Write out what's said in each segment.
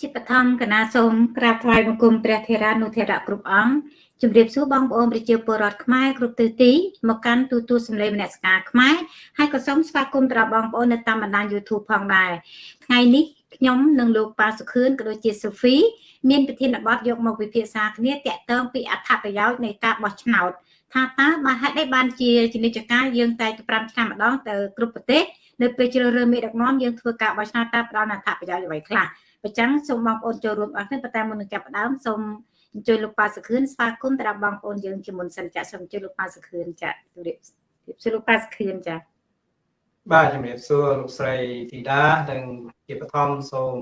ជាបឋមកណាសូមក្រាបថ្វាយបង្គំព្រះធេរានុធេរៈគ្រប់អង្គជម្រាបសួរបងប្អូនប្រជាពលរដ្ឋខ្មែរគ្រប់ទិសទីមកកាន់ទូទួលសម្លេងមនសការខ្មែរហើយក៏សូមស្វាគមន៍ទៅដល់បងប្អូននៅតាមបណ្ដាញ YouTube ផងដែរថ្ងៃនេះខ្ញុំនិងលោកប៉ាសុខឿនក៏ដូចជាសូហ្វីមានប្រធានបទយកមកវិភាសាគ្នាតាក់ទងពីអត្ថប្រយោជន៍នៃការបោះឆ្នោតថាតើបើហេតុអីបានជាជំនិច្ចការយើងតែ5ឆ្នាំម្ដងទៅគ្រប់ប្រទេសនៅពេលជ្រើសរើសមេដឹកនាំយើងធ្វើការបោះឆ្នោតតើផ្ដល់អត្ថប្រយោជន៍អ្វីខ្លះ អញ្ចឹងសូមបងប្អូនចូលរួមអរគុណប៉ុន្តែមុននឹងចាប់ផ្ដើមសូមអញ្ជើញលោកប៉ាសុខឿនស្វាគមន៍ទៅដល់បងប្អូនយើងជាមុនសិនចាសូមអញ្ជើញលោកប៉ាសុខឿនចាជម្រាបជម្រាបសួរលោកប៉ាសុខឿនចាបាទជំរាបសួរលោកស្រីធីតានិងជាបឋមសូម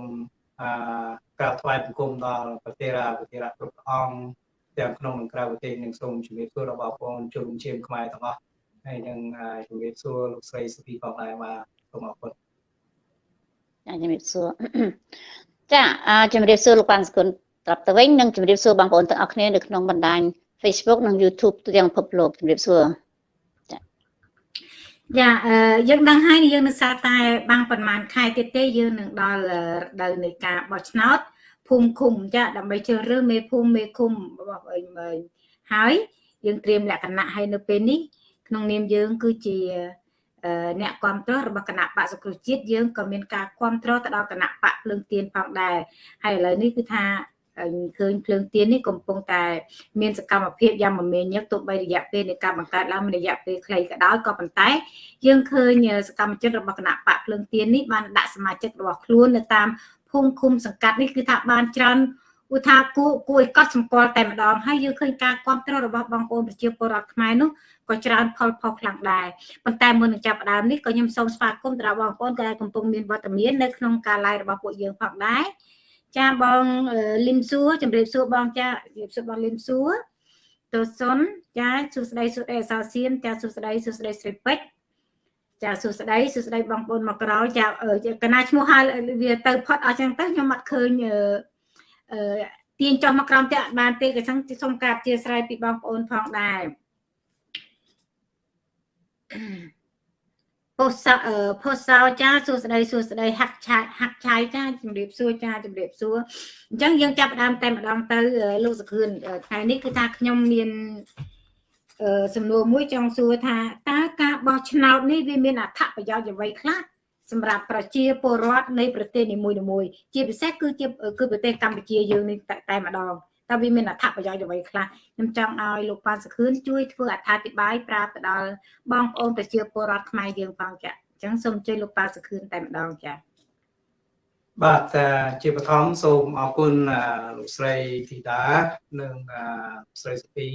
អឺក្រាបថ្វាយបង្គំដល់ប្រធារាប្រធារៈគ្រប់អង្គទាំងក្នុងនិងក្រៅប្រទេសនិងសូមជំរាបសួរដល់បងប្អូនជនជាតិខ្មែរទាំងអស់ហើយនឹងជំរាបសួរលោកស្រីសុភីផងដែរបាទសូមអរគុណ ចាជំរាបសួរចាជំរាបសួរលោកប៉ាន់សគុណត្រាប់ទៅវិញនិងជំរាបសួរបងប្អូនទាំងអស់គ្នានៅក្នុងបណ្ដាញ Facebook និង YouTube ទូទាំងពិភពលោកជំរាបសួរចាយ៉ាអឺយើងដឹងហើយយើងនឹងសារតែបាំងប្រហែលខែទៀតទេយើងនឹងដល់រដូវនៃការបោះឆ្នោតភូមិឃុំចាដើម្បីជ្រើសរើសមេភូមិមេឃុំរបស់អីមើលហើយយើងត្រៀមលក្ខណៈឲ្យនៅពេលនេះក្នុងនាមយើងគឺជា អ្នកគ្រប់គ្រងរបស់គណៈបកសង្គ្រោះជាតិយើងក៏មានការគ្រប់គ្រងទៅដល់គណៈបកភ្លើងទៀនផងដែរហើយឥឡូវនេះគឺថាឃើញភ្លើងទៀននេះកំពុងតែមានសកម្មភាពយ៉ាងមមាញឹកទោះបីរយៈពេលនៃការបង្កើតឡើងមានរយៈពេលខ្លីក៏ដោយក៏ប៉ុន្តែ យើងឃើញសកម្មជនរបស់គណៈបកភ្លើងទៀននេះបានដាក់សមាជិករបស់ខ្លួននៅតាមភូមិឃុំសង្កាត់នេះគឺថាបានច្រើន ឧថាគួរគួរឲ្យកត់សម្គាល់តែម្ដងហើយយើងឃើញការគ្រប់គ្រងរបស់បងប្អូនប្រជាពលរដ្ឋខ្មែរនោះក៏ច្រើនផលផុសខ្លាំងដែរប៉ុន្តែមុននឹងចាប់ផ្ដើមនេះក៏ខ្ញុំសូមស្វាគមន៍ទៅដល់បងប្អូនដែលកំពុងមានវត្តមាននៅក្នុងការ live របស់ពួកយើងផងដែរចាបងលឹមសួរជម្រាបសួរបងចាជម្រាបសួរបងលឹមសួរតូសុនចាសួស្ដីសួស្ដីអសោសៀនចាសួស្ដីសួស្ដីស្រីពេជ្រចាសួស្ដីសួស្ដីបងប្អូនមកក្រោយចាកណាឈ្មោះហើយវាទៅផុតអស់ចឹងទៅខ្ញុំអត់ឃើញអឺ ទាញចុះមកក្រោមតែបានទេក៏ចឹងសូមការអធិស្ឋានពីបងប្អូនផងដែរពោះសផុសសោចាសួស្ដីសួស្ដីហាក់ឆាហាក់ឆាយចាជំរាបសួរចាជំរាបសួរអញ្ចឹងយើងចាប់ផ្ដើមតែម្ដងទៅលោកសខឿនថ្ងៃនេះគឺថាខ្ញុំមានសំណួរមួយចង់សួរថាតើការបោះឆ្នោតនេះវាមានអត្ថប្រយោជន៍អ្វីខ្លះ សម្រាប់ប្រជាពលរដ្ឋនៃប្រទេសនីមួយៗជាពិសេសគឺជាគឺប្រទេសកម្ពុជាយើងនេះតែម្ដងតើវាមានអត្ថប្រយោជន៍អ្វីខ្លះខ្ញុំចង់ឲ្យលោកប៉ាន់សខឿនជួយធ្វើអត្ថាធិប្បាយប្រាប់ទៅដល់បងប្អូនប្រជាពលរដ្ឋខ្មែរយើងផងចាអញ្ចឹងសូមជួយលោកប៉ាន់សខឿនតែម្ដងចាបាទជាបឋមសូមអរគុណលោកស្រីធីតានិងស្រីសុភី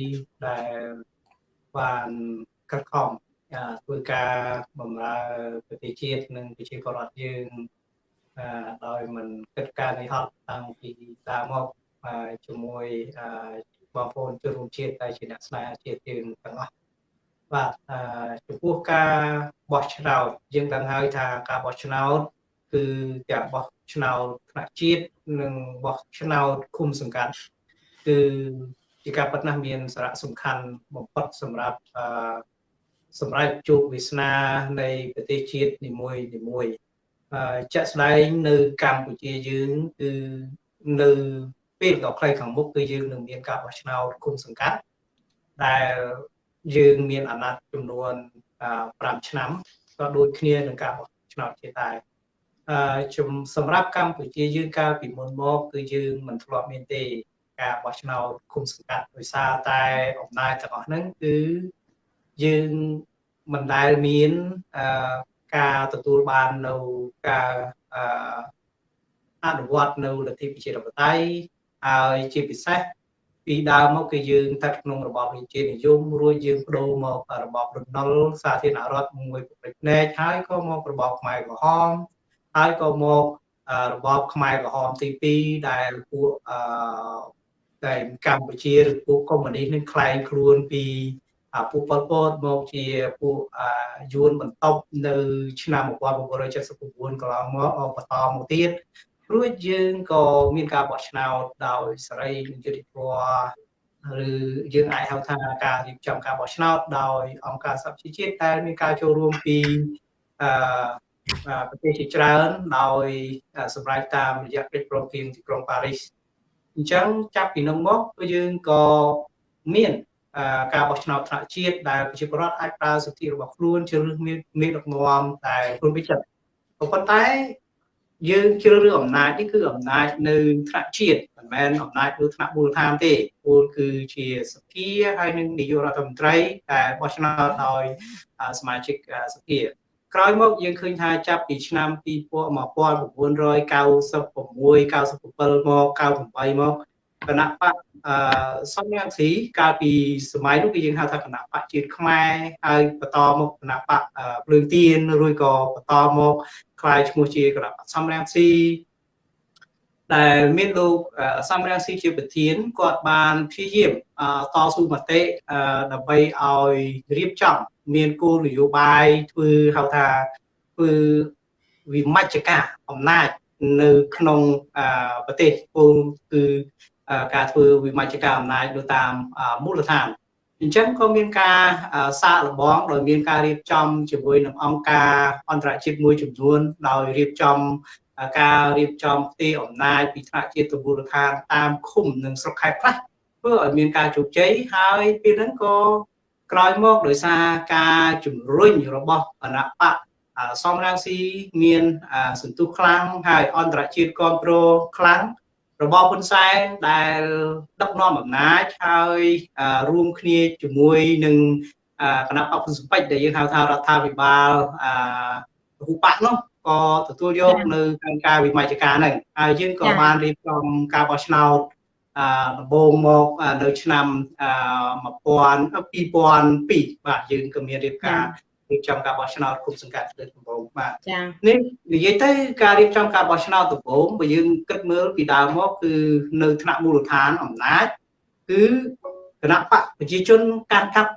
ដែលបានខិតខំ ធ្វើការបម្រើប្រទេសជាតិនិងប្រជាពលរដ្ឋយើងដោយមិនគិតការនេះហត់តាំងពីដើមមកជាមួយបងប្អូនជនរួមជាតិដែលជាអ្នកស្នេហាជាតិយើងទាំងអស់បាទចំពោះការបោះឆ្នោតយើងដឹងហើយថាការបោះឆ្នោតគឺទាំងបោះឆ្នោតថ្នាក់ជាតិនិងបោះឆ្នោតឃុំសង្កាត់គឺជាការប៉ັດណាស់មានសារៈសំខាន់បំផុតសម្រាប់ សម្រាប់ជោគវាសនានៃប្រទេសជាតិនីមួយនីមួយជាក់ស្ដែងនៅកម្ពុជាយើងគឺនៅពេលដ៏ខ្លីខាងមុខគឺយើងនឹងមានការបោះឆ្នោតគុំសង្កាត់ដែលយើងមានអាណត្តិចំនួន5ឆ្នាំក៏ដូចគ្នានឹងការបោះឆ្នោតជាតិដែរអឺជំសម្រាប់កម្ពុជាយើងកាលពីមុនមកគឺយើងមិនធ្លាប់មានទេការបោះឆ្នោតគុំសង្កាត់ដោយសារតែអំណាចទាំងអស់ហ្នឹងគឺ យើងមិនដែលមានការទទួលបាននៅការអនុវត្តនៅលទ្ធិប្រជាធិបតេយ្យហើយជាពិសេសពីដើមមកគឺយើងស្ថិតក្នុងរបបរាជានិយមរួចយើងបដូរមករបបរណុលសាធារណរដ្ឋមួយប្រភេទណែកហើយក៏មករបបខ្មែរក្រហមហើយក៏មករបបខ្មែរក្រហមទី2ដែលពួកតែកម្ពុជាឬពួកកុម្មុយនីសនឹងខ្លែងខ្លួនពី ពួកប៉ុលពតមកជាពួកយួនបន្ទប់នៅឆ្នាំ1979កន្លងមកបន្តមកទៀតរួចយើងក៏មានការបោះឆ្នោតដោយសេរីនិងយុត្តិធម៌ឬយើងអាចហៅថាការរៀបចំការបោះឆ្នោតដោយអង្គការសហជីវជាតិដែលមានការចូលរួមពីអឺប្រទេសជាច្រើនដោយសម្រាប់តាមរយៈកិច្ចព្រមព្រៀងទីក្រុងប៉ារីសអញ្ចឹងចាប់ពីនោះមកយើងក៏មាន ការបោះឆ្នោតថ្នាក់ជាតិដែលប្រជាពលរដ្ឋអាចប្រើសិទ្ធិរបស់ខ្លួនជ្រើសរើសមានមេដឹកនាំតែខ្លួនវិចិត្រប៉ុន្តែយើងជ្រើសរើសអំណាចនេះគឺអំណាចនៅថ្នាក់ជាតិមិនមែនអំណាចនៅថ្នាក់មូលដ្ឋានទេពលគឺជាសភាហើយនឹងនាយករដ្ឋមន្ត្រីតែបោះឆ្នោតដោយសមាជិកសភាក្រោយមកយើងឃើញថាចាប់ពីឆ្នាំ1996 97មក98មកគណៈបក អឺសំញ៉ាំស៊ីកាលពីសម័យនោះគឺយើងហៅថាគណៈបកជាតិខ្មែរហើយបន្តមកគណៈបកភ្លើងទៀនរួចក៏បន្តមកខ្លាយឈ្មោះជាគណៈបកសំញ៉ាំស៊ីដែលមានលោកសំរាំងស៊ីជាប្រធានគាត់បានព្យាយាមតស៊ូមតិដើម្បីឲ្យរៀបចំមានគោលនយោបាយធ្វើហៅថាធ្វើវិមជ្ឈការអំណាចនៅក្នុងប្រទេសពលគឺ ការធ្វើវិមជ្ឈការអំណាចទៅតាមមូលដ្ឋានអញ្ចឹងក៏មានការសាកល្បងដោយមានការរៀបចំជាមួយនឹងអង្គការអន្តរជាតិមួយចំនួនដោយរៀបចំការរៀបចំផ្ទៃអំណាចពីថ្នាក់ជាតិទៅមូលដ្ឋានតាមឃុំនិងស្រុកខេត្តខ្លះធ្វើឲ្យមានការជោគជ័យហើយពេលហ្នឹងក៏ក្រោយមកដោយសារការជំរុញរបស់គណៈបកសំរងស៊ីមានសន្ទុះខ្លាំងហើយអន្តរជាតិគ្រប់គ្រងខ្លាំង របបហ៊ុនសែនដែលដឹកនាំអំណាចហើយរួមគ្នាជាមួយនឹងគណៈបព្វសម្ពេចដែលយើងហៅថារដ្ឋាភិបាលអឺរូបៈនោះក៏ទទួលយកនៅក្នុងការវិមជ្ឈការហ្នឹងហើយយើងក៏បានរៀបចំការបោះឆ្នោតអឺដំបូងមកនៅឆ្នាំអឺ2002បាទយើងក៏មានរៀបការ រៀបចំការបោះឆ្នោតគុំសង្កាត់លើដំបូងបាទចា៎នេះនិយាយទៅការរៀបចំការបោះឆ្នោតដំបូងបើយើងគិតមើលពីដើមមកគឺនៅថ្នាក់មូលដ្ឋានអំណាចគឺគណៈបកប្រជាជនកាន់កាប់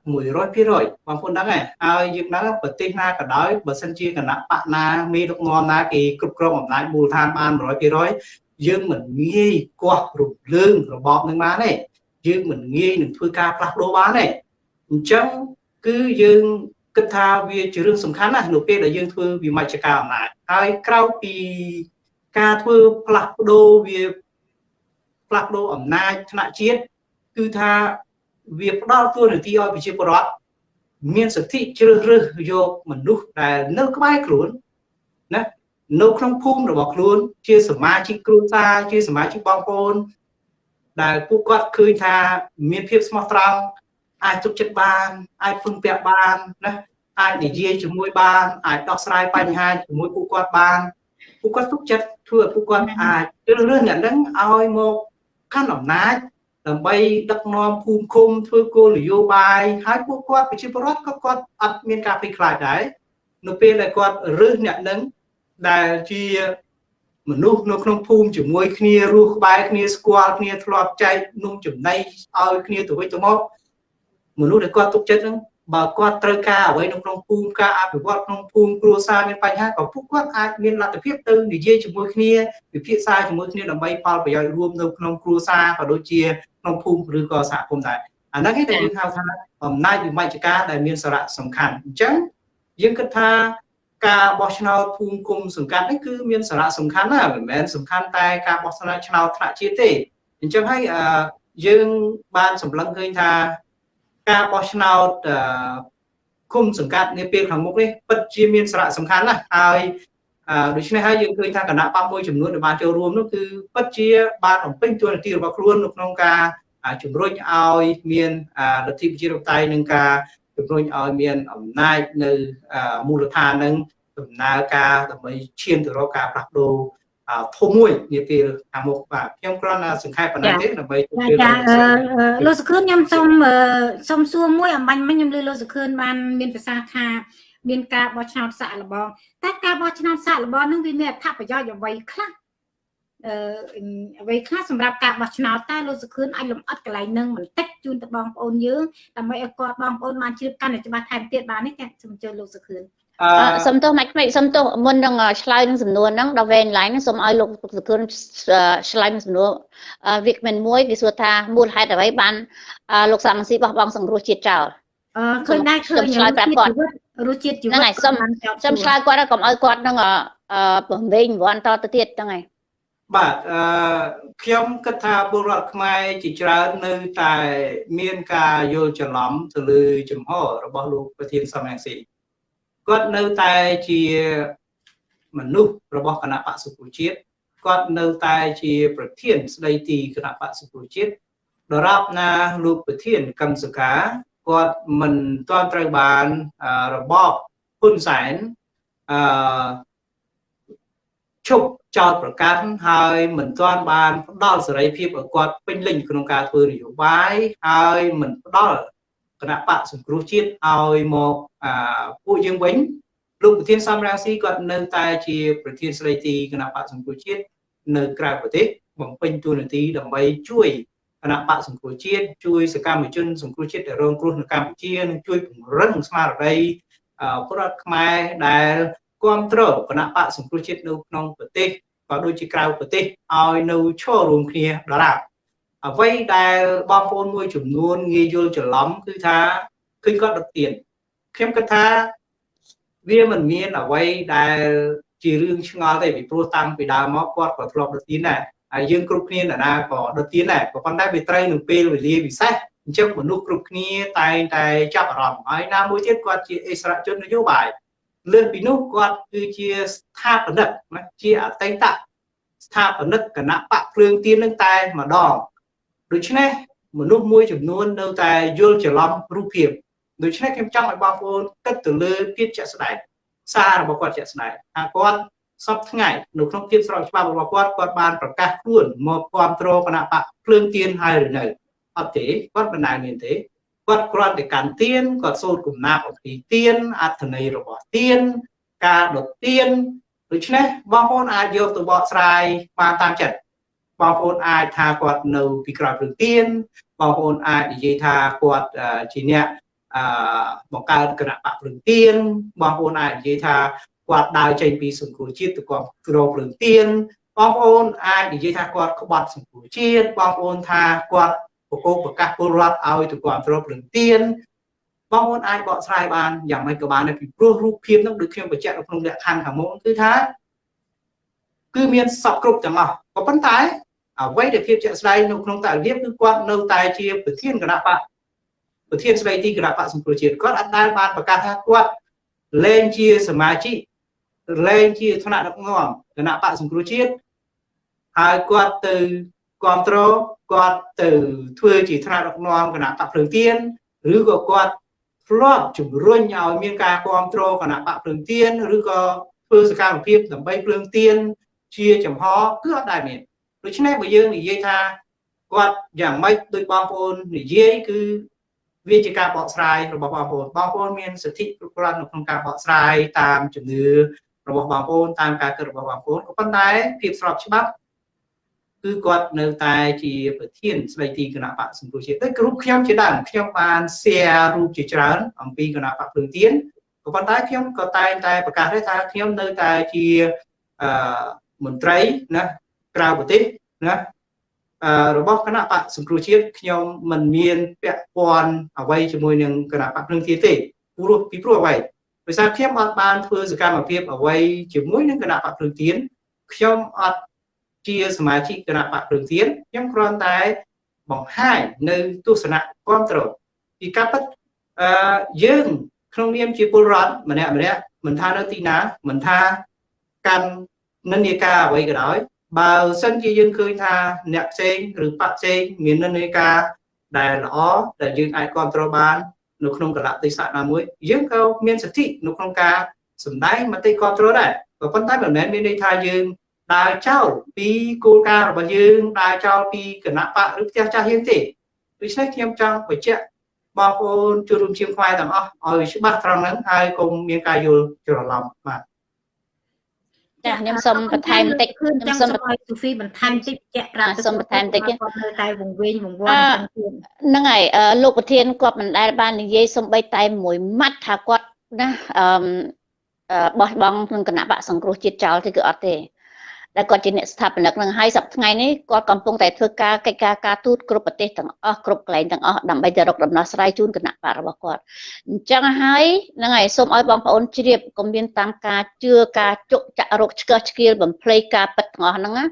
100%បងប្អូនដឹងហើយហើយយើងដឹងប្រទេសណាក៏ដោយបើសិនជាគណៈបកណាមេដឹកនាំណាគេគ្រប់គ្រងអំណាចមូលដ្ឋានបាន100%យើងមិនងាយគាស់រំលើងរបបនឹងបានទេយើងមិនងាយនឹងធ្វើការផ្លាស់ប្ដូរបានទេអញ្ចឹងគឺយើង គិតថាវាជារឿងសំខាន់ណាស់នៅពេលដែលយើងធ្វើវិមជ្ឈការអំណាចហើយក្រៅពីការធ្វើផ្លាស់ប្ដូរវាផ្លាស់ប្ដូរអំណាចថ្នាក់ជាតិគឺថាវាផ្ដល់ទួនាទីឲ្យប្រជាពលរដ្ឋមានសិទ្ធិជ្រើសរើសយកមនុស្សដែលនៅក្បែរខ្លួនណានៅក្នុងភូមិរបស់ខ្លួន ជាសមាជិកគ្រួសារជាសមាជិកបងប្អូនដែលពួកគាត់ឃើញថាមានភាពស្មោះត្រង់ អាចទុកចិត្តបានអាចពឹងពាក់បានណាអាចនិយាយជាមួយបានអាចដោះស្រាយបញ្ហាជាមួយពួកគាត់បានពួកគាត់ទុកចិត្តធ្វើឲ្យពួកគាត់អាចជ្រើសរើសអ្នកហ្នឹងឲ្យមកកាន់អំណាចដើម្បីដឹកនាំភូមិឃុំធ្វើគោលនយោបាយហើយពួកគាត់ប្រជាពលរដ្ឋក៏គាត់អត់មានការភ័យខ្លាចដែរនៅពេលដែលគាត់រើសអ្នកហ្នឹងដែលជាមនុស្សនៅក្នុងភូមិជាមួយគ្នារស់ក្បែរគ្នាស្គាល់គ្នាធ្លាប់ចែកនំចំណីឲ្យគ្នាទៅវិញទៅមក មនុស្សដែលគាត់ទុកចិត្តហ្នឹងបើគាត់ត្រូវការអ្វីនៅក្នុងភូមិការអភិវឌ្ឍក្នុងភូមិគ្រួសារមានបញ្ហាក៏ពួកគាត់អាចមានលទ្ធភាពទៅនិយាយជាមួយគ្នាពិភាក្សាជាមួយគ្នាដើម្បីផលប្រយោជន៍រួមនៅក្នុងគ្រួសារក៏ដូចជាក្នុងភូមិឬក៏សហគមន៍ដែរអាហ្នឹងឯងដែលយើងហៅថាអំណាចវិមជ្ឈការដែលមានសារៈសំខាន់អញ្ចឹងយើងគិតថាការបោះឆ្នោតភូមិគុំសង្កាត់នេះគឺមានសារៈសំខាន់ណាស់មិនមែនសំខាន់តែការបោះឆ្នោតឆ្នោតថ្នាក់ជាតិទេអញ្ចឹងហើយយើងបានសម្លឹងឃើញថា ការបោះឆ្នោតគុំសង្កាត់នាពេលខាងមុខនេះពិតជាមានសារៈសំខាន់ណាស់ហើយដូច្នេះហើយយើងឃើញថាគណៈបកមួយចំនួនដែលបានចូលរួមនោះគឺពិតជាបានបំពេញតួនាទីរបស់ខ្លួននៅក្នុងការជំរុញឲ្យមានលទ្ធិប្រជាធិបតេយ្យនិងការជំរុញឲ្យមានអំណាចនៅមូលដ្ឋាននឹងដំណើរការដើម្បីឈានទៅរកការផ្លាស់ប្ដូរ ធំមួយនាពេលខាងមុខបាទខ្ញុំគ្រាន់តែសង្ខេបប៉ុណ្ណឹងទេដើម្បីចាលោកសុខឿនខ្ញុំសូមសូមសួរមួយអំបញ្ញមិញខ្ញុំលើលោកសុខឿនបានមានប្រសាសន៍ថាមានការបោះឆ្នោតសាក់លបងតែការបោះឆ្នោតសាក់លបងនឹងវាមានអត្ថប្រយោជន៍អ្វីខ្លះអឺអ្វីខ្លះសម្រាប់ការបោះឆ្នោតតែលោកសុខឿនអាចលំអិតកន្លែងនឹងបន្តិចជូនទៅបងប្អូនយើងដើម្បីឲ្យគាត់បងប្អូនបានជ្រាបកាន់តែច្បាស់ថែមទៀតបាននេះចាសូមអញ្ជើញលោកសុខឿន សុំទោសម៉េចម៉េចសុំទោសមុននឹងឆ្លើយនឹងសំណួរហ្នឹងដល់វេនឡាញសូមឲ្យលោកសុខឿនឆ្លើយនឹងសំណួរវាគ្មិនមួយវាសួរថាមូលហេតុអ្វីបានលោកសាមស៊ីបោះបង់សង្គ្រោះជាតិចោលអឺឃើញដែរឃើញឆ្លើយប្រាប់គាត់រសជាតិជីហ្នឹងវិតហើយសុំបានចោទសូមសួរឆ្លើយគាត់ហើយកុំឲ្យគាត់នឹងអឺពំវិញវ័នតទៅទៀតហ្នឹងហើយបាទអឺខ្ញុំគិតថាពលរដ្ឋខ្មែរជាច្រើននៅតែមានការយល់ច្រឡំទៅលើចំហរបស់លោកប្រធានសំរងស៊ី គាត់នៅតែជាមនុស្សរបស់គណៈបក្សសង្គ្រោះជាតិគាត់នៅតែជាប្រធានស្ដីទីគណៈបក្សសង្គ្រោះជាតិដរាបណាលោកប្រធានកឹមសុខាគាត់មិនទាន់ត្រូវបានអឺរបបហ៊ុនសែនអឺឈប់ចោតប្រកាសហើយមិនទាន់បានផ្ដល់សេរីភាពឲ្យគាត់ពេញលេញក្នុងការធ្វើនយោបាយហើយមិនផ្ដល់ គណៈបកសង្គ្រោះជាតិឲ្យមកអាពួកយើងវិញលោកប្រធានសំរងស៊ីគាត់នៅតែជាប្រធានស្ដីទីគណៈបកសង្គ្រោះជាតិនៅក្រៅប្រទេសបំពេញតួនាទីដើម្បីជួយគណៈបកសង្គ្រោះជាតិជួយសកម្មជនសង្គ្រោះជាតិដែលរងគ្រោះនៅកម្ពុជានិងជួយពង្រឹងស្មារតីអឺពលរដ្ឋខ្មែរដែលគ្រប់គ្រងគណៈបកសង្គ្រោះជាតិនៅក្នុងប្រទេសក៏ដូចជាក្រៅប្រទេសឲ្យនៅឈររួមគ្នាដរាប អ្វីដែលបងប្អូនមួយចំនួនងាយយល់ច្រឡំគឺថាឃើញគាត់ដុតទៀនខ្ញុំគិតថាវាមិនមានអ្វីដែលជារឿងឆ្ងល់ទេពីព្រោះតាំងពីដើមមកគាត់ក៏ធ្លាប់ដុតទៀនដែរហើយយើងគ្រប់គ្នាណានាក៏ដុតទៀនដែរក៏ប៉ុន្តែវាត្រូវនឹងពេលវេលាពិសេសអញ្ចឹងមនុស្សគ្រប់គ្នាតែងតែចាប់អារម្មណ៍ហើយណាមួយទៀតគាត់ជាអិសរាជជននយោបាយលើសពីនោះគាត់គឺជាស្ថាបនិកណាជាអតីតស្ថាបនិកគណៈបកភ្លើងទៀននឹងតែម្ដង ដូច្នេះមនុស្សមួយចំនួននៅតែយល់ច្រឡំរូបភាពដូច្នេះខ្ញុំចង់ឲ្យបងប្អូនគិតទៅលើភាពជាក់ស្ដែងសាររបស់គាត់ជាក់ស្ដែងថាគាត់សពថ្ងៃនៅក្នុងភាពស្របច្បាប់របស់គាត់គាត់បានប្រកាសខ្លួនមកគ្រប់គ្រងគណៈបកភ្លើងទៀនហើយឬនៅអត់ទេគាត់មិនដែលមានទេគាត់គ្រាន់តែកាន់ទៀនគាត់សូត្រគំនាបអំពីទៀនអត្ថន័យរបស់ទៀនការដុតទៀនដូច្នេះបងប្អូនអាចយកទៅបកស្រាយបានតាមចិត្ត បងប្អូនអាចថាគាត់នៅពីក្រោយព្រឹងទៀនបងប្អូនអាចនិយាយថាគាត់អឺជាអ្នកអឺបង្កើតគណៈបកព្រឹងទៀនបងប្អូនអាចនិយាយថាគាត់ដើរចេញពីសង្គ្រោះជាតិទៅគាត់ក្រព្រឹងទៀនបងប្អូនអាចនិយាយថាគាត់ក្បត់សង្គ្រោះជាតិបងប្អូនថាគាត់បកគោប្រកាសពលរដ្ឋឲ្យទៅគ្រប់គ្រងព្រឹងទៀនបងប្អូនអាចបកស្រាយបានយ៉ាងម៉េចក៏បានដែរពីព្រោះរូបភាពនោះដូចខ្ញុំបញ្ជាក់នៅក្នុងលក្ខខណ្ឌខាងមុនគឺថា គឺមានសពគ្រប់ទាំងអស់ក៏ប៉ុន្តែ អ្វីដែលភាពជាក់ស្ដែងនៅក្នុងតើរបៀបគឺគាត់នៅតែជាប្រធានគណៈបកប្រធានស្ដីទីគណៈបកសង្គ្រោះជាតិគាត់អត់ដែលបានប្រកាសថាគាត់លែងជាសមាជិកលែងជាថ្នាក់ដឹកនាំគណៈបកសង្គ្រោះជាតិហើយគាត់ទៅគ្រប់គ្រងគាត់ទៅធ្វើជាថ្នាក់ដឹកនាំគណៈបកភ្លើងទៀនឬក៏គាត់ធ្លាប់ជំរុញឲ្យមានការគ្រប់គ្រងគណៈបកភ្លើងទៀនឬក៏ធ្វើសកម្មភាពដើម្បីភ្លើងទៀនជាចំហគឺអត់ដែលមាន ដូច្នេះបើយើងនិយាយថាគាត់យ៉ាងម៉េចដោយបងប្អូននិយាយគឺវាជាការបកស្រាយរបស់បងប្អូនបងប្អូនមានសិទ្ធិគ្រប់គ្រាន់នៅក្នុងការបកស្រាយតាមជំនឿរបស់បងប្អូនតាមការគិតរបស់បងប្អូនក៏ប៉ុន្តែភាពស្របច្បាប់គឺគាត់នៅតែជាប្រធានស្ដីទីគណៈបកសង្គ្រោះជាតិដូចក្រុមខ្ញុំជាដើមខ្ញុំបាន share រូបជាច្រើនអំពីគណៈបកភ្លើងទៀនក៏ប៉ុន្តែខ្ញុំក៏តែងតែប្រកាសដែរថាខ្ញុំនៅតែជាអឺមន្ត្រីណា ក្រៅប្រទេសណាអឺរបស់គណៈបកសង្គ្រោះជាតិខ្ញុំមិនមានពាក់ព័ន្ធអ្វីជាមួយនឹងគណៈបកភ្លើងទៀនទេព្រោះពីព្រោះអ្វីដោយសារខ្ញុំអត់បានធ្វើសកម្មភាពអ្វីជាមួយនឹងគណៈបកភ្លើងទៀនខ្ញុំអត់ជាសមាជិកគណៈបកភ្លើងទៀនខ្ញុំគ្រាន់តែបង្ហាញនៅទស្សនៈគ្រប់គ្រងពីការពិតអឺយើងក្នុងនាមជាពលរដ្ឋម្នាក់ម្នាក់មិនថានៅទីណាមិនថាកាន់និន្នាការអ្វីក៏ដោយ បើសិនជាយើងឃើញថាអ្នកផ្សេងឬបកផ្សេងមាននិន្នាការដែលល្អដែលយើងអាចគ្រប់គ្រងបាននៅក្នុងកលៈទេសៈណាមួយយើងក៏មានសិទ្ធិនៅក្នុងការសម្ដែងមតិគ្រប់គ្រងដែរក៏ប៉ុន្តែមិនមែនមានន័យថាយើងដើរចោលពីគោលការណ៍របស់យើងដើរចោលពីគណៈបកឬផ្ទះចាស់យើងទេដូច្នេះខ្ញុំចង់បញ្ជាក់បងប្អូនចូលរួមជាងខ្មែរទាំងអស់ឲ្យច្បាស់ត្រង់ហ្នឹងហើយកុំមានការយល់ច្រឡំបាទ ចាខ្ញុំសូមបន្ថែមបន្តិចគឺខ្ញុំចង់សូមសូមឲ្យសូហ្វីបន្ថែមតិចបញ្ជាក់ប្រាប់សូមបន្ថែមតិចទៀតគាត់នៅតែវង្វេងវង្វាន់អឺទាំងទៀតហ្នឹងហើយអឺលោកប្រធានគាត់មិនដែលបាននិយាយសំបីតែមួយម៉ាត់ថាគាត់ណាអឺអឺបោះបង់ក្នុងគណៈបកសង្គ្រោះជាតិចោលទេគឺអត់ទេ ដែលគាត់ជាអ្នកស្ថាបនិកនឹងហើយសប្តាហ៍ថ្ងៃនេះគាត់កំពុងតែធ្វើការកិច្ចការការទូតគ្រប់ប្រទេសទាំងអស់គ្រប់កន្លែងទាំងអស់ដើម្បីទៅរកដំណោះស្រាយជូនគណៈបករបស់គាត់អញ្ចឹងហើយហ្នឹងហើយសូមឲ្យបងប្អូនជ្រាបកុំមានតាមការជឿការជក់ចាក់រោគឆ្កឹះឆ្កៀលបំភ្លៃការពិតទាំងអស់ហ្នឹងណា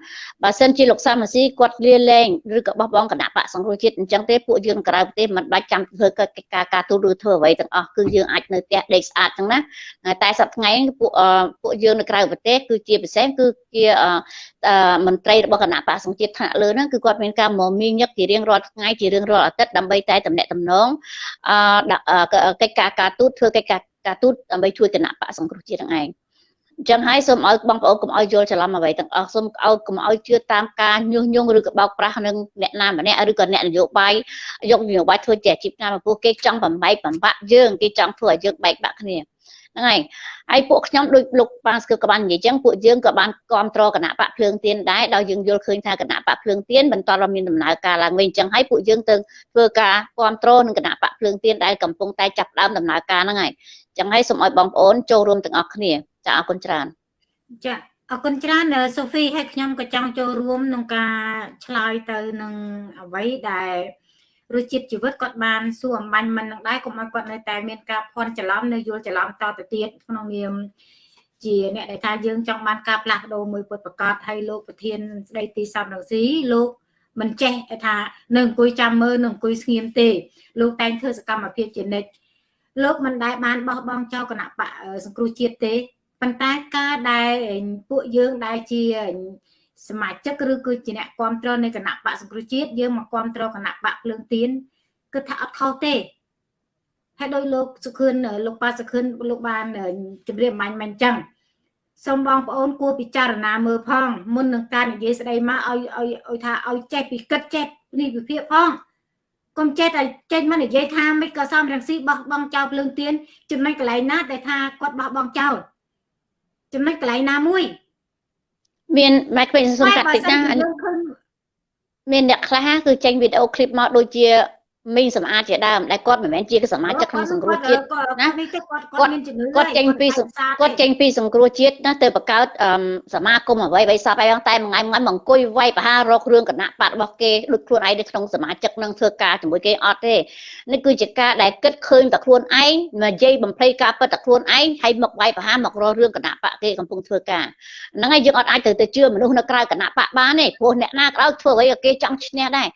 បើសិនជាលោកសាមស៊ីគាត់លាលែងឬក៏បោះបង់គណៈបកសង្គ្រោះជាតិអញ្ចឹងទេពួកយើងក្រៅប្រទេសមិនបាច់ចាំធ្វើកិច្ចការការទូតឬធ្វើអ្វីទាំងអស់គឺយើងអាចនៅផ្ទះដេកស្អាតចឹងណាតែសប្តាហ៍ថ្ងៃពួកពួកយើងនៅក្រៅប្រទេសគឺជាពិសេសគឺជាមន្ត្រីរបស់គណៈបកសង្ជាតិថ្នាក់លើហ្នឹងគឺគាត់មានការមមាញឹកជារៀងរាល់ថ្ងៃជារៀងរាល់អាទិត្យដើម្បីតែតំណែងតំណងអឺកិច្ចការការទូតធ្វើកិច្ចការការទូតដើម្បីជួយគណៈបកសង្គ្រោះជាតិហ្នឹងឯងអញ្ចឹងហើយសូមឲ្យបងប្អូនកុំឲ្យយល់ច្រឡំអ្វីទាំងអស់សូមឲ្យកុំឲ្យជឿតាមការញុះញង់ឬក៏បោកប្រាស់នឹងអ្នកណាម្នាក់ឬក៏អ្នកនយោបាយយកនយោបាយធ្វើជាអាជីពការមកពោះគេចង់បំបែកបំបាក់យើងគេចង់ធ្វើឲ្យយើងបែកបាក់គ្នា ហ្នឹងហើយហើយពួកខ្ញុំដូចលោកប៉ាស្គឹបក៏បាននិយាយចឹងពួកយើងក៏បានគ្រប់គ្រងគណៈបកភ្លើងទៀនដែរដោយយើងយល់ឃើញថាគណៈបកភ្លើងទៀនបន្តរមានដំណើរការឡើងវិញចឹងហើយពួកយើងទៅធ្វើការគ្រប់គ្រងនឹងគណៈបកភ្លើងទៀនដែលកំពុងតែចាប់ដើមដំណើរការហ្នឹងហើយចឹងហើយសូមឲ្យបងប្អូនចូលរួមទាំងអស់គ្នាចាអរគុណច្រើនចាអរគុណច្រើនសូហ្វីហើយខ្ញុំក៏ចង់ចូលរួមក្នុងការឆ្លើយទៅនឹងអ្វីដែល រសជាតិជីវិតគាត់បានសួរអំបញ្ញមិននឹងដែរកុំឲ្យគាត់នៅតែមានការភ័ន្តច្រឡំនៅយល់ច្រឡំតទៅទៀតក្នុងនាមជាអ្នកដែលថាយើងចង់បានការផ្លាស់ប្ដូរមួយពុតប្រកាសហើយលោកប្រធានស្ដីទីសំរងស៊ីលោកមិនចេះថានៅអង្គុយចាំមើលនៅអង្គុយស្ងៀមទេលោកតែងធ្វើសកម្មភាពជានិច្ចលោកមិនដែលបានបោះបង់ចោលគណៈបកសង្គ្រោះជាតិទេប៉ុន្តែការដែលពួកយើងដែលជា សមាជិកឬគឺជាអ្នកគ្រប់គ្រងនៃគណៈបកសង្គ្រោះជាតិយើងមកគ្រប់គ្រងគណៈបកភ្លើងទៀនគឺថាអត់ខុសទេហើយដោយលោកសុខឿនលោកប៉ាសុខឿនលោកបានជម្រាបមាញ់មិនអញ្ចឹងសូមបងប្អូនគួរពិចារណាមើលផងមុននឹងការនិយាយស្ដីមកឲ្យឲ្យឲ្យថាឲ្យចេះពីគិតចេះនេះវិភាគផងកុំចេះតែចេញមកនិយាយថាមិនក៏សំរងស៊ីបោះបង់ចោលភ្លើងទៀនចំណុចកន្លែងណាដែលថាគាត់បោះបង់ចោលចំណុចកន្លែងណាមួយ មានម៉ែក្មេងសុំកាត់តិចណាមានអ្នកខ្លះគឺចេញវីដេអូឃ្លីបមកដូចជា មីងសម្អាតជាដើមដែលគាត់មិនមែនជាសមាជិកក្នុងសង្គ្រោះជាតិណាគាត់គាត់ចេញពីគាត់ចេញពីសង្គ្រោះជាតិណាទៅបង្កើតសមាគមអ្វីអ្វីសពហើយតែមួយថ្ងៃមួយថ្ងៃមកអង្គុយវាយប្រហាររករឿងគណៈបករបស់គេដូចខ្លួនឯងនៅក្នុងសមាជិកនឹងធ្វើការជាមួយគេអត់ទេនេះគឺជាការដែលគិតឃើញតែខ្លួនឯងនិយាយបំភ្លៃការពិតតែខ្លួនឯងហើយមកវាយប្រហារមករករឿងគណៈបកគេកំពុងធ្វើការហ្នឹងហើយយើងអត់អាចទៅទៅជឿមនុស្សនៅក្រៅគណៈបកបានទេព្រោះអ្នកណាក៏ដោយធ្វើអ្វីក៏គេចង់ឈ្នះដែរ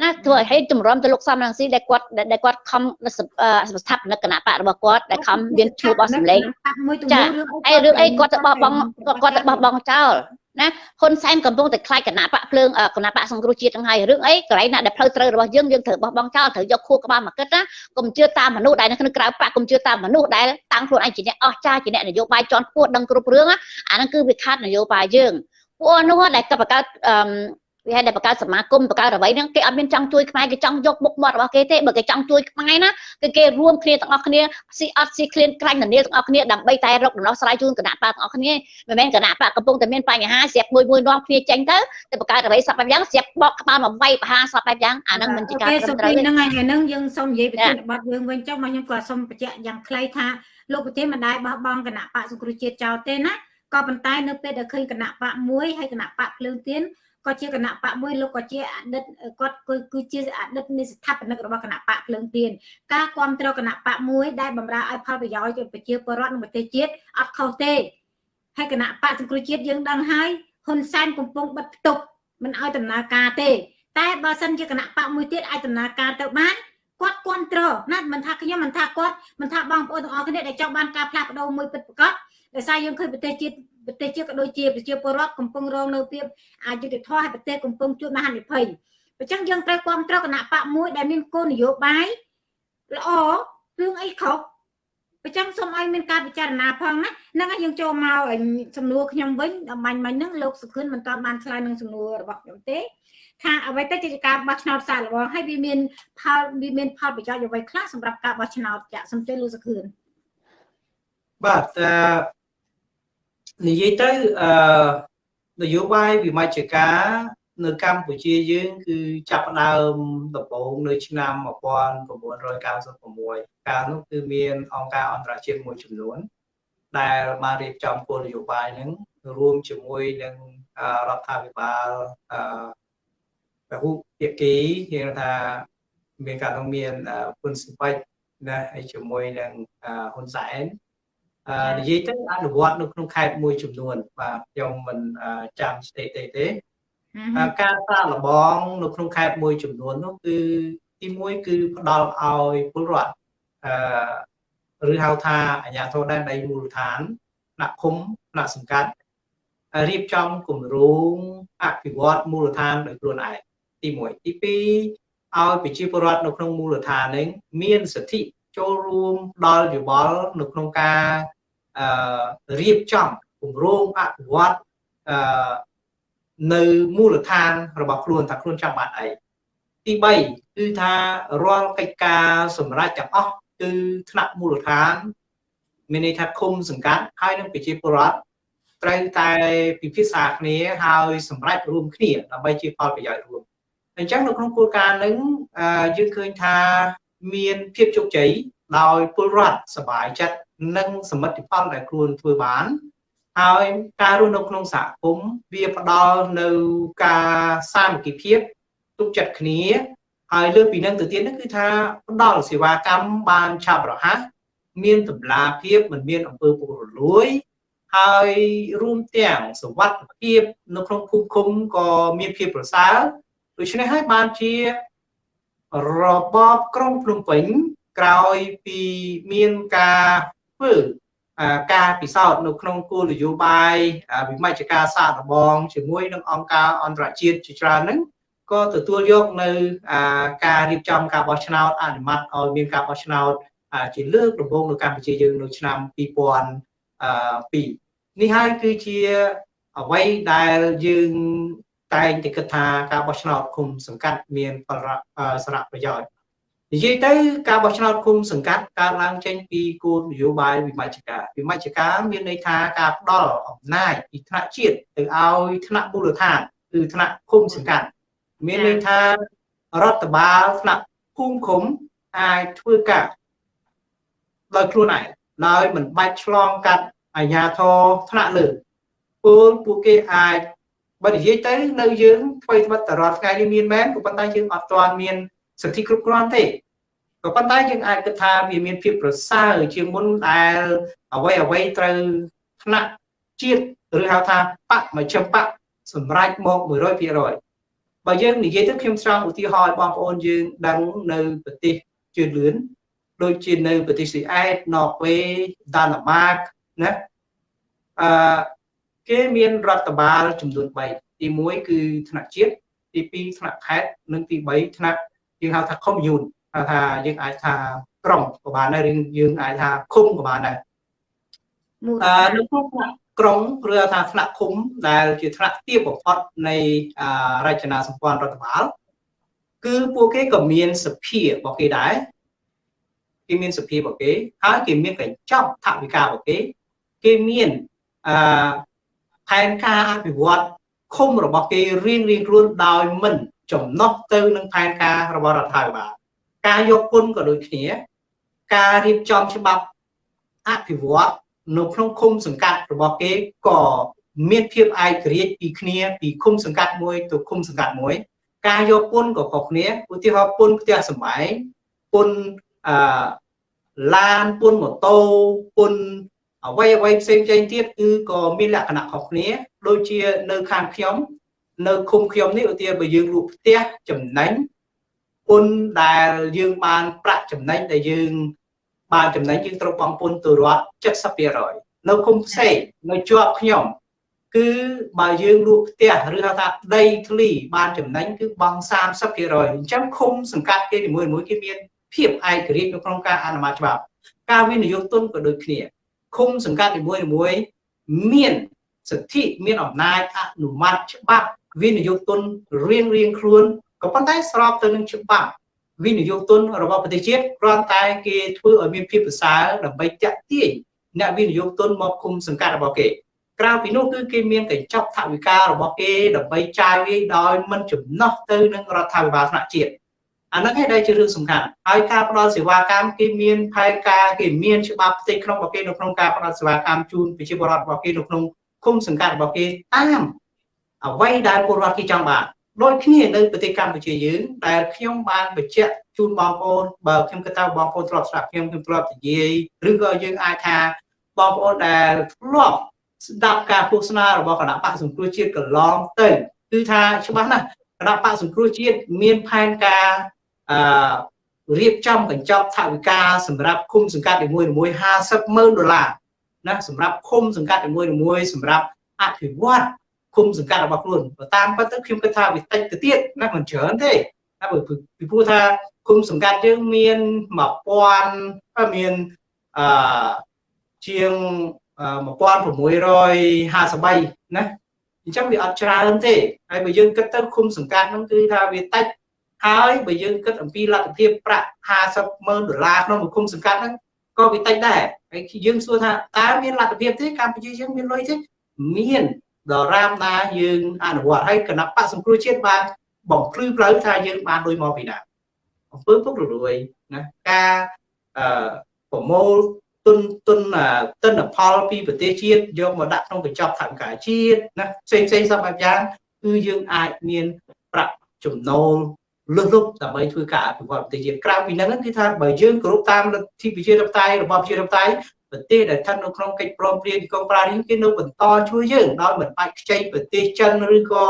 ណាធ្វើឲ្យហេតុចម្រំទៅលោកសំរងស៊ីដែលគាត់ដែលគាត់ខំស្ថាបនិកគណៈបករបស់គាត់ដែលខំមានឈ្មោះបោះសម្លេងចាអីរឿងអីគាត់ទៅបោះបង់គាត់ទៅបោះបង់ចោលណាហ៊ុនសែនកំពុងតែខ្លាចគណៈបកភ្លើងគណៈបកសង្គ្រោះជាតិទាំងហើយរឿងអីកន្លែងណាដែលផ្លូវត្រូវរបស់យើងយើងត្រូវបោះបង់ចោលត្រូវយកខួរក្បាលមកគិតណាកុំជឿតាមមនុស្សដែលនៅក្នុងក្រៅបកកុំជឿតាមមនុស្សដែលតាំងខ្លួនឯងជាអ្នកអស្ចារ្យជាអ្នកនយោបាយជាន់ខ្ពស់ដឹងគ្រប់រឿងអាហ្នឹងគឺវាខាត់នយោបាយយើងពួកនោះដែលកបកើតអឺ វាហើយដែលបង្កើតសមាគមបង្កើតអ្វីហ្នឹងគេអត់មានចង់ជួយខ្មែរគេចង់យកមុខមាត់របស់គេទេបើគេចង់ជួយខ្មែរណាគឺគេរួមគ្នាទាំងអស់គ្នាស៊ីអត់ស៊ីឃ្លានក្រាញ់នានាទាំងអស់គ្នាដើម្បីតែរកដំណោះស្រាយជូនគណៈបកទាំងអស់គ្នាមិនមែនគណៈបកកំពុងតែមានបញ្ហាស្រាប់មួយមួយនាំគ្នាចេញទៅទៅបង្កើតអ្វីសពបែបយ៉ាងស្រាប់បកក្បាលមកវាយបហាសពបែបយ៉ាងអាហ្នឹងមិនជាការត្រឹមត្រូវទេហ្នឹងហើយហ្នឹងយើងសូមនិយាយប្រធានបទយើងវិញចុះមកខ្ញុំក៏សូមបញ្ជាក់យ៉ាងខ្លីថាលោកប្រធានមិនដែលបោះបង់គណៈបកសង្គ្រោះជាតិចោលទេណាក៏ប៉ុន្តែនៅពេលដែលឃើញគណៈបកមួយហើយគណៈបកភ្លើងទៀន ក៏ជាគណៈបកមួយលោកក៏ជាអតីតគាត់គឺជាអតីតនៃស្ថាបនិករបស់គណៈបកភ្លើងទៀនការគ្រប់គ្រងគណៈបកមួយដែលបម្រើឲ្យផលប្រយោជន៍ប្រជាពលរដ្ឋនិងប្រទេសជាតិអត់ខុសទេហើយគណៈបកសង្គ្រោះជាតិយើងដឹងហើយហ៊ុនសែនកំពុងបិទផ្ទុកមិនឲ្យដំណើរការទេ តែបើសិនជាគណៈបកមួយទៀតអាចដំណើរការទៅបានគាត់គ្រប់គ្រងណាមិនថាខ្ញុំមិនថាគាត់មិនថាបងប្អូនទាំងអស់គ្នាដែលចង់បានការផ្លាស់ប្ដូរមួយពិតប្រាកដដោយសារយើងឃើញប្រទេសជាតិ ប្រទេសជាតិក៏ដូចជាប្រជាពលរដ្ឋកំពុងរងនៅភាពអយុត្តិធម៌ហើយប្រទេសកំពុងជួបមហានិភ័យអញ្ចឹងយើងត្រូវគ្រប់គ្រងគណៈបកមួយដែលមានគោលនយោបាយល្អរឿងអីខុសអញ្ចឹងសូមឲ្យមានការពិចារណាផងណាហ្នឹងហើយយើងចូលមកសំណួរខ្ញុំវិញអំបញ្ញមិញហ្នឹងលោកសុខឿនមិនតាន់បានឆ្លើយនឹងសំណួររបស់ខ្ញុំទេថាអ្វីទៅជាការបោះឆ្នោតសាកល្បងហើយវាមានផលវាមានផលប្រយោជន៍អ្វីខ្លះសម្រាប់ការបោះឆ្នោតចាក់សំជិះលោកសុខឿនបាទអឺ និយាយទៅអឺនយោបាយវិមជ្ឈការនៅកម្ពុជាយើងគឺចាប់ផ្ដើមដំបូងនៅឆ្នាំ1996កាលនោះគឺមានអង្គការអន្តរជាតិមួយចំនួន ដែលបានរៀបចំគោលនយោបាយហ្នឹងរួមជាមួយនឹងរដ្ឋាភិបាលអឺពហុភាគីយើងថាមានការនឹងមានពុនសិបិចណាហើយជាមួយនឹងហ៊ុនសែនអឺ និយាយទៅអនុវត្តនៅក្នុងខេត្តមួយចំនួនបាទខ្ញុំមិនចាំស្ថិតិទេការសាកល្បងនៅក្នុងខេត្តមួយចំនួននោះគឺទី1គឺផ្ដល់ឲ្យពលរដ្ឋអឺឬហៅថាអាជ្ញាធរដែនដីមូលដ្ឋានថ្នាក់ឃុំថ្នាក់សង្កាត់រៀបចំគម្រោងអភិវឌ្ឍមូលដ្ឋានដោយខ្លួនឯងទី1ទី2ឲ្យប្រជាពលរដ្ឋនៅក្នុងមូលដ្ឋាននេះមានសិទ្ធិ ចូលរួមដល់យោបល់នៅក្នុងការអឺរៀបចំគម្រោងអភិវឌ្ឍអឺនៅមូលដ្ឋានរបស់ខ្លួនថាខ្លួនចាំបាច់អីទី3គឺថារាល់កិច្ចការសម្រាប់ទាំងអស់គឺថ្នាក់មូលដ្ឋានមានន័យថាឃុំសង្កាត់ហើយនឹងប្រជាពលរដ្ឋត្រូវតែពិភាក្សាគ្នាហើយសម្រេចរួមគ្នាដើម្បីជាផលប្រយោជន៍រួមអញ្ចឹងនៅក្នុងគោលការណ៍នឹងយើងឃើញថា មានភាពជោគជ័យដោយពលរដ្ឋសบายចិត្តនិងសមិទ្ធផលដែលខ្លួនធ្វើបានហើយការរស់នៅក្នុងសហគមន៍វាផ្ដល់នៅការសាមគ្គីភាពទុកចិត្តគ្នាហើយលើពីនឹងទៅទៀតគឺថាផ្ដល់សេវាកម្មបានឆាប់រហ័សមានតម្លាភាពមិនមានអំពើពុករលួយហើយរួមទាំងសวัสดิភាពនៅក្នុងភូមិឃុំក៏មានភាពប្រសើរដូច្នេះហើយបានជា របបក្រុងភ្នំពេញក្រោយពីមានការធ្វើការពិសោធន៍នៅក្នុងគោលនយោបាយវិមជ្ឈការសាកល្បងជាមួយនឹងអង្គការអន្តរជាតិជាច្រើនហ្នឹងក៏ទទួលយកនៅការរៀបចំការបោះឆ្នោតអនុម័តឲ្យមានការបោះឆ្នោតជាលើកដំបូងនៅកម្ពុជាយើងនៅឆ្នាំ2002នេះហើយគឺជាអ្វីដែលយើង តែងតែគិតថាការបោះឆ្នោតគុំសង្កាត់មានសារៈប្រយោជន៍និយាយទៅការបោះឆ្នោតគុំសង្កាត់កើតឡើងចេញពីគោលនយោបាយវិមជ្ឈការវិមជ្ឈការមានន័យថាការផ្ដល់អំណាចពីថ្នាក់ជាតិទៅឲ្យថ្នាក់មូលដ្ឋានគឺថ្នាក់គុំសង្កាត់មានន័យថារដ្ឋបាលថ្នាក់ភូមិឃុំអាចធ្វើការដោយខ្លួនឯងដោយមិនបាច់ឆ្លងកាត់អាជ្ញាធរថ្នាក់លើពលពួកគេអាច បើនិយាយទៅនៅយើងធ្វើត្បិតតរាល់ថ្ងៃនេះមានមែនក៏ប៉ុន្តែយើងអត់ទាន់មានសិទ្ធិគ្រប់គ្រាន់ទេក៏ប៉ុន្តែយើងអាចគិតថាវាមានភាពប្រសើរជាងមុនដែលអ្វីអ្វីត្រូវថ្នាក់ជាតិឬហៅថាបកមជ្ឈបកសម្រាប់មក100%បើយើងនិយាយទៅខ្ញុំចង់ឧទាហរណ៍ឲ្យបងប្អូនយើងដឹងនៅប្រទេសជឿនលឿនដូចជានៅប្រទេសស៊ីអែតណ័រវេដាណាម៉ាកណាអឺ គេមានរដ្ឋបាលចំនួន3ទី1គឺថ្នាក់ជាតិទី2ថ្នាក់ខេត្តនិងទី3ថ្នាក់យើងហៅថា commune ហៅថាយើងអាចថាក្រុងក៏បានដែរឬយើងអាចថាឃុំក៏បានដែរអឺនៅក្នុងថ្នាក់ក្រុងឬថាថ្នាក់ឃុំដែលជាថ្នាក់ទាបបំផុតនៃរចនាសម្ព័ន្ធរដ្ឋបាលគឺពួកគេក៏មានសភារបស់គេដែរគេមានសភារបស់គេហើយគេមានកញ្ចប់ថវិការបស់គេគេមានអឺ ផែនការអភិវឌ្ឍឃុំរបស់គេរៀងរៀងខ្លួនដោយមិនចំណុះទៅនឹងផែនការរបស់រដ្ឋាភិបាលការយកគុណក៏ដូចគ្នា ការរៀបចំច្បាប់អភិវឌ្ឍនៅក្នុងឃុំសង្កាត់របស់គេក៏មានភាពឯករាជ្យពីគ្នាពីឃុំសង្កាត់មួយទៅឃុំសង្កាត់មួយ ការយកពុនក៏ខុសគ្នាឧទាហរណ៍ពុនផ្ទះសម្បែងពុនអឺឡានពុនម៉ូតូពុន អ្វីអ្វីផ្សេងផ្សេងទៀតគឺក៏មានលក្ខណៈខុសគ្នា ដូចជានៅខាងខ្ញុំ នៅឃុំខ្ញុំនេះឧទាហរណ៍បើយើងលក់ផ្ទះចំណេញពុនដែលយើងបានប្រាក់ចំណេញដែលយើង បានចំណេញយើងត្រូវបង់ពុនទៅរដ្ឋ70%នៅឃុំផ្សេងនៅជាប់ខ្ញុំគឺបើយើងលក់ផ្ទះឬហៅថាដីធ្លីបានចំណេញគឺបង់30%អញ្ចឹងឃុំសង្កាត់គេនីមួយៗគេមានភាពឯករាជ្យនៅក្នុងការអនុម័តច្បាប់ការវិនិយោគទុនក៏ដូចគ្នា ឃុំសង្កាត់នីមួយៗមានសិទ្ធិមានអំណាចអនុម័តច្បាប់វិនិយោគទុនរៀងរៀងខ្លួនក៏ប៉ុន្តែស្របទៅនឹងច្បាប់វិនិយោគទុនរបស់ប្រទេសជាតិគ្រាន់តែគេធ្វើឲ្យមានភាពប្រសើរដើម្បីតាក់ទាញអ្នកវិនិយោគទុនមកគុំសង្កាត់របស់គេក្រៅពីនោះគឺគេមានកញ្ចប់ថវិការបស់គេដើម្បីចាយវាយដោយមិនចំណោះទៅនឹងរដ្ឋាភិបាលថ្នាក់ជាតិ អាហ្នឹងឯងដែលជារឿងសំខាន់ហើយការផ្ដល់សេវាកម្មគេមានផែនការគេមានច្បាប់ផ្ទៃក្នុងរបស់គេនៅក្នុងការផ្ដល់សេវាកម្មជូនប្រជាពលរដ្ឋរបស់គេនៅក្នុងគុំសង្កាត់របស់គេតាមអ្វីដែលពលរដ្ឋគេចង់បានដូចគ្នានៅប្រទេសកម្ពុជាយើងដែលខ្ញុំបានបញ្ជាក់ជូនបងប្អូនបើខ្ញុំគិតថាបងប្អូនធ្លាប់ស្ដាប់ខ្ញុំខ្ញុំធ្លាប់និយាយឬក៏យើងអាចថាបងប្អូនដែលធ្លាប់ស្ដាប់ការឃោសនារបស់គណៈបកសង្គ្រោះជាតិកន្លងទៅគឺថាច្បាស់ណាស់គណៈបកសង្គ្រោះជាតិមានផែនការ អឺរៀបចំកញ្ចប់ថវិកាសម្រាប់គុំសង្កាត់នីមួយៗ50ម៉ឺនដុល្លារណាសម្រាប់គុំសង្កាត់នីមួយៗសម្រាប់អភិវឌ្ឍគុំសង្កាត់របស់ខ្លួនបើតាមពិតទៅខ្ញុំគិតថាវាតិចទៅទៀតណាមិនច្រើនទេណាពីព្រោះថាគុំសង្កាត់យើងមាន1000មានអឺជាង1653ណាអញ្ចឹងវាអត់ច្រើនទេហើយបើយើងគិតទៅគុំសង្កាត់ហ្នឹងគឺថាវាតិច ហើយបើយើងគិតអំពីលទ្ធភាពប្រាក់50ម៉ឺនដុល្លារក្នុងមួយគុំសង្កាត់ហ្នឹងក៏វាតិចដែរហើយយើងសួរថាតើមានលទ្ធភាពទេកម្ពុជាយើងមានលុយទេមានដរាបណាយើងអនុវត្តហើយគណៈបកសង្គ្រោះជាតិបានបំភ្លឺផ្លូវថាយើងបានលុយមកពីណាអំពើពុករលួយណាការអឺប្រមូលទុនទុនទិន្នផលពីប្រទេសជាតិយកមកដាក់ក្នុងកញ្ចប់ថវិកាជាតិណាផ្សេងផ្សេងសពបែបយ៉ាងគឺយើងអាចមានប្រាក់ចំណូល លុះលុបដើម្បីធ្វើការអភិវឌ្ឍប្រទេសជាតិក្រៅពីហ្នឹងគឺថាបើយើងគោរពតាមលទ្ធិប្រជាធិបតេយ្យរបស់ប្រជាធិបតេយ្យប្រទេសដែលស្ថិតនៅក្នុងកិច្ចព្រមព្រៀងទីក្រុងប៉ារីសគេនៅបន្តជួយយើងដោយមិនបាច់ខ្ចីប្រទេសចិនឬក៏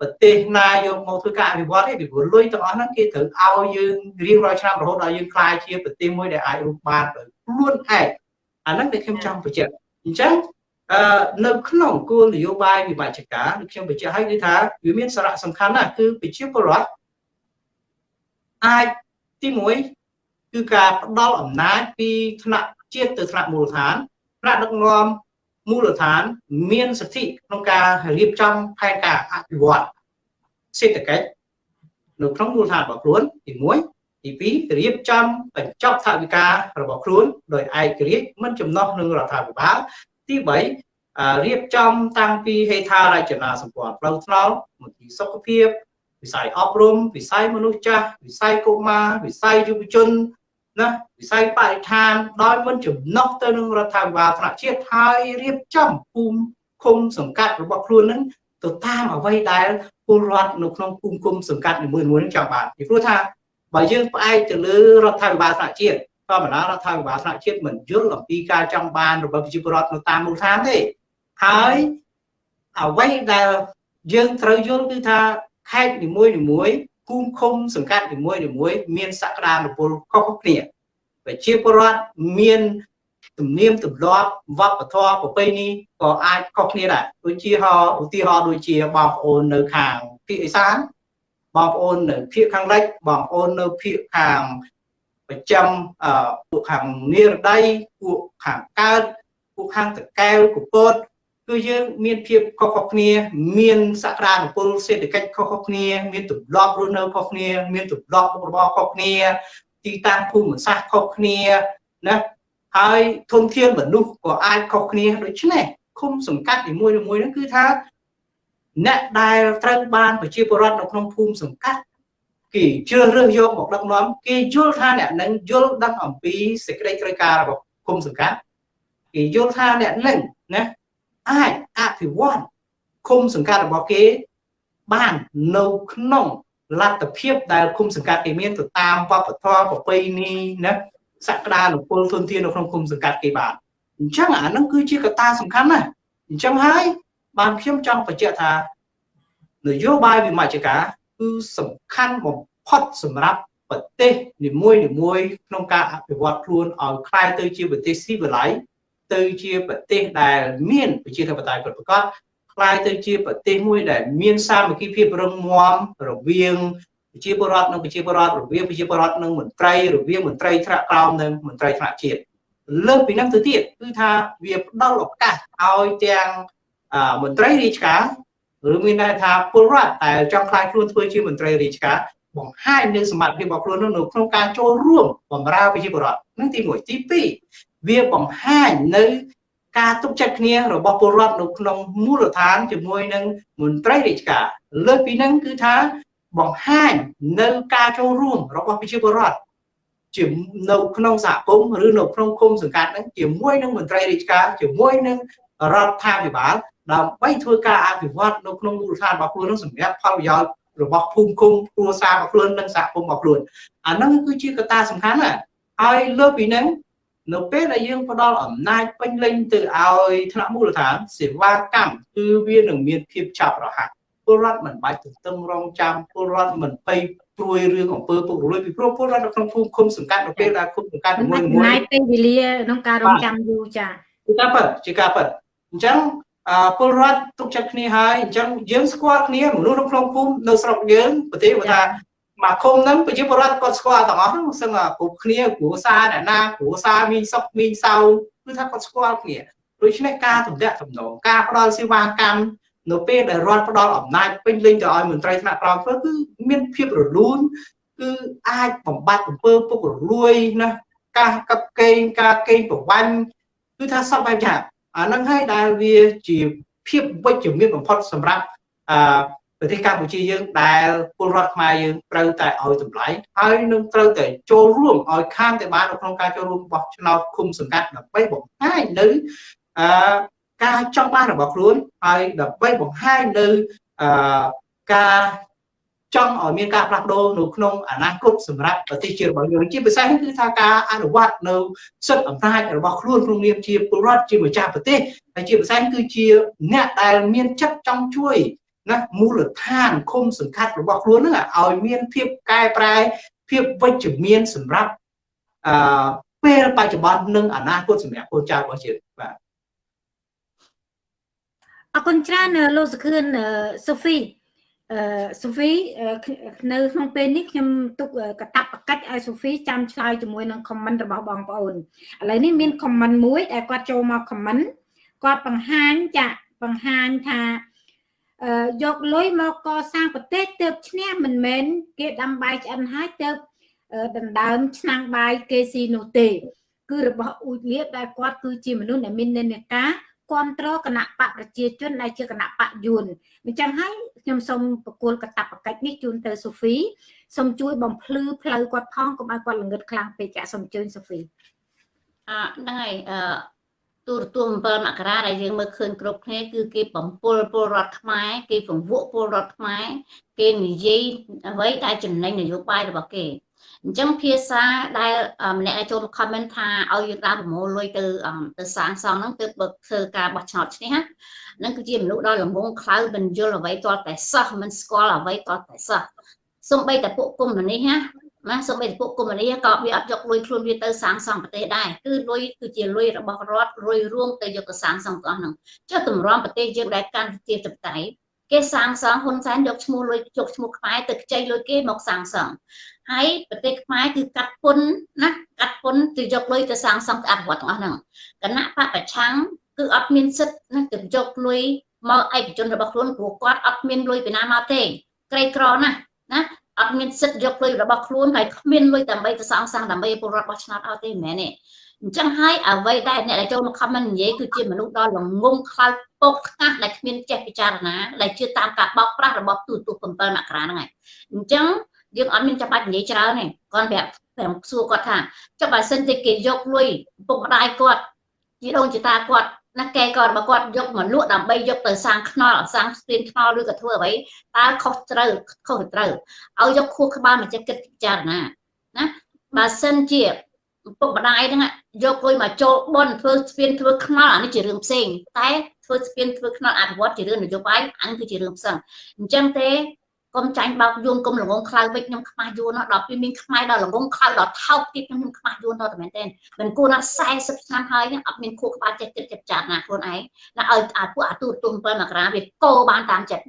ប្រទេសណាយកមកធ្វើការអភិវឌ្ឍទេពីព្រោះលុយទាំងអស់ហ្នឹងគេត្រូវឲ្យយើងរៀងរាល់ឆ្នាំរហូតដល់យើងក្លាយជាប្រទេសមួយដែលអាចរស់បានដោយខ្លួនឯងអាហ្នឹងដែលខ្ញុំចង់បញ្ជាក់អញ្ចឹងអឺនៅក្នុងគោលនយោបាយវិបត្តិការដូចខ្ញុំបញ្ជាក់ឲ្យគឺថាវាមានសារៈសំខាន់ណាស់គឺប្រជាពលរដ្ឋ អាចទី1គឺការផ្ដល់អំណាចពីថ្នាក់ជាតិទៅថ្នាក់មូលដ្ឋានថ្នាក់ដឹកនាំមូលដ្ឋាន មានសិទ្ធិក្នុងការរៀបចំផែនការអភិវឌ្ឍសេដ្ឋកិច្ចនៅក្នុងមូលដ្ឋានរបស់ខ្លួនទី1ទី2រៀបចំបញ្ចប់ថវិការបស់ខ្លួនដោយឯករាជ្យមិនចំណោះនឹងរដ្ឋាភិបាលទី3រៀបចំតាំងពីហេដ្ឋារចនាសម្ព័ន្ធផ្លូវថ្នល់មន្ទីរសុខភាព វិស័យអប់រំវិស័យមនុស្សចាស់វិស័យកុមារវិស័យយុវជនណាវិស័យបរិស្ថានដោយមិនចំណុះទៅនឹងរដ្ឋាភិបាលថ្នាក់ជាតិហើយរៀបចំភូមិឃុំសង្កាត់របស់ខ្លួននឹងទៅតាមអ្វីដែលពលរដ្ឋនៅក្នុងភូមិឃុំសង្កាត់នីមួយៗនឹងចង់បានពីព្រោះថាបើយើងផ្អែកទៅលើរដ្ឋាភិបាលថ្នាក់ជាតិធម្មតារដ្ឋាភិបាលថ្នាក់ជាតិមិនយល់អំពីការចង់បានរបស់ប្រជាពលរដ្ឋនៅតាមមូលដ្ឋានទេហើយអ្វីដែលយើងត្រូវយល់គឺថា ខេត្តនីមួយនីមួយភូមិឃុំសង្កាត់នីមួយនីមួយមានសក្តានុពលខុសៗគ្នាប្រជាពលរដ្ឋមានទំនៀមទម្លាប់វប្បធម៌ប្រពៃណីក៏អាចខុសគ្នាដែរដូចជាឧទាហរណ៍ដូចជាបងប្អូននៅខាងភាគឦសានបងប្អូននៅភាគខាងលិចបងប្អូននៅភាគខាងប្រចាំពួកខាងនិរដីពួកខាងកើតពួកខាងតកែវកពត គឺយើងមានភាពខុសៗគ្នា មានសក្តានុពលសេដ្ឋកិច្ចខុសៗគ្នាមានទម្លាប់រស់នៅខុសគ្នា មានទម្លាប់មុខរបរខុសគ្នាទីតាំងភូមិសាស្ត្រខុសគ្នាណាហើយធនធានមនុស្សក៏អាចខុសគ្នាដូច្នេះឃុំសង្កាត់នីមួយៗហ្នឹងគឺថាអ្នកដែលត្រូវបានប្រជាពលរដ្ឋនៅក្នុងភូមិសង្កាត់គេជ្រើសរើសយកមកដឹកនាំគេយល់ថាអ្នកនឹងយល់ដឹងអំពីសេចក្តីត្រូវការរបស់ភូមិសង្កាត់គេយល់ថាអ្នកនឹងណា អាចអភិវឌ្ឍឃុំសង្កាត់របស់គេបាននៅក្នុងលទ្ធភាពដែលឃុំសង្កាត់គេមានទៅតាមវប្បធម៌ប្រពៃណីណាសក្តានុពលទុនធាននៅក្នុងឃុំសង្កាត់គេបានអញ្ចឹងអានឹងគឺជាកត្តាសំខាន់ណាស់អញ្ចឹងហើយបានខ្ញុំចង់បញ្ជាក់ថានយោបាយវិមជ្ឈការគឺសំខាន់បំផុតសម្រាប់ប្រទេសនីមួយនីមួយក្នុងការអភិវឌ្ឍខ្លួនឲ្យคล้ายទៅជាប្រទេសស៊ីវិល័យ ទៅជាប្រទេសដែលមានប្រជាធិបតេយ្យពិតប្រាកដខ្លាយទៅជាប្រទេសមួយដែលមានសាមគ្គីភាពរឹងមាំរវាងប្រជាពលរដ្ឋនិងប្រជាពលរដ្ឋរវាងប្រជាពលរដ្ឋនិងមន្ត្រីរវាងមន្ត្រីថ្នាក់ក្រោមនិងមន្ត្រីថ្នាក់ជាតិលើសពីនោះទៅទៀតគឺថាវាផ្ដល់ឱកាសឲ្យទាំងមន្ត្រីរាជការឬមានន័យថាពលរដ្ឋដែលចង់ខ្លាយខ្លួនធ្វើជាមន្ត្រីរាជការបង្ហាញនៅសមត្ថភាពរបស់ខ្លួននៅក្នុងការចូលរួមបម្រើប្រជាពលរដ្ឋនឹងទី1ទី2 វាបង្ហាញនៅការទុកចិត្តគ្នារបស់ពលរដ្ឋនៅក្នុងមូលដ្ឋានជាមួយនឹងមន្ត្រីរាជការលើសពីនឹងគឺថាបង្ហាញនៅការចូលរួមរបស់ប្រជាពលរដ្ឋជានៅក្នុងសហគមន៍ឬនៅក្នុងគុំសង្កាត់ហ្នឹងជាមួយនឹងមន្ត្រីរាជការជាមួយនឹងរដ្ឋាភិបាលដើម្បីធ្វើការអភិវឌ្ឍនៅក្នុងមូលដ្ឋានរបស់ខ្លួននឹងសម្រាប់ផលប្រយោជន៍របស់ភូមិឃុំគ្រួសាររបស់ខ្លួននិងសហគមន៍របស់ខ្លួនអាហ្នឹងគឺជាកត្តាសំខាន់ណាស់ហើយលើពីហ្នឹង នៅពេលដែលយើងផ្ដល់អំណាចពេញលេញទៅឲ្យថ្នាក់មូលដ្ឋានសេវាកម្មគឺវានឹងមានភាពឆាប់រហ័សពលរដ្ឋមិនបាច់ទន្ទឹងរង់ចាំពលរដ្ឋមិនភ័យព្រួយរឿងអំពើពុករលួយពីព្រោះពលរដ្ឋនៅក្នុងភូមិឃុំសង្កាត់នៅពេលដែលឃុំសង្កាត់មួយមួយពេលវេលាក្នុងការរងចាំយូរចា៎ជាការពិតជាការពិតអញ្ចឹងអពលរដ្ឋទុកចិត្តគ្នាហើយអញ្ចឹងយើងស្គាល់គ្នាមនុស្សនៅក្នុងភូមិនៅស្រុកយើងប្រទេសបើថា មកឃុំហ្នឹងប្រជាពលរដ្ឋគាត់ស្គាល់ទាំងអស់ហ្នឹងសឹងគ្រប់គ្នាគ្រួសារអ្នកណាគ្រួសារមីងសុកមីងសៅគឺថាគាត់ស្គាល់គ្នាដូច្នេះការតំណាក់តំណងការផ្ដល់សេវាកម្មនៅពេលដែលរដ្ឋផ្ដល់អំណាចពេញលេញទៅឲ្យមន្ត្រីថ្នាក់ក្រោមធ្វើគឺមានភាពរលូនគឺអាចបំបត្តិអំពើពុករលួយណាការកាប់កេងការកេងប្រវ័ញ្ចគឺថាសពបែបយ៉ាងអានឹងហើយដែលវាជាភាពវិជ្ជមានបំផុតសម្រាប់អឺ ប្រទេសកម្ពុជាយើងដែលពលរដ្ឋខ្មែរយើងត្រូវតែឲ្យតម្លៃហើយនឹងត្រូវតែចូលរួមឲ្យខានតែបាននៅក្នុងការចូលរួមបោះឆ្នោតឃុំសង្កាត់ដើម្បីបង្ហាញនៅអឺការចង់បានរបស់ខ្លួនហើយដើម្បីបង្ហាញនៅអឺការចង់ឲ្យមានការផ្លាស់ប្ដូរនៅក្នុងអនាគតសម្រាប់ប្រទេសជាតិរបស់យើងជាពិសេសគឺថាការអនុវត្តនៅសិទ្ធិអំណាចរបស់ខ្លួនក្នុងនាមជាពលរដ្ឋជាម្ចាស់ប្រទេសហើយជាពិសេសគឺជាអ្នកដែលមានចិត្តចង់ជួយ ណាមូលដ្ឋានឃុំសង្កាត់របស់ខ្លួនហ្នឹងឲ្យមានភាពកែប្រែភាពវិជ្ជមានសម្រាប់អឺពេលបច្ចុប្បន្ននិងអនាគតសម្រាប់កូនចៅរបស់ជាតិបាទអរគុណច្រើនលោកសុខឿនសូហ្វីអឺសូហ្វីនៅក្នុងពេលនេះខ្ញុំទុកកតាបកិច្ចឲ្យសូហ្វីចាំឆ្លើយជាមួយនឹង comment របស់បងប្អូនឥឡូវនេះមាន comment មួយដែលគាត់ចូលមក comment គាត់បង្ហាញចាបង្ហាញថាអឺ យកលុយមកកសាងប្រទេសទៅឈ្នះមិនមែនគេដាំបាយឆ្អិនហើយទៅដណ្ដើមឆ្នាំងបាយគេស៊ីនោះទេ គឺរបស់អ៊ូចលៀបដែលគាត់គឺជាមនុស្សដែលមាននិន្នាការគ្រប់គ្រងគណៈបកប្រជាជនដែលជាគណៈបកយួនអញ្ចឹងហើយខ្ញុំសូមប្រគល់កតាបកិច្ចនេះជូនទៅសូហ្វីសូមជួយបំភ្លឺផ្លូវគាត់ផងកុំឲ្យគាត់ល្ងឹតខ្លាំងពេកចាសូមជើញសូហ្វីអហ្នឹងហើយអឺ ទូរទស្សន៍7មករាដែលយើងមើលឃើញគ្រប់គ្នាគឺគេបំពល់ពលរដ្ឋខ្មែរគេពង្វក់ពលរដ្ឋខ្មែរគេនិយាយអ្វីដែលចំណេញនយោបាយរបស់គេអញ្ចឹងភាសាដែលម្នាក់ចូលមក comment ថាឲ្យយើងដើរប្រមូលលុយទៅទៅសាងសង់ហ្នឹងទើបបើធ្វើការបោះឆ្នោតឈ្នះហ្នឹងគឺជាមនុស្សដល់លំងខ្លៅមិនយល់អ្វីទាល់តែសោះមិនស្គាល់អ្វីទាល់តែសោះសំបីតែពួកគុំនេះណា ណាសូម្បីតែពួកកុម្មុយនីក៏វាអត់យកលុយខ្លួនវាទៅសាងសង់ប្រទេសដែរគឺលុយគឺជាលុយរបស់រដ្ឋលុយរួមទៅយកទៅសាងសង់ទាំងអស់ហ្នឹងចុះតម្រាំប្រទេសយើងដែលកាន់ជាតបតៃគេសាងសង់ហ៊ុនសែនយកឈ្មោះលុយយកឈ្មោះខ្មែរទៅខ្ចីលុយគេមកសាងសង់ហើយប្រទេសខ្មែរគឺកាត់ពុនណាកាត់ពុនទៅយកលុយទៅសាងសង់អភិវឌ្ឍទាំងអស់ហ្នឹងគណៈបពប្រឆាំងគឺអត់មានសិទ្ធិណាទៅយកលុយមកឯកជនរបស់ខ្លួនព្រោះគាត់អត់មានលុយពីណាមកទេក្រីក្រណាស់ណា អត់មានសិទ្ធិយកលុយរបស់ខ្លួនហើយគ្មានលុយដើម្បីទៅសងសាំងដើម្បីពលរដ្ឋបោះឆ្នោតឲ្យទេមិនមែនទេអញ្ចឹងហើយអ្វីដែលអ្នកដែលចូលមក comment និយាយគឺជាមនុស្សដ៏ល្ងងខ្លោចពកខ្កាស់ដែលគ្មានចេះពិចារណាដែលជឿតាមការបោកប្រាស់របស់ទូទូ7មករាហ្នឹងហើយអញ្ចឹងយើងអត់មានចាំបាច់និយាយច្រើនទេគាត់ប្រាប់ប្រាប់សួរគាត់ថាចុះបើសិនតែគេយកលុយពុកម្ដាយគាត់ជីដូនជីតាគាត់ ណាកែក៏របស់គាត់យកមកលក់ដើម្បីយកទៅសាងខ្នល់សាងស្ពានខ្នល់ឬក៏ធ្វើអ្វីតើខុសត្រូវខុសត្រូវឲ្យយកខួរក្បាលមកចេះគិតពិចារណាណាបើសិនជាពុកម្ដាយហ្នឹងយកលុយមកចូលបនធ្វើស្ពានធ្វើខ្នល់អានេះជារឿងផ្សេងតែធ្វើស្ពានធ្វើខ្នល់អភិវឌ្ឍជារឿងនយោបាយអញគឺជារឿងផ្សេងអញ្ចឹងទេ កុំចាញ់បោកយួនកុំល្ងងខ្លៅពេកខ្ញុំខ្មាស់យួនដល់ពេលមានខ្មែរដល់ល្ងងខ្លៅដល់ថោកទៀតខ្ញុំខ្ញុំខ្មាស់យួនដល់តែមែនទេមិនគួរណា40ឆ្នាំហើយអត់មានខួរក្បាលចិត្តចិត្តចាត់ណាខ្លួនឯងណាឲ្យអាពួកអាទូរទស្សន៍7មករាវាកោបានតាមចិត្ត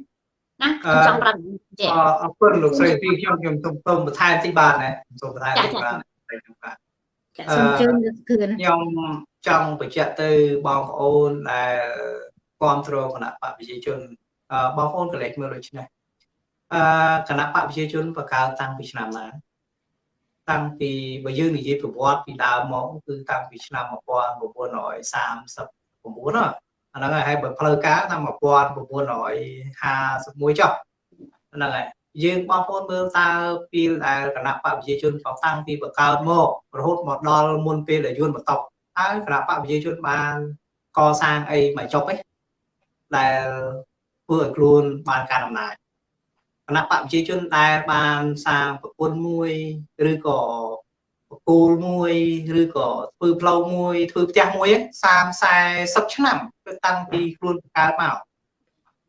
ណាខ្ញុំចង់ប្រាប់ចេះអរគុណលោកស្រីទីខ្ញុំខ្ញុំសូមសូមបន្ថែមតិចបាទណាសូមបន្ថែមតិចបាទបាទចាសូមជឿនលោកគឿនខ្ញុំចង់បញ្ជាក់ទៅបងប្អូនដែលគ្រប់គ្រងគណៈបព្វជិជនបងប្អូនកលេចមើលដូចនេះ អឺគណៈបកប្រជាជនបង្កើតតាំងពីឆ្នាំណាតាំងពីបើយើងនិយាយប្រវត្តិពីដើមមកគឺតាំងពីឆ្នាំ1939អាហ្នឹងហើយបើផ្លូវការតាំង1951ចុះហ្នឹងហើយយើងបងប្អូនមើលតើពេលដែលគណៈបកប្រជាជនតាំងពីបង្កើតមករហូតមកដល់មុនពេលដែលយួនបន្ទប់ហើយគណៈបកប្រជាជនបានកសាងអីមកចប់ឯងដែលធ្វើឲ្យខ្លួនបានការអំណាច គណៈបកប្រជាជនដែលបានសាងប្រពន្ធមួយឬក៏បកគោលមួយឬក៏ធ្វើផ្លូវមួយធ្វើផ្ទះមួយ30 40ឆ្នាំគឺតាំងពីខ្លួនបង្កើតមក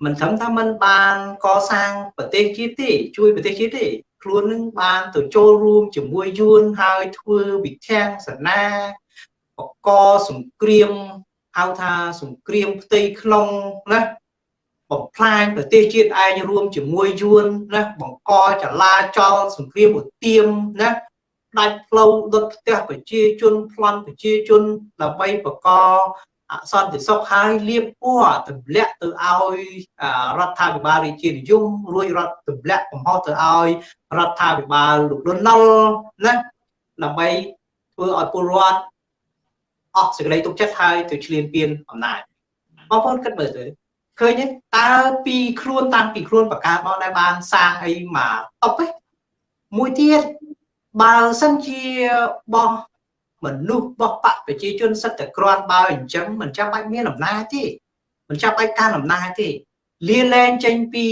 មិនត្រឹមថាมันបានកសាងប្រទេសជាតិទេជួយប្រទេសជាតិទេខ្លួននឹងបានទៅចូលរួមជាមួយយួនហើយធ្វើវិធានសនាបកសង្គ្រាមហៅថាសង្គ្រាមផ្ទៃក្នុងណា បំផ្លាញប្រទេសជាតិឯងរួមជាមួយយួនណាបង្កចលាចលសង្គ្រាមឧទាមណាដាច់ផ្លូវដុតផ្ទះប្រជាជនប្លន់ប្រជាជនដើម្បីបកអសន្តិសុខហើយលៀបពណ៌ទម្លាក់ទៅឲ្យរដ្ឋាភិបាលរាជានិយមរួចរដ្ឋទម្លាក់កំហុសទៅឲ្យរដ្ឋាភិបាលលោកលន់ណុលណាដើម្បីធ្វើឲ្យពលរដ្ឋអស់សេចក្តីទុកចិត្តហើយទៅឈ្លានពានអំណាចបងប្អូនគិតមើលទៅ ឃើញទេតើពីខ្លួនតាំងពីខ្លួនបកាមកដែលបានសាងអីមកតប់ទេមួយទៀតបើសិនជាបោះមនុស្សបោះបកប្រជាជនសិតតែក្រាន់បើអញ្ចឹងមិនចាំបាច់មានអំណាចទេមិនចាំបាច់កាន់អំណាចទេលាលែងចេញពី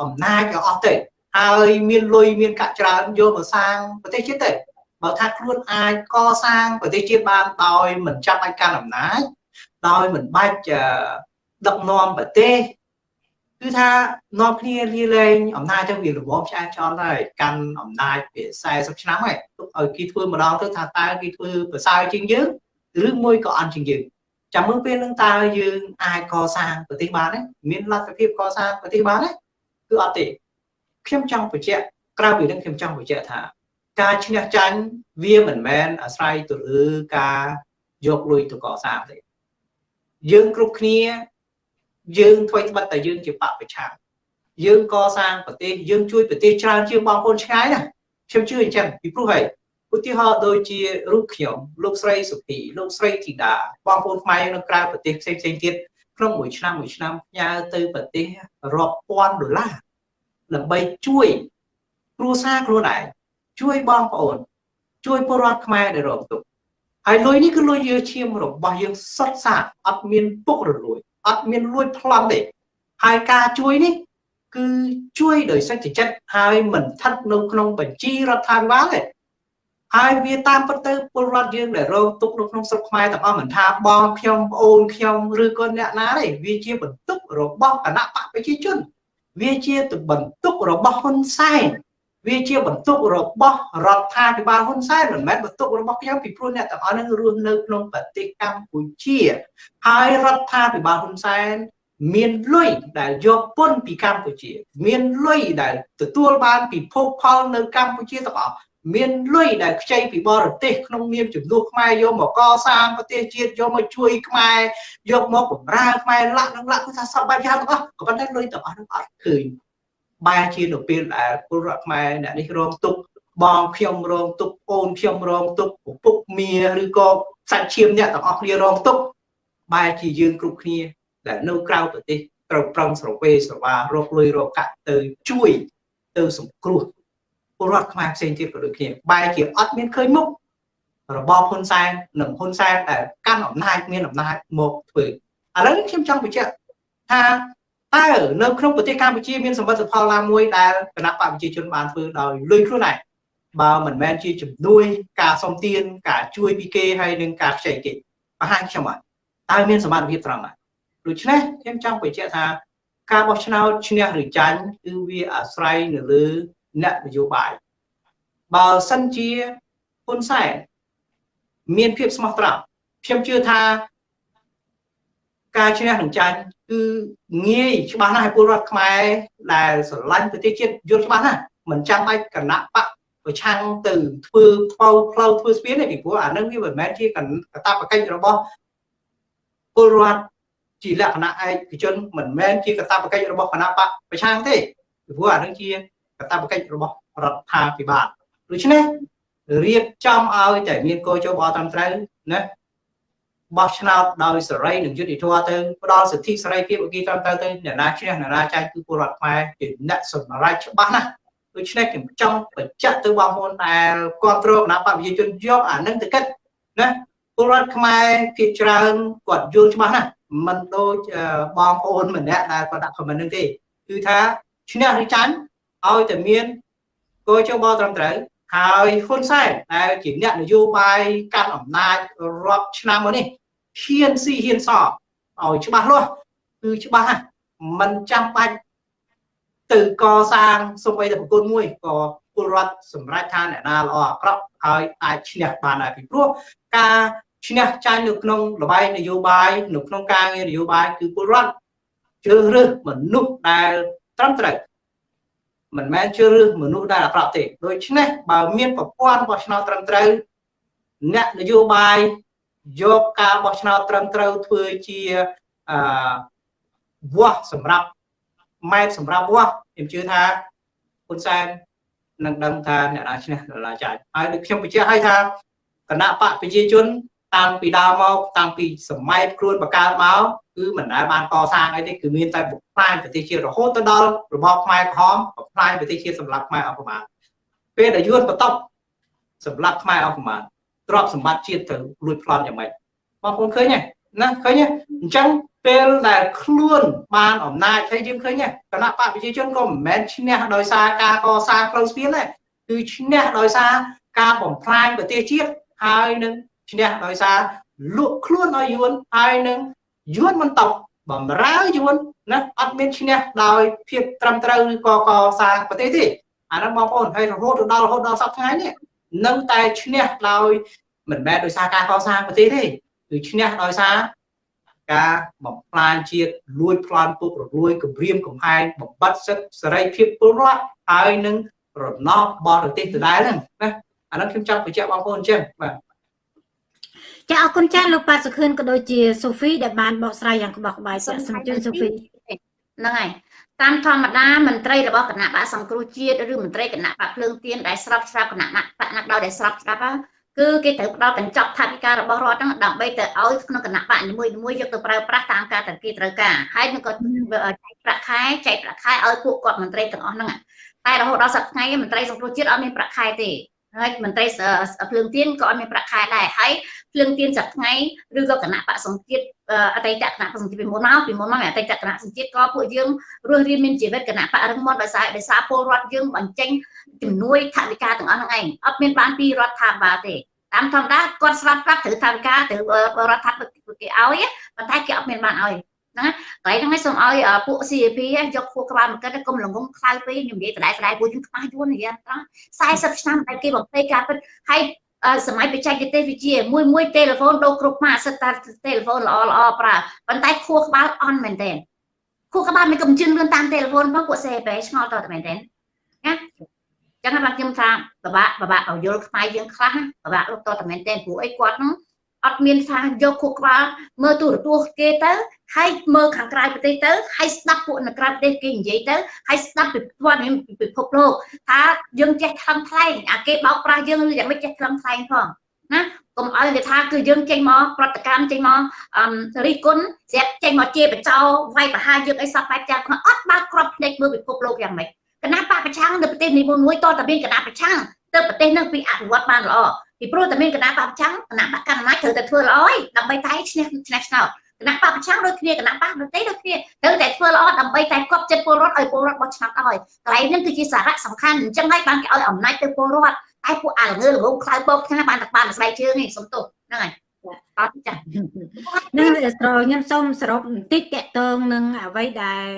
អំណាចឲ្យអស់ទៅហើយមានលុយមានកាក់ច្រើនយកមកសាងប្រទេសជាតិទៅបើថាខ្លួនអាចកសាងប្រទេសជាតិបានដោយមិនចាំបាច់កាន់អំណាចដោយមិនបាច់ ដឹកនាំប្រទេសគឺថានាំគ្នាលាលែងអំណាចទៅវារវល់ឆ្អែតចន់ហើយកាន់អំណាចវា40ឆ្នាំហើយទុកឲ្យគេធ្វើម្ដងទៅថាតើគេធ្វើប្រសើរជាងយើងឬមួយក៏អន់ជាងយើងចាំមើលពេលនឹងតើយើងអាចកសាងប្រទេសបានទេមានលទ្ធភាពកសាងប្រទេសបានទេគឺអត់ទេខ្ញុំចង់បញ្ជាក់ក្រៅពីនឹងខ្ញុំចង់បញ្ជាក់ថា ការឈ្នះចាញ់វាមិនមែនអាស្រ័យទៅលើការយកលុយទៅកសាងទេយើងគ្រប់គ្នា យើងធ្វើត្បិតតែយើងជាបពប្រឆាំងយើងកសាងប្រទេសយើងជួយប្រទេសច្រើនជាងបងប្អូនឆ្ងាយណាខ្ញុំជឿអញ្ចឹងពីព្រោះហីឧទាហរណ៍ដូចជារូបខ្ញុំលោកស្រីសុភីលោកស្រីធីតាបងប្អូនខ្មែរនៅក្រៅប្រទេសផ្សេងផ្សេងទៀតក្នុងមួយឆ្នាំមួយឆ្នាំផ្ញើទៅប្រទេសរាប់ពាន់ដុល្លារដើម្បីជួយគ្រួសារខ្លួនឯងជួយបងប្អូន ជួយពលរដ្ឋខ្មែរដែលរងទុក្ខហើយលុយនេះគឺលុយយើងឈាមរបស់យើងសុទ្ធសាធអត់មានពុករលួយ អត់មានលួចប្លន់ទេហើយការជួយនេះគឺជួយដោយសេចក្ដីចិត្តហើយមិនស្ថិតនៅក្នុងបញ្ជីរដ្ឋាភិបាលទេហើយវាតាមពិតទៅពលរដ្ឋយើងដែលរងទុក្ខនៅក្នុងស្រុកខ្មែរទាំងអស់មិនថាបងខ្ញុំប្អូនខ្ញុំឬក៏អ្នកណាទេវាជាបន្ទុករបស់គណៈបកប្រជាជន វាជាបន្ទុករបស់ហ៊ុនសែន វាជាបន្ទុករបស់រដ្ឋាភិបាលហ៊ុនសែនមិនមែនបន្ទុករបស់ខ្ញុំពីព្រោះអ្នកទាំងអស់នឹងរស់នៅក្នុងប្រទេសកម្ពុជាហើយរដ្ឋាភិបាលហ៊ុនសែនមានលុយដែលយកពន្ធពីកម្ពុជា មានលុយដែលទទួលបានពីភោគផលនៅកម្ពុជាទាំងអស់មានលុយដែលខ្ចីពីបរទេសក្នុងនាមជំនួសខ្មែរយកមកកសាងប្រទេសជាតិយកមកជួយខ្មែរយកមកបម្រើខ្មែរលាក់នឹងលាក់គឺថាសពបែបយ៉ាងទាំងអស់ក៏ប៉ុន្តែលុយទាំងអស់នឹងអត់ឃើញ បែរជានៅពេលដែលពលរដ្ឋខ្មែរអ្នកនេះរងទុក្ខបងខ្ញុំរងទុក្ខអូនខ្ញុំរងទុក្ខឪពុកមាឬក៏សាច់ឈាមអ្នកទាំងអស់គ្នារងទុក្ខបែរជាយើងគ្រប់គ្នាដែលនៅក្រៅប្រទេសត្រូវប្រឹងស្រវេស្រវារកលុយរកកាក់ទៅជួយទៅសង្គ្រោះពលរដ្ឋខ្មែរផ្សេងទៀតក៏ដូចគ្នាបែរជាអត់មានឃើញមុខរបបហ៊ុនសែននិងហ៊ុនសែនដែលកាន់អំណាចមានអំណាចមកធ្វើឥឡូវខ្ញុំចង់បញ្ជាក់ថា តើនៅក្នុងប្រទេសកម្ពុជាមានសមិទ្ធផលណាមួយដែលគណៈបកប្រជាជនបានធ្វើដោយលុយខ្លួនឯងបើមិនមែនជាជំនួយ ការសុំទាន ការជួយពីគេហើយនឹងការខ្ចីគេបង្ហាញខ្ញុំអត់តើមានសមត្ថភាពត្រង់ណាដូច្នេះខ្ញុំចង់បញ្ជាក់ថាការបោះឆ្នោតឈ្នះឬចាញ់គឺវាអាស្រ័យនៅលើអ្នកនយោបាយបើសិនជាហ៊ុនសែនមានភាពស្មោះត្រង់ខ្ញុំជឿថាការឈ្នះនឹងចាញ់ គឺងាយច្បាស់ណាស់ឲ្យពលរដ្ឋខ្មែរដែលស្រឡាញ់ប្រទេសជាតិយល់ច្បាស់ណាស់មិនចាំបាច់គណៈបកប្រឆាំងទៅធ្វើផ្លូវផ្លូវធ្វើស្ពានទេពីព្រោះអានឹងវាមិនមែនជាកតាបកិច្ចរបស់ពលរដ្ឋជាលក្ខណៈឯកជនមិនមែនជាកតាបកិច្ចរបស់គណៈបកប្រឆាំងទេពីព្រោះអានឹងជាកតាបកិច្ចរបស់រដ្ឋាភិបាលដូច្នេះរៀបចំឲ្យតែមានកោជបអត្រឹមត្រូវណា បោះឆ្នោតដោយសេរីនិងយុត្តិធម៌ទៅផ្ដល់សិទ្ធិសេរីភាពឲ្យគេត្រឹមត្រូវទៅអ្នកណាឈ្នះអ្នកណាចាញ់គឺពលរដ្ឋខ្មែរជាអ្នកសម្រេចច្បាស់ណាស់ដូច្នេះខ្ញុំចង់បញ្ជាក់ទៅបងប្អូនដែលគ្រប់គ្រងគណៈបព្វជិជនយកអានឹងទៅគិតណាពលរដ្ឋខ្មែរភាគច្រើនគាត់យល់ច្បាស់ណាស់មិនដូចបងប្អូនម្នាក់ដែលគាត់ដាក់ comment នឹងទេគឺថាឈ្នះឬចាញ់ឲ្យតែមានគោលជបត្រឹមត្រូវហើយហ៊ុនសែនដែលជាអ្នកនយោបាយកាន់អំណាចរាប់ឆ្នាំមកនេះ ហ៊ានស៊ីហ៊ានសឲ្យច្បាស់លាស់គឺច្បាស់ហ្នឹងมันចាំបាច់ទៅកសាងសូម្បីតែប្រគុណមួយក៏ពលរដ្ឋសម្រាប់ថាអ្នកណាល្អអាក្រក់ហើយអាចឈ្នះបានដែរពីព្រោះការឈ្នះចាញ់នៅក្នុងលបាយនយោបាយនៅក្នុងការងារនយោបាយគឺពលរដ្ឋជ្រើសរើសមនុស្សដែលត្រឹមត្រូវមិនមែនជ្រើសរើសមនុស្សដែលអាក្រក់ទេដូច្នេះបើមានប្រព័ន្ធបោះឆ្នោតត្រឹមត្រូវអ្នកនយោបាយ យកការបោះឆ្នោតត្រឹមត្រូវធ្វើជាអឺវាស់សម្រាប់ម៉ែត្រសម្រាប់វាស់ខ្ញុំជឿថាហ៊ុនសែននឹងដឹងថាអ្នកណាឈ្នះអ្នកណាចាញ់ហើយដូចខ្ញុំបញ្ជាក់ឲ្យថាគណៈបកប្រជាជនតាំងពីដើមមកតាំងពីសម័យខ្លួនបកើតមកគឺមិនដែលបានកសាងអីទេគឺមានតែបំផ្លាញប្រទេសជាតិរហូតទៅដល់របបខ្មែរក្រហមបំផ្លាញប្រទេសជាតិសម្រាប់ខ្មែរអស់ប្រមាណពេលដែលយួនបន្ទប់សម្រាប់ខ្មែរអស់ប្រមាណ ទ្រព្យសម្បត្តិជាតិទៅលួចប្លន់យ៉ាងម៉េចបងប្អូនឃើញទេណាឃើញទេអញ្ចឹងពេលដែលខ្លួនបានអំណាចហើយយើងឃើញទេគណៈបកប្រជាជនក៏មិនមែនឈ្នះដោយសារការកសាងផ្លូវស្ពានទេគឺឈ្នះដោយសារការបំផ្លាញប្រទេសជាតិហើយនឹងឈ្នះដោយសារលក់ខ្លួនឲ្យយួនហើយនឹងយួនមិនតបបំរើយួនណាអត់មានឈ្នះដោយភាពត្រឹមត្រូវឬក៏កសាងប្រទេសទេអានោះបងប្អូនហើយរហូតដល់រហូតដល់សប្តាហ៍ថ្ងៃនេះ នឹងតែឈ្នះដោយ មិនមែនដោយសារការកសាងប្រទេសទេគឺឈ្នះដោយសារការបំផ្លាញជាតិលួចប្លន់ពុករលួយគម្រាមកំហែងបំបត្តិសិទ្ធិសេរីភាពពលរដ្ឋហើយនឹងរណបបរទេសដដែលហ្នឹងណាអានោះខ្ញុំចង់បញ្ជាក់បងប្អូនអញ្ចឹងបាទចាអរគុណចាស់លោកប៉ាសុខឿនក៏ដូចជាសូហ្វីដែលបានបកស្រាយយ៉ាងក្បោះក្បាយចាសូមជឿសូហ្វីហ្នឹងហើយ តាមធម្មតាមន្ត្រីរបស់គណៈបកសង្គ្រោះជាតិឬមន្ត្រីគណៈបកភ្លើងទៀនដែលស្របស្រាប់គណៈបកណាក់ដោយដែលស្របស្រាប់គឺគេត្រូវផ្ដល់កញ្ចប់ថវិការបស់រដ្ឋហ្នឹងដើម្បីទៅឲ្យក្នុងគណៈបកនីមួយៗយកទៅប្រើប្រាស់តាមការតគេត្រូវការហើយនឹងក៏ចែកប្រាក់ខែចែកប្រាក់ខែឲ្យពួកគាត់មន្ត្រីទាំងអស់ហ្នឹងតែរហូតដល់សប្តាហ៍ថ្ងៃមន្ត្រីសង្គ្រោះជាតិអត់មានប្រាក់ខែទេ ហើយមន្ត្រីភ្លើងទៀនក៏អត់មានប្រាក់ខែដែរហើយភ្លើងទៀនសប្តាហ៍ថ្ងៃឬក៏គណៈបកសង្ជាតិអតីតគណៈបកសង្ជាតិពីមុនមកពីមុនមកអតីតគណៈសង្ជាតិក៏ពួកយើងរស់រានមានជីវិតគណៈបករឹងមាំដោយសារដោយសារពលរដ្ឋយើងបញ្ចេញជំនួយថវិកាទាំងអស់ហ្នឹងឯងអត់មានបានពីរដ្ឋាភិបាលទេតាមធម្មតាគាត់ស្រាប់ប្រាប់ត្រូវថវិកាត្រូវរដ្ឋាភិបាលគេឲ្យប៉ុន្តែគេអត់មានបានឲ្យ ហ្នឹងកន្លែងហ្នឹងសូមឲ្យពួក CAP យកខួរក្បាលមកគិតកុំល្ងងខ្លៅពេកខ្ញុំនិយាយដដែលដដែលពួកយើងខ្មាស់យួននិយាយត្រង់40ឆ្នាំតែគេបំពេការពិតហើយសម័យបច្ចេកទេសវិទ្យាមួយមួយទូរស័ព្ទដូរគ្រប់ម៉ាកសិតតែទូរស័ព្ទល្អល្អប្រើប៉ុន្តែខួរក្បាលអន់មែនតើខួរក្បាលមិនកំជិនលឿនតាមទូរស័ព្ទផងពួក CAP ឆ្ងល់តតែមែនតើណាចឹងបាទខ្ញុំថាបបាក់បបាក់ឲ្យយល់ខ្មែរយើងខ្លះបបាក់លោកតតែមែនតើព្រោះអីគាត់ហ្នឹង អត់មានថាយកខួរក្បាលមើលទូរទស្សន៍គេទៅហើយមើលខាងក្រៅប្រទេសទៅហើយស្ដាប់ពួកនៅក្រៅប្រទេសគេនិយាយទៅហើយស្ដាប់ពីព័ត៌មានពីពិភពលោកថាយើងចេះថ្លឹងថ្លែងអាគេបោកប្រាស់យើងឬយ៉ាងម៉េចចេះថ្លឹងថ្លែងផងណាកុំឲ្យគេថាគឺយើងចេញមកប្រតិកម្មចេញមកអឺរិះគន់ស្រាប់ចេញមកជាបចោវាយប្រហារយើងអីសោះបែបយ៉ាងអត់បើកក្របភ្នែកមើលពិភពលោកយ៉ាងម៉េចគណៈបកប្រឆាំងនៅប្រទេសនីមួយៗតតែមានគណៈប្រឆាំងទៅប្រទេសនឹងពីអភិវឌ្ឍបានល្អ ពីព្រោះតែមានគណៈបកប្រឆាំងគណៈបកកណ្ដាលអំណាចត្រូវតែធ្វើល្អឯងដើម្បីតែឈ្នះឈ្នះឆ្នោតគណៈបកប្រឆាំងដូចគ្នាគណៈបកដទៃដូចគ្នាត្រូវតែធ្វើល្អដើម្បីតែគប់ចិត្តពលរដ្ឋឲ្យពលរដ្ឋបោះឆ្នោតឲ្យកន្លែងនេះគឺជាសារៈសំខាន់អញ្ចឹងហើយបានគេឲ្យអំណាចទៅពលរដ្ឋតែពួកអាល្ងើល្ងងខ្លៅបោកខ្ញាបានតែបានស្បែកជើងឯងសុំទោសហ្នឹងហើយអត់ចានឹងស្រខ្ញុំសូមសរុបបន្តិចតកតងនឹងអ្វីដែល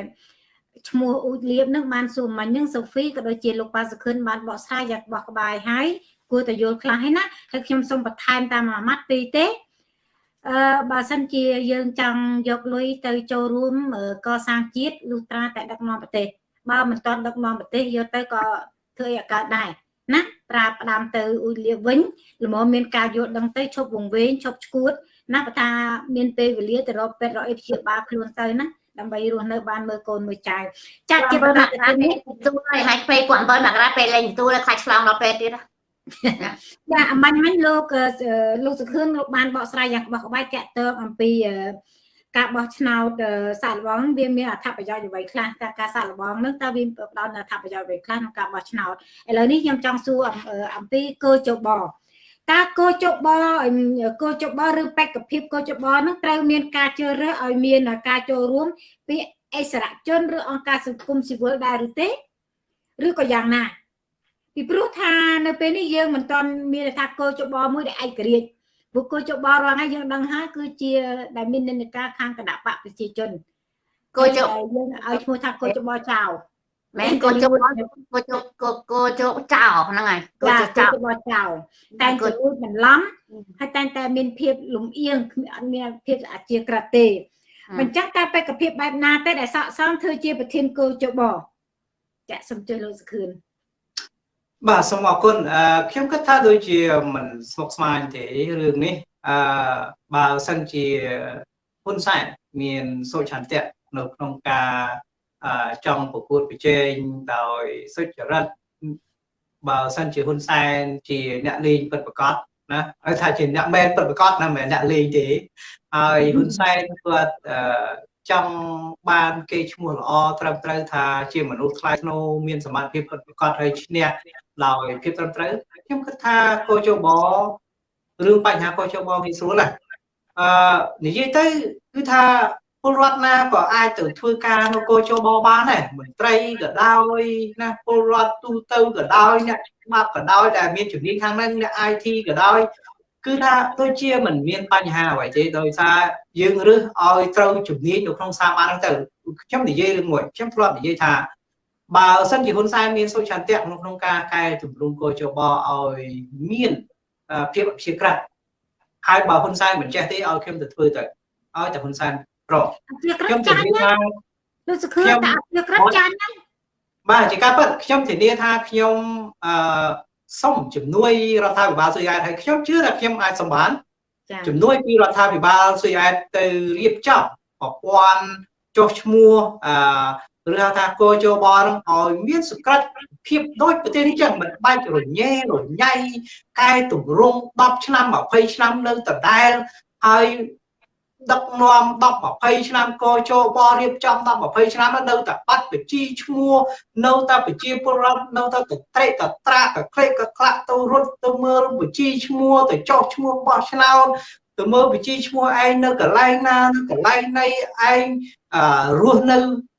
ឈ្មោះអ៊ូចលៀបនឹងបានសួរមិញនឹងសូហ្វីក៏ដូចជាលោកប៉ាសុខិនបានបកស្រាយយ៉ាងបោះក្បាយហើយ គួរតែយល់ខ្លះហើយណាហើយខ្ញុំសូមបន្ថែមតាមមួយម៉ាត់ពីទេអឺបើសិនជាយើងចង់យកលុយទៅចូលរួមកសាងជាតិលុះត្រាតែដឹកនាំប្រទេសបើមិនទាន់ដឹកនាំប្រទេសយកទៅក៏ធ្វើឲ្យកើតដែរណាប្រើផ្ដាំទៅអ៊ុយលៀបវិញល្មមមានការយល់ដឹងទៅឈប់វង្វេងឈប់ឈួតណាបើថាមានពេលវេលាទៅរកពេទ្យរកអីព្យាបាលខ្លួនទៅណាដើម្បីរស់នៅបានមើលកូនមើលចៅចាត់ជាប្រកាសនេះទទួលឲ្យហើយពេលគាត់7មករាពេលលេងទទួលខ្លាចឆ្លងដល់ពេលទៀត ចាអមាញ់មិញលោកលោកសុខឿនលោកបានបកស្រាយយ៉ាងក្បោះក្បាយតាក់ទងអំពីការបោះឆ្នោតសាកល្បងវាមានអត្ថប្រយោជន៍អ្វីខ្លះតើការសាកល្បងនឹងតើវាផ្ដល់អត្ថប្រយោជន៍អ្វីខ្លះក្នុងការបោះឆ្នោតឥឡូវនេះខ្ញុំចង់សួរអំពីគោចបតើគោចបគោចបឬបេក្ខភាពគោចបនឹងត្រូវមានការជ្រើសរើសឲ្យមានការចូលរួមពីអិសរាជជនឬអង្គការសង្គមស៊ីវិលដែរឬទេឬក៏យ៉ាងណា ពីព្រោះថានៅពេលនេះយើងមិនទាន់មានថាគោចបមួយដែលឯករាជ្យព្រោះគោចបរាល់ថ្ងៃយើងដឹងហើយគឺជា ដែលមាននិន្នាការខាងគណៈបកប្រជាជនគោចបយើងឲ្យឈ្មោះថាគោចបចៅមែនកោជកកោជកកោជកចោហ្នឹងហើយកោជកចោកោចោតែគួរបន្លំហើយតែតែមានភាពលំអៀងអត់មានភាពអាជាក្រាទេមិនចឹងតែបេក្ខភាពបែបណាទេដែលស័កសមធ្វើជាប្រធានកោជបចាក់សំជួយលោកសុខឿន បាទសូមអរគុណអឺខ្ញុំគិតថាដូចជាមិនស្មុគស្មាញទេរឿងនេះអឺបើសិនជាហ៊ុនសែនមានសុឆន្ទៈនៅក្នុងការចង់ប្រកួតប្រជែងដោយសុចរិតបើសិនជាហ៊ុនសែនជាអ្នកលេងពិតប្រកបណាហើយថាជាអ្នកមែនពិតប្រកបណាមិនមែនអ្នកលេងទេហើយហ៊ុនសែនគាត់ចង់បានគេឈ្មោះល្អត្រឹមត្រូវថាជាមនុស្សថ្លៃថ្នូរមានសមត្ថភាពពិតប្រាកដហើយឈ្នះ ដោយភាពត្រឹមត្រូវខ្ញុំគិតថាកោជបរឿងបញ្ហាកោជបវាស្រួលណាអឺនិយាយទៅគឺថាពលរដ្ឋណាក៏អាចទៅធ្វើការនៅកោជបបានដែរមន្ត្រីក៏ដោយណាពលរដ្ឋទូទៅក៏ដោយអ្នកច្បាប់ក៏ដោយដែលមានជំនាញខាងហ្នឹងអ្នក IT ក៏ដោយគឺថាដូចជាមិនមានបញ្ហាអ្វីទេដោយសារយើងរើសឲ្យត្រូវជំនាញនៅក្នុងសាបានហ្នឹងទៅខ្ញុំនិយាយរឿងមួយខ្ញុំធ្លាប់និយាយថា បើសិនជាហ៊ុនសែនមានសុចន្ទៈក្នុងក្នុងការកែតម្រង់កោជបឲ្យមានភាពអព្យាក្រឹតហើយបើហ៊ុនសែនមិនចេះទេឲ្យខ្ញុំទៅធ្វើទៅឲ្យតែហ៊ុនសែនប្រខ្ញុំជំនាញថាលោកសុខឿនតាអព្យាក្រឹតចាញ់ហ្នឹងបាទជាការពិតខ្ញុំធានាថាខ្ញុំអឺសុំជំនួយរដ្ឋាភិបាលស៊ុយអែតហើយខ្ញុំជឿថាខ្ញុំអាចសម្បានជំនួយពីរដ្ឋាភិបាលស៊ុយអែតទៅរៀបចំប្រព័ន្ធចុះឈ្មោះអឺ ឬហៅថាកោជបនឹងឲ្យមានសក្តិភាពដូចប្រទេសនេះចឹងមិនបាច់រញ៉េរញ៉ៃកែតម្រង់10ឆ្នាំ20ឆ្នាំនៅដដែលហើយដឹកនាំ10 20ឆ្នាំកចូលបរៀបចំ10 20ឆ្នាំនៅតែបាត់ប្រជាឈ្មោះនៅតែប្រជាពលរដ្ឋនៅតែកត្រេកកត្រាកក្លេកកក្លាក់ទៅរត់ទៅមើលប្រជាឈ្មោះទៅចោះឈ្មោះបោះឆ្នោតទៅមើលប្រជាឈ្មោះឯងនៅកន្លែងណានៅកន្លែងណីឯងរស់នៅ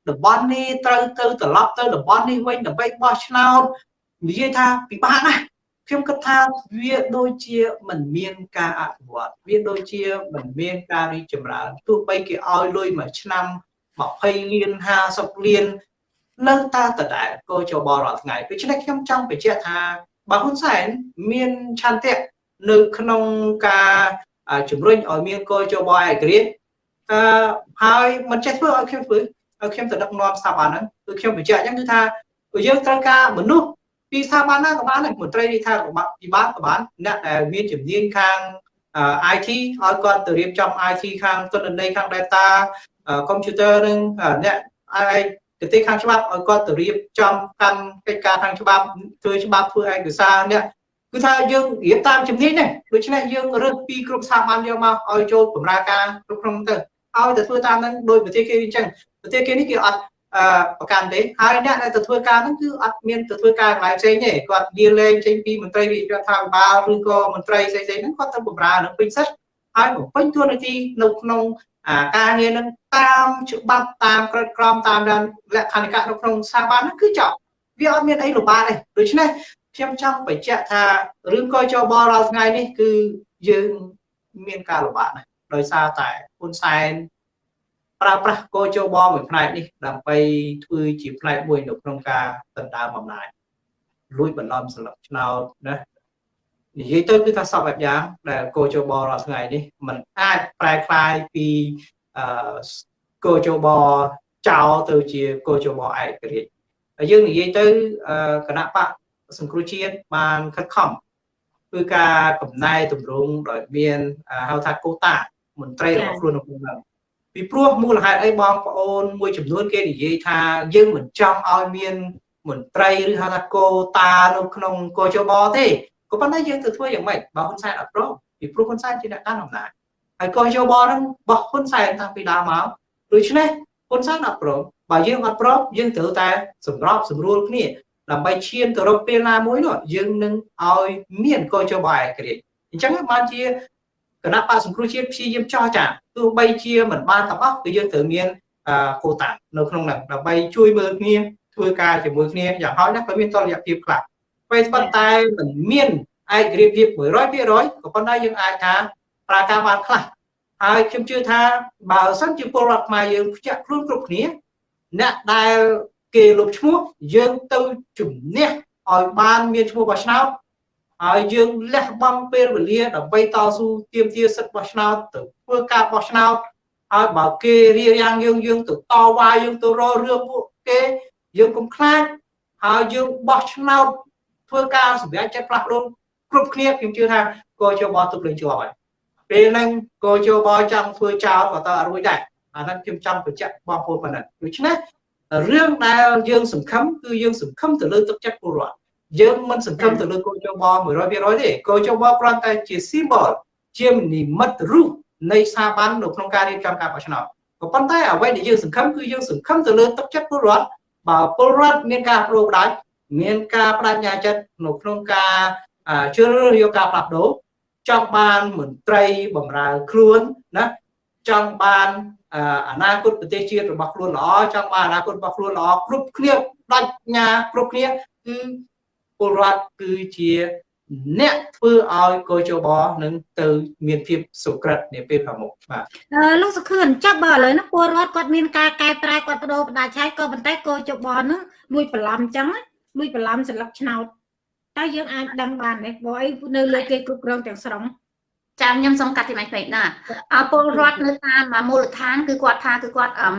តំបន់នេះត្រូវទៅត្រឡប់ទៅតំបន់នេះវិញដើម្បីបោះឆ្នោតនិយាយថាពិបាកណាស់ខ្ញុំគិតថាវាដូចជាមិនមានការអភិវឌ្ឍវាដូចជាមិនមានការរីកចម្រើនទោះបីគេឲ្យលុយមួយឆ្នាំ20លាន50លាននៅតែដដែលក៏ចបរាល់ថ្ងៃដូច្នេះខ្ញុំចង់បញ្ជាក់ថាបើហ៊ុនសែនមានឆន្ទៈនៅក្នុងការជំរុញឲ្យមានកោចបឯករាជ្យអឺហើយមិនចេះធ្វើឲ្យខ្ញុំធ្វើ ឲ្យខ្ញុំទៅដឹកនាំស្ថាប័នហ្នឹងគឺខ្ញុំបញ្ជាក់អញ្ចឹងគឺថាយើងត្រូវការមនុស្សពីស្ថាប័នណាក៏បានដែរមន្ត្រីរាជរដ្ឋាភិបាលក៏បានអ្នកដែលមានជំនាញខាង IT ឲ្យគាត់ទៅរៀបចំ IT ខាងទស្សន័យខាង data computer នឹងអ្នកឯកទេសខាងច្បាប់ឲ្យគាត់ទៅរៀបចំកម្មកិច្ចការខាងច្បាប់ធ្វើច្បាប់ធ្វើឯកសារអ្នកគឺថាយើងរៀបតាមជំនាញដែរដូច្នេះយើងរើសពីគ្រប់ស្ថាប័នយកមកឲ្យចូលបម្រើការគ្រប់គ្រងទៅឲ្យទៅធ្វើតាមនឹងដោយប្រទេសគេអញ្ចឹង ប្រទេសគេនេះគេអត់ប្រកាន់ទេហើយអ្នកដែលទៅធ្វើការហ្នឹងគឺអត់មានទៅធ្វើការកន្លែងផ្សេងទេគាត់លាលែងចេញពីមន្ត្រីរាជរដ្ឋាភិបាលឬក៏មន្ត្រីផ្សេងៗហ្នឹងគាត់ទៅបម្រើនឹងពេញសិទ្ធហើយបំពេញតួនាទីនៅក្នុងការងារនឹងតាមច្បាប់តាមក្រឹតក្រមតាមលក្ខន្តិកៈនៅក្នុងស្ថាប័នហ្នឹងគឺចប់វាអត់មានអីលំបាកទេដូច្នេះខ្ញុំចង់បញ្ជាក់ថារឿងកយចបរាល់ថ្ងៃនេះគឺយើងមានការលំបាកណាស់ដោយសារតែហ៊ុនសែន ប្រើប្រាស់កោជបមួយផ្នែកនេះដើម្បីធ្វើជាផ្នែកមួយនៅក្នុងការដណ្ដើមអំណាចលួចបន្លំស្លឹកឆ្នោតណានិយាយទៅគឺថាសពបែបយ៉ាងដែលកោជបរាល់ថ្ងៃនេះมันអាចប្រែคลายពីអឺកោជបចោលទៅជាកោជបឯករាជ្យហើយយើងនិយាយទៅគណៈបកសង្គ្រោះជាតិបានខិតខំគឺការកំណែតម្រង់ដោយមានហៅថាកូតាមន្ត្រីរបស់ខ្លួនក្នុងហ្នឹង ពីព្រោះមូលហេតុអីបងប្អូនមួយចំនួនគេនិយាយថាយើងមិនចង់ឲ្យមានមន្ត្រីឬហៅថាកោតានៅក្នុងកោជបទេក៏ប៉ុន្តែយើងទៅធ្វើយ៉ាងម៉េចបើហ៊ុនសែនអត់ព្រមពីព្រោះហ៊ុនសែនជាអ្នកកាន់អំណាចហើយកោជបហ្នឹងបោះហ៊ុនសែនតាំងពីដើមមកដូច្នេះហ៊ុនសែនអត់ព្រមបើយើងអត់ព្រមយើងត្រូវតែសម្របសម្រួលគ្នាដើម្បីឈានទៅរកពេលណាមួយនោះយើងនឹងឲ្យមានកោជបឯករាជ្យអញ្ចឹងបានជា គណៈបកសង្គ្រោះជាតិព្យាយាមចោះចាទោះបីជាមិនបានទាំងអស់គឺយើងត្រូវមានកូតានៅក្នុងហ្នឹងដើម្បីជួយមើលគ្នាធ្វើការជាមួយគ្នាយ៉ាងហោចណាស់ក៏មានតលយៈភាពខ្លះពេលប៉ុន្តែមិនមានឯករាជ្យភាព100%ក៏ប៉ុន្តែយើងអាចថាប្រើការបានខ្លះហើយខ្ញុំជឿថាបើសិនជាពលរដ្ឋខ្មែរយើងភ្ជាប់ខ្លួនគ្រប់គ្នាអ្នកដែលគេលុបឈ្មោះយើងទៅជំនះឲ្យបានមានឈ្មោះបោះឆ្នោត ហើយយើងលះបង់ពេលវេលាដើម្បីតស៊ូទាមទារសិទ្ធិបោះឆ្នោតទៅធ្វើការបោះឆ្នោតហើយបើគេរៀបរៀងយើងយើងទៅតវ៉ាយើងទៅរករឿងពួកគេយើងកុំខ្លាចហើយយើងបោះឆ្នោតធ្វើការសម្រេចចិត្តផ្លាស់ប្ដូរគ្រប់គ្នាខ្ញុំជឿថាកោជបទុកលេងជាប់ហើយពេលហ្នឹងកោជបចង់ធ្វើចោលក៏តើអត់រួចដែរអាហ្នឹងខ្ញុំចង់បញ្ជាក់បងប្អូនប៉ុណ្ណឹងដូច្នេះរឿងដែលយើងសង្ឃឹមគឺយើងសង្ឃឹមទៅលើទឹកចិត្តពលរដ្ឋ យើងមិនសង្ឃឹមទៅលើកោជប100%ទេកោជបគ្រាន់តែជា symbol ជានិមិត្តរូបនៃស្ថាប័ននៅក្នុងការរៀបចំការបោះឆ្នោតក៏ប៉ុន្តែអ្វីដែលយើងសង្ឃឹមគឺយើងសង្ឃឹមទៅលើទឹកចិត្តពលរដ្ឋបើពលរដ្ឋមានការប្រូបដាច់មានការបដិញ្ញាចិត្តនៅក្នុងការជ្រើសរើសយកការផ្លាស់ប្ដូរចង់បានមន្ត្រីបម្រើខ្លួនណាចង់បានអនាគតប្រទេសជាតិរបស់ខ្លួនល្អចង់បានអនាគតរបស់ខ្លួនល្អគ្រប់គ្នាបដិញ្ញាគ្រប់គ្នាគឺ ពលរដ្ឋគឺជាអ្នកធ្វើឲ្យកោជបនឹងទៅមានភាពសុក្រិតនាពេលខាងមុខបាទអឺលោកសុខឿនចាប់បើឥឡូវនេះពលរដ្ឋគាត់មានការកែប្រែគាត់បដូរបដាឆាយក៏ប៉ុន្តែកោជបនឹងលួចបន្លំអញ្ចឹងលួចបន្លំសន្លឹកឆ្នោតតើយើងអាចដឹងបានទេព្រោះអីនៅលើគេគ្រប់គ្រងទាំងស្រុងចាំខ្ញុំសូមកាត់ទីម៉េចពេកណាអពលរដ្ឋនៅតាមមូលដ្ឋានគឺគាត់ថាគឺគាត់អឺ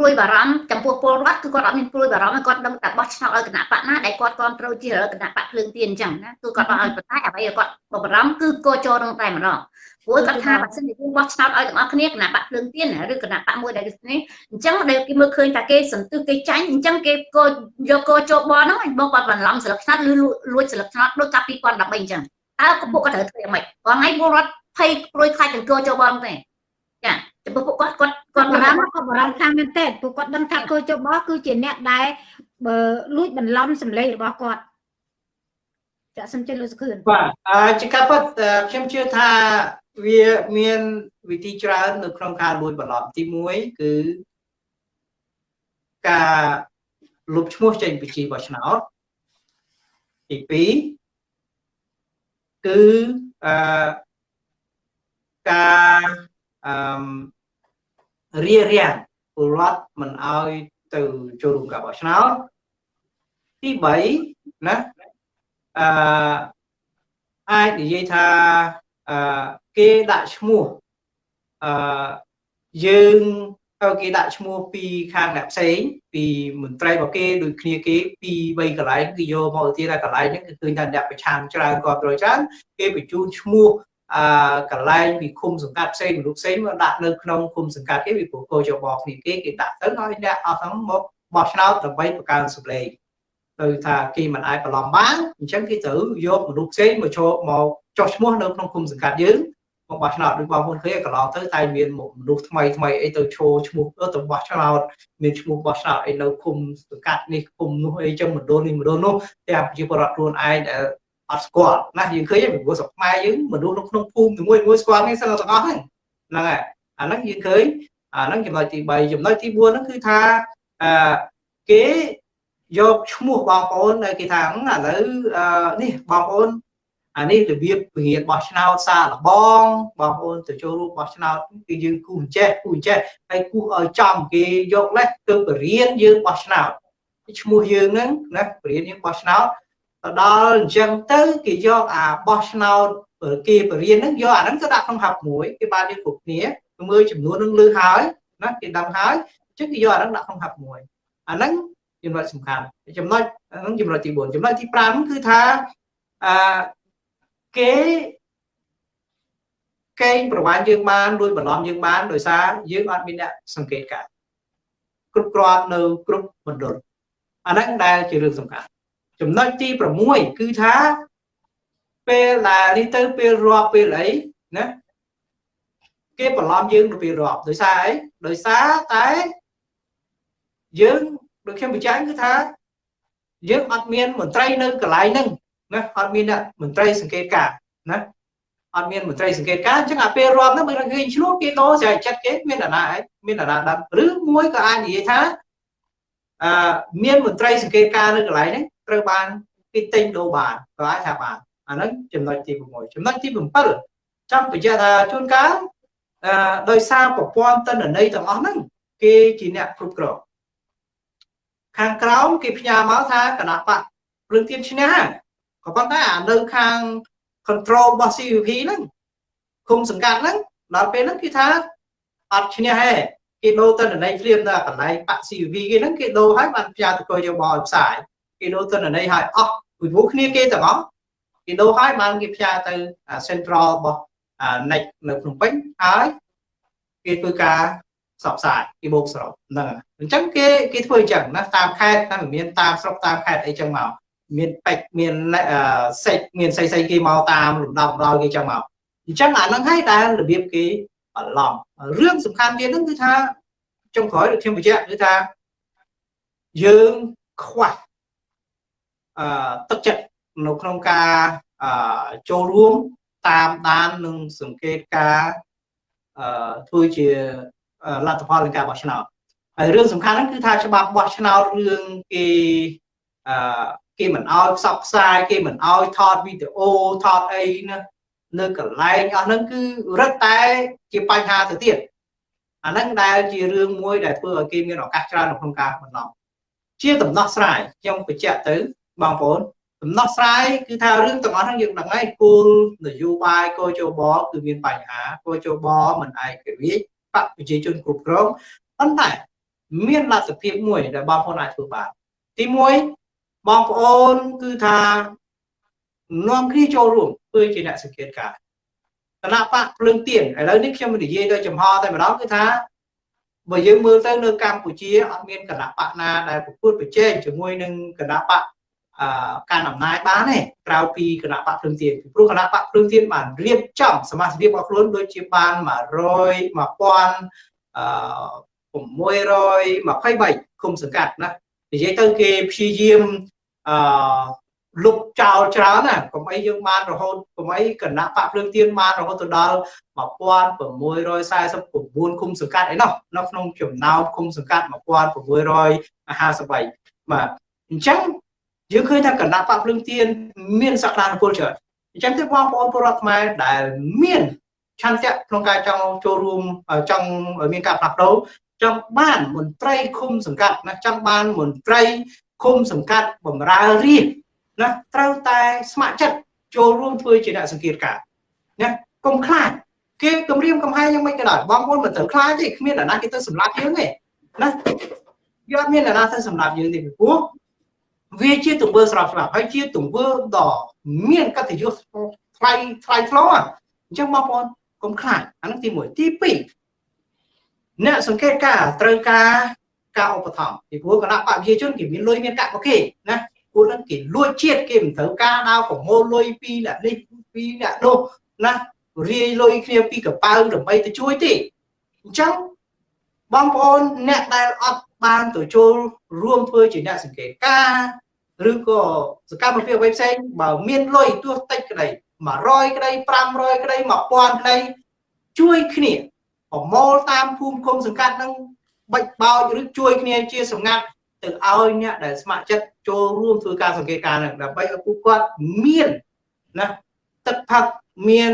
ព្រួយបារម្ភចំពោះពលរដ្ឋគឺគាត់អត់មានព្រួយបារម្ភគាត់ដឹងតែបោះឆ្នោតឲ្យគណៈបកណាដែលគាត់គ្រប់គ្រងជាគណៈបកភ្លើងទៀនអញ្ចឹងណាគឺគាត់បោះឲ្យប៉ុន្តែអ្វីគាត់បារម្ភគឺកោចូលនឹងតែម្ដងព្រោះគាត់ថាបើសិនជាយើងបោះឆ្នោតឲ្យទាំងអស់គ្នាគណៈបកភ្លើងទៀនឬគណៈបកមួយដែលនេះអញ្ចឹងដែលគេមើលឃើញថាគេសន្ទុះគេចាញ់អញ្ចឹងគេកោយកកោចូលបហ្នឹងបងគាត់បន្លំស្លឹកឆ្នោតឬលួចស្លឹកឆ្នោតដូចកាល2013អញ្ចឹងតើពួកគាត់ត្រូវធ្វើយ៉ាងម៉េចបងថ្ងៃពលរដ្ឋភ័យព្រួយខ្លាចទាំងកោចូលបហ្នឹងទេចា ចំពោះពួកគាត់គាត់គាត់បារម្ភគាត់បារម្ភខ្លាំងមែនទែនពួកគាត់ដឹងថាគោចបគឺជាអ្នកដែលបើលួចបន្លំសម្លេងរបស់គាត់ចាក់សំជិះលោកសុខឿនបាទអាចការពិតខ្ញុំជឿថាវាមានវិធីច្រើននៅក្នុងការលួចបន្លំទី1គឺការលុបឈ្មោះចេញពីជីបោះឆ្នោតទី2គឺអឺការ អឺរៀបរៀងពលរដ្ឋមិនអោយទៅចូលរួមការបោះឆ្នោតទី3ណាអឺអាចនិយាយថាអឺគេដាក់ឈ្មោះអឺយើងឲ្យគេដាក់ឈ្មោះពីខាងអ្នកផ្សេងពីមន្ត្រីរបស់គេដូចគ្នាគេពី3កន្លែងគឺយកមកទៀតតែកន្លែងហ្នឹងគឺឃើញថាអ្នកប្រឆាំងច្រើនគាត់ត្រូវច្រើនគេបញ្ជូនឈ្មោះ អឺកន្លែងពីឃុំសង្កាត់ផ្សេងមនុស្សផ្សេងមកដាក់នៅក្នុងឃុំសង្កាត់គេពីព្រោះគោចបគ្នាគេគេដាក់ទៅឲ្យអ្នកអស់ហ្នឹងមកបោះឆ្នោតដើម្បីបង្កើនសម្លេងទៅថាគេមិនអាចបន្លំបានអញ្ចឹងគេត្រូវយកមនុស្សផ្សេងមកចូលមកចុះឈ្មោះនៅក្នុងឃុំសង្កាត់យើងមកបោះឆ្នោតដូចបងប្អូនឃើញកន្លងទៅតែមានមនុស្សថ្មីថ្មីអីទៅឈោឈ្មោះទៅបោះឆ្នោតមានឈ្មោះបោះឆ្នោតអីនៅឃុំសង្កាត់នេះឃុំនោះអីចឹងមណ្ឌលនេះមណ្ឌលនោះតែប្រជាពលរដ្ឋខ្លួនឯងដែល អត់ស្គាល់ណាយើងឃើញពីព្រោះស្រុកខ្មែរយើងមនុស្សនៅក្នុងភូមិមួយមួយស្គាល់នេះសឹងទាំងអស់ហ្នឹងហ្នឹងហើយអាហ្នឹងយើងឃើញអាហ្នឹងចំណុចទី3ចំណុចទី4ហ្នឹងគឺថាអឺគេយកឈ្មោះបងប្អូនគេថាឥឡូវនេះបងប្អូនអានេះរបៀបពង្រៀនបោះឆ្នោតសារលបងបងប្អូនទៅចូលរួមបោះឆ្នោតគឺយើងគូអញ្ចេះគូអញ្ចេះហើយគូឲ្យចំគេយកលេសទៅបរៀនយើងបោះឆ្នោតឈ្មោះយើងហ្នឹងណាបរៀនយើងបោះឆ្នោត ទៅដល់អញ្ចឹងទៅគេយកអាបោះឆ្នោតគេបរៀនហ្នឹងយកអាហ្នឹងទៅដាក់ក្នុងហាប់មួយគេបានយើងគ្រប់គ្នាមើលចំនួនហ្នឹងលើហើយណាគេដឹងហើយអញ្ចឹងគេយកអាហ្នឹងដាក់ក្នុងហាប់មួយអាហ្នឹងចំណុចសំខាន់ចំណុចហ្នឹងចំណុចទី4ចំណុចទី5គឺថាអឺគេកេងប្រវាញ់យើងបានលួចបន្លំយើងបានដោយសារយើងអត់មានអ្នកសង្កេតការគ្រប់គ្រាន់នៅគ្រប់មណ្ឌលអាហ្នឹងដែលជារឿងសំខាន់ ចំណុចទី6គឺថាពេលដែលនេះទៅពេលរាប់ពេលអីណាគេបន្លំយើងទៅពេលរាប់ដោយសារអីដោយសារតែយើងដូចខ្ញុំបញ្ជាក់គឺថាយើងអត់មានមន្ត្រីនៅកន្លែងហ្នឹងណាអត់មានអ្នកមន្ត្រីសង្កេតការណាអត់មានមន្ត្រីសង្កេតការអញ្ចឹងអាពេលរាប់ហ្នឹងបើឃើញឆ្លោះគេដោស្រែកចិត្តគេមានអាណាឯងមានអាណាដឹងឬមួយក៏អាចនិយាយថាអឺមានមន្ត្រីសង្កេតការនៅកន្លែងហ្នឹង ត្រូវបានគេទិញដូរបានក៏អាចថាបានអាហ្នឹងចំណុចទី6ចំណុចទី7ចាំបញ្ជាក់ថាជួនកាលអឺដោយសារប្រព័ន្ធទិន្នន័យទាំងអស់ហ្នឹងគេជាអ្នកគ្រប់គ្រងខាងក្រោមគេផ្ញើមកថាគណៈបកព្រឹងទៀនឈ្នះក៏ប៉ុន្តែអានៅខាង control របស់ CVP ហ្នឹងគុំសង្កាត់ហ្នឹងដល់ពេលហ្នឹងគេថាអត់ឈ្នះទេគេដូរតនន័យភ្លាមដល់កន្លែងបាក់ CVP គេហ្នឹងគេដូរឲ្យបានផ្ញើទៅកយបឲ្យផ្សាយ គេដូរតនន័យឲ្យអស់ពីព្រោះគ្នាគេទាំងអស់គេដូរឲ្យបានគេផ្ញើទៅ central របស់ NEC នៅភ្នំពេញហើយគេធ្វើការសបផ្សាយគេបូកសរុបហ្នឹងអញ្ចឹងគេគេធ្វើអញ្ចឹងណាតាមខេត្តតាមមានតាមស្រុកតាមខេត្តអីចឹងមកមានពេជ្រមានសេចមានស្អីស្អីគេមកតាមលំដាប់ដល់គេចឹងមកអញ្ចឹងអាហ្នឹងហើយដែលរបៀបគេបន្លំរឿងសំខាន់ទៀតហ្នឹងគឺថាចុងក្រោយដូចខ្ញុំបញ្ជាក់គឺថាយើងខ្វះអឺ ទឹកចិត្តនៅក្នុងការអឺចូលរួមតាមដាននិងសង្កេតការអឺធ្វើជាលទ្ធផលនៃការបោះឆ្នោតហើយរឿងសំខាន់ហ្នឹងគឺថាច្បាប់បោះឆ្នោតរឿងគេអឺគេមិនអោយផ្សព្វផ្សាយគេមិនអោយថតវីដេអូថតអីណានៅកន្លែងអស់ហ្នឹងគឺរឹតតែជាបញ្ហាទៅទៀតអាហ្នឹងដែលជារឿងមួយដែលធ្វើឲ្យគេមានឱកាសច្រើននៅក្នុងការបន្លំជាដំណោះស្រាយខ្ញុំបញ្ជាក់ទៅ បងប្អូនដំណោះស្រាយគឺថារឿងទាំងអស់ហ្នឹងយើងដឹងហើយគោលនយោបាយកោជបគឺមានបញ្ហាកោជបមិនឯករាជ្យបកប្រជាជនគ្រប់គ្រងប៉ុន្តែមានលទ្ធភាពមួយដែលបងប្អូនអាចធ្វើបានទី1បងប្អូនគឺថានាំគ្នាចូលរួមធ្វើជាអ្នកសង្កេតការគណៈបកភ្លើងទៀនឥឡូវនេះខ្ញុំនិយាយដោយចំហតែម្ដងគឺថាបើយើងមើលទៅនៅកម្ពុជាអត់មានគណៈបកណាដែលប្រកួតប្រជែងជាមួយនឹងគណៈបកអឺ ការអំណាចបានទេក្រៅពីគណៈបកភ្លើងទៀនពីព្រោះគណៈបកភ្លើងទៀនបានរៀបចំសមាជិករបស់ខ្លួនដូចជាបាន100 1000អឺ623គុំសង្កាត់ណានិយាយទៅគេព្យាយាមអឺលុបចោលច្រើនណាកុំអីយើងបានរហូតកុំអីគណៈបកភ្លើងទៀនបានរហូតទៅដល់1649ឃុំសង្កាត់អីនោះនៅក្នុងចំណោមឃុំសង្កាត់1653បាទអញ្ចឹង យើងឃើញថាគណៈបកភ្លើងទៀនមានសក្តានុពលច្រើនអញ្ចឹងគឺបងប្អូនពលរដ្ឋខ្មែរដែលមានឆន្ទៈក្នុងការចង់ចូលរួមចង់មានការផ្លាស់ប្ដូរចង់បានមន្ត្រីឃុំសង្កាត់ណាចង់បានមន្ត្រីឃុំសង្កាត់បំរើរាជណាត្រូវតែស្ម័គ្រចិត្តចូលរួមធ្វើជាអ្នកសង្កេតការណាកុំខ្លាចគេគម្រាមកំហែងយ៉ាងម៉េចក៏ដោយបងប្អូនមិនត្រូវខ្លាចទេគ្មានអ្នកណាគេទៅសម្លាប់យើងទេណាយកមានអ្នកណាទៅសម្លាប់យើងទេពីព្រោះ វាជាទង្វើស្របស្លាប់ហើយជាទង្វើដ៏មានកិត្តិយសថ្លៃថ្លៃថ្នូរអញ្ចឹងបងប្អូនកុំខ្លាចអានោះទី1ទី2អ្នកសង្កេតការត្រូវការការឧបត្ថម្ភពីព្រោះគណៈបព្វជិជនគេមានលុយមានកាក់មកគេណាពួកហ្នឹងគេលួចជាតិគេមិនត្រូវការដល់ប្រមូលលុយពីអ្នកនេះពីអ្នកនោះណារាយលុយគ្នាពីកប៉ៅដើម្បីទៅជួយទេអញ្ចឹងបងប្អូនអ្នកដែលអត់ បានទៅចូលរួមធ្វើជាអ្នកសង្កេតការឬក៏សកម្មភាពអ្វីផ្សេងបើមានលុយទោះតិចក្តី100ក្តី500ក្តី1000ក្តីជួយគ្នាប្រមូលតាមភូមិឃុំសង្កាត់នឹងបាច់បោចឬជួយគ្នាជាសម្ងាត់ទៅឲ្យអ្នកដែលស្ម័គ្រចិត្តចូលរួមធ្វើការសង្កេតការណ៍នឹងដើម្បីឲ្យពួកគាត់មានណាទឹកផឹកមាន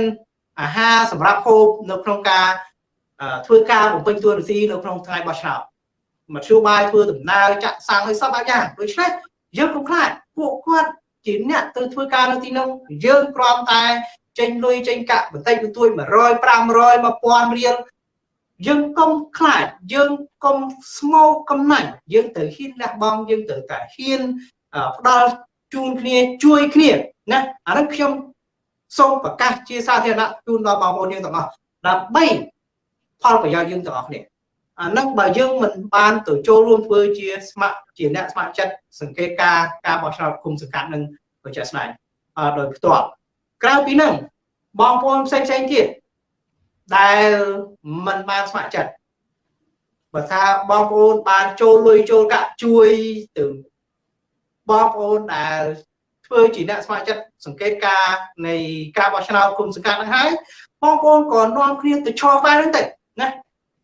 អាហារសម្រាប់ហូបនៅក្នុងការធ្វើការបំពេញតួនាទីនៅក្នុងថ្ងៃបោះឆ្នោត មធ្យោបាយធ្វើដំណើរចាក់សាំងឲ្យសពអាយ៉ាងដូច្នេះយើងកុំខ្លាចពួកគាត់ជាអ្នកទៅធ្វើការនៅទីនោះយើងគ្រាន់តែចេញលុយចេញកាក់បន្តិចបន្តួច100 500 1000រៀលយើងកុំខ្លាចយើងកុំស្មោកកំណាញ់យើងត្រូវហ៊ានលះបង់យើងត្រូវតែហ៊ានផ្ដល់ជូនគ្នាជួយគ្នាណាអានេះខ្ញុំសូមប្រកាសជាសាធារណៈជូនដល់បងប្អូនយើងទាំងអស់ដើម្បីផលប្រយោជន៍យើងទាំងអស់គ្នា អានឹងបើយើងមិនបានទៅចូលរួមធ្វើជាស្ម័គ្រជាអ្នកស្ម័គ្រចិត្តសង្កេតការការបោះឆ្នោតគុំសង្កាត់នឹងប្រចាំស្ដែងដោយផ្ទាល់ក្រៅពីនឹងបងប្អូនផ្សេងផ្សេងទៀតដែលមិនបានស្ម័គ្រចិត្តបើថាបងប្អូនបានចូលលុយចូលកាក់ជួយទៅបងប្អូនដែលធ្វើជាអ្នកស្ម័គ្រចិត្តសង្កេតការនៃការបោះឆ្នោតគុំសង្កាត់ហ្នឹងហើយបងប្អូនក៏នាំគ្នាទៅឈរផ្លែហ្នឹងទៅណា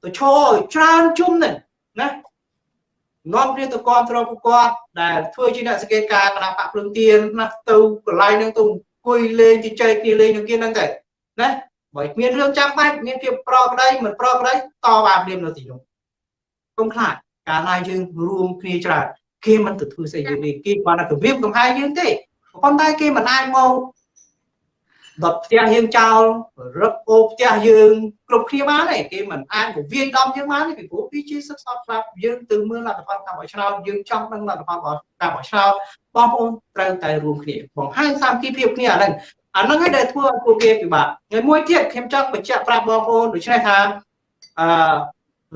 ទៅឈរឲ្យច្រើនជុំហ្នឹងណានាំគ្នាទៅគ្រប់គ្រងពួកគាត់ដែលធ្វើជាអ្នកសង្កេតការគណៈបកភ្លើងទៀនណាទៅកន្លែងហ្នឹងទៅអង្គុយលេងជជែកគ្នាលេងនឹងគ្នាហ្នឹងទៅណាបើមានរឿងចាំបាច់មានភាពប្រក្តីមិនប្រក្តីតបានព្រាមនៅទីនោះកុំខ្លាចកាលណាយើងរួមគ្នាច្រើនគេមិនទៅធ្វើស្អីយើងទេគេបានតែគម្រាមកំហែងយើងទេប៉ុន្តែគេមិនអាចមក ដុតផ្ទះយើងចោលរឹបអូផ្ទះយើង គ្រប់គ្នាបានទេគេមិនអាចទៅវាយដំយើងបានទេពីព្រោះវាជាសិក្សាស្រាប់យើងទៅមើលលទ្ធផលការបោះឆ្នោតយើងចង់ដឹងលទ្ធផលការបោះឆ្នោតបងប្អូនត្រូវតែរួមគ្នាបង្ហាញសាមគ្គីភាពគ្នាអាហ្នឹងអាហ្នឹងឯងដែលធ្វើឲ្យពួកគេពិបាកហើយមួយទៀតខ្ញុំចង់បញ្ជាក់ប្រាប់បងប្អូនដូច្នេះថាអឺ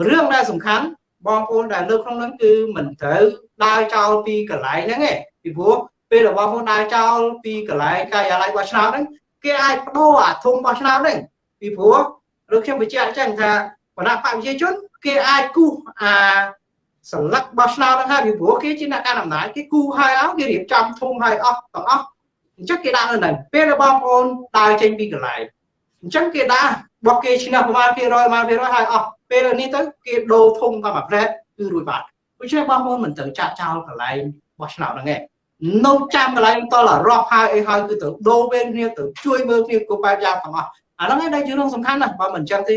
រឿងដែលសំខាន់បងប្អូនដែលលើក្នុងហ្នឹងគឺមិនត្រូវដើរចោលពីកន្លែងហ្នឹងទេពីព្រោះពេលរបស់បងដើរចោលពីកន្លែងការិយាល័យបោះឆ្នោតហ្នឹង គេអាចបដូរអាធុងបោះឆ្នោតហ្នឹងពីព្រោះឬខ្ញុំបញ្ជាក់អញ្ចឹងថាគណៈបកប្រជាជន គេអាចគូសអាសន្លឹកបោះឆ្នោតហ្នឹងហើយពីព្រោះគេជាអ្នកកាន់អំណាចគេគូហើយអស់គេរៀបចំធុងហើយអស់ទាំងអស់អញ្ចឹងគេដាក់នៅហ្នឹងពេលដែលបងប្អូនដើរចេញពីកន្លែងអញ្ចឹងគេដាក់បោះគេឈ្នះប្រមាណភាគរយប្រមាណភាគរយហើយអស់ពេលនេះទៅគេដូរធុងតាមអាប្រែតគឺរួចបាត់ដូច្នេះបងប្អូនមិនត្រូវចាក់ចោលកន្លែងបោះឆ្នោតហ្នឹងឯង នៅចាំកន្លែងតលរាប់ហើយអីហើយគឺទៅដូរវេនគ្នាទៅជួយមើលគ្នាគ្រប់បែបយ៉ាងទាំងអស់អាហ្នឹងឯងដែលជារឿងសំខាន់ណាស់បើមិនអញ្ចឹងទេ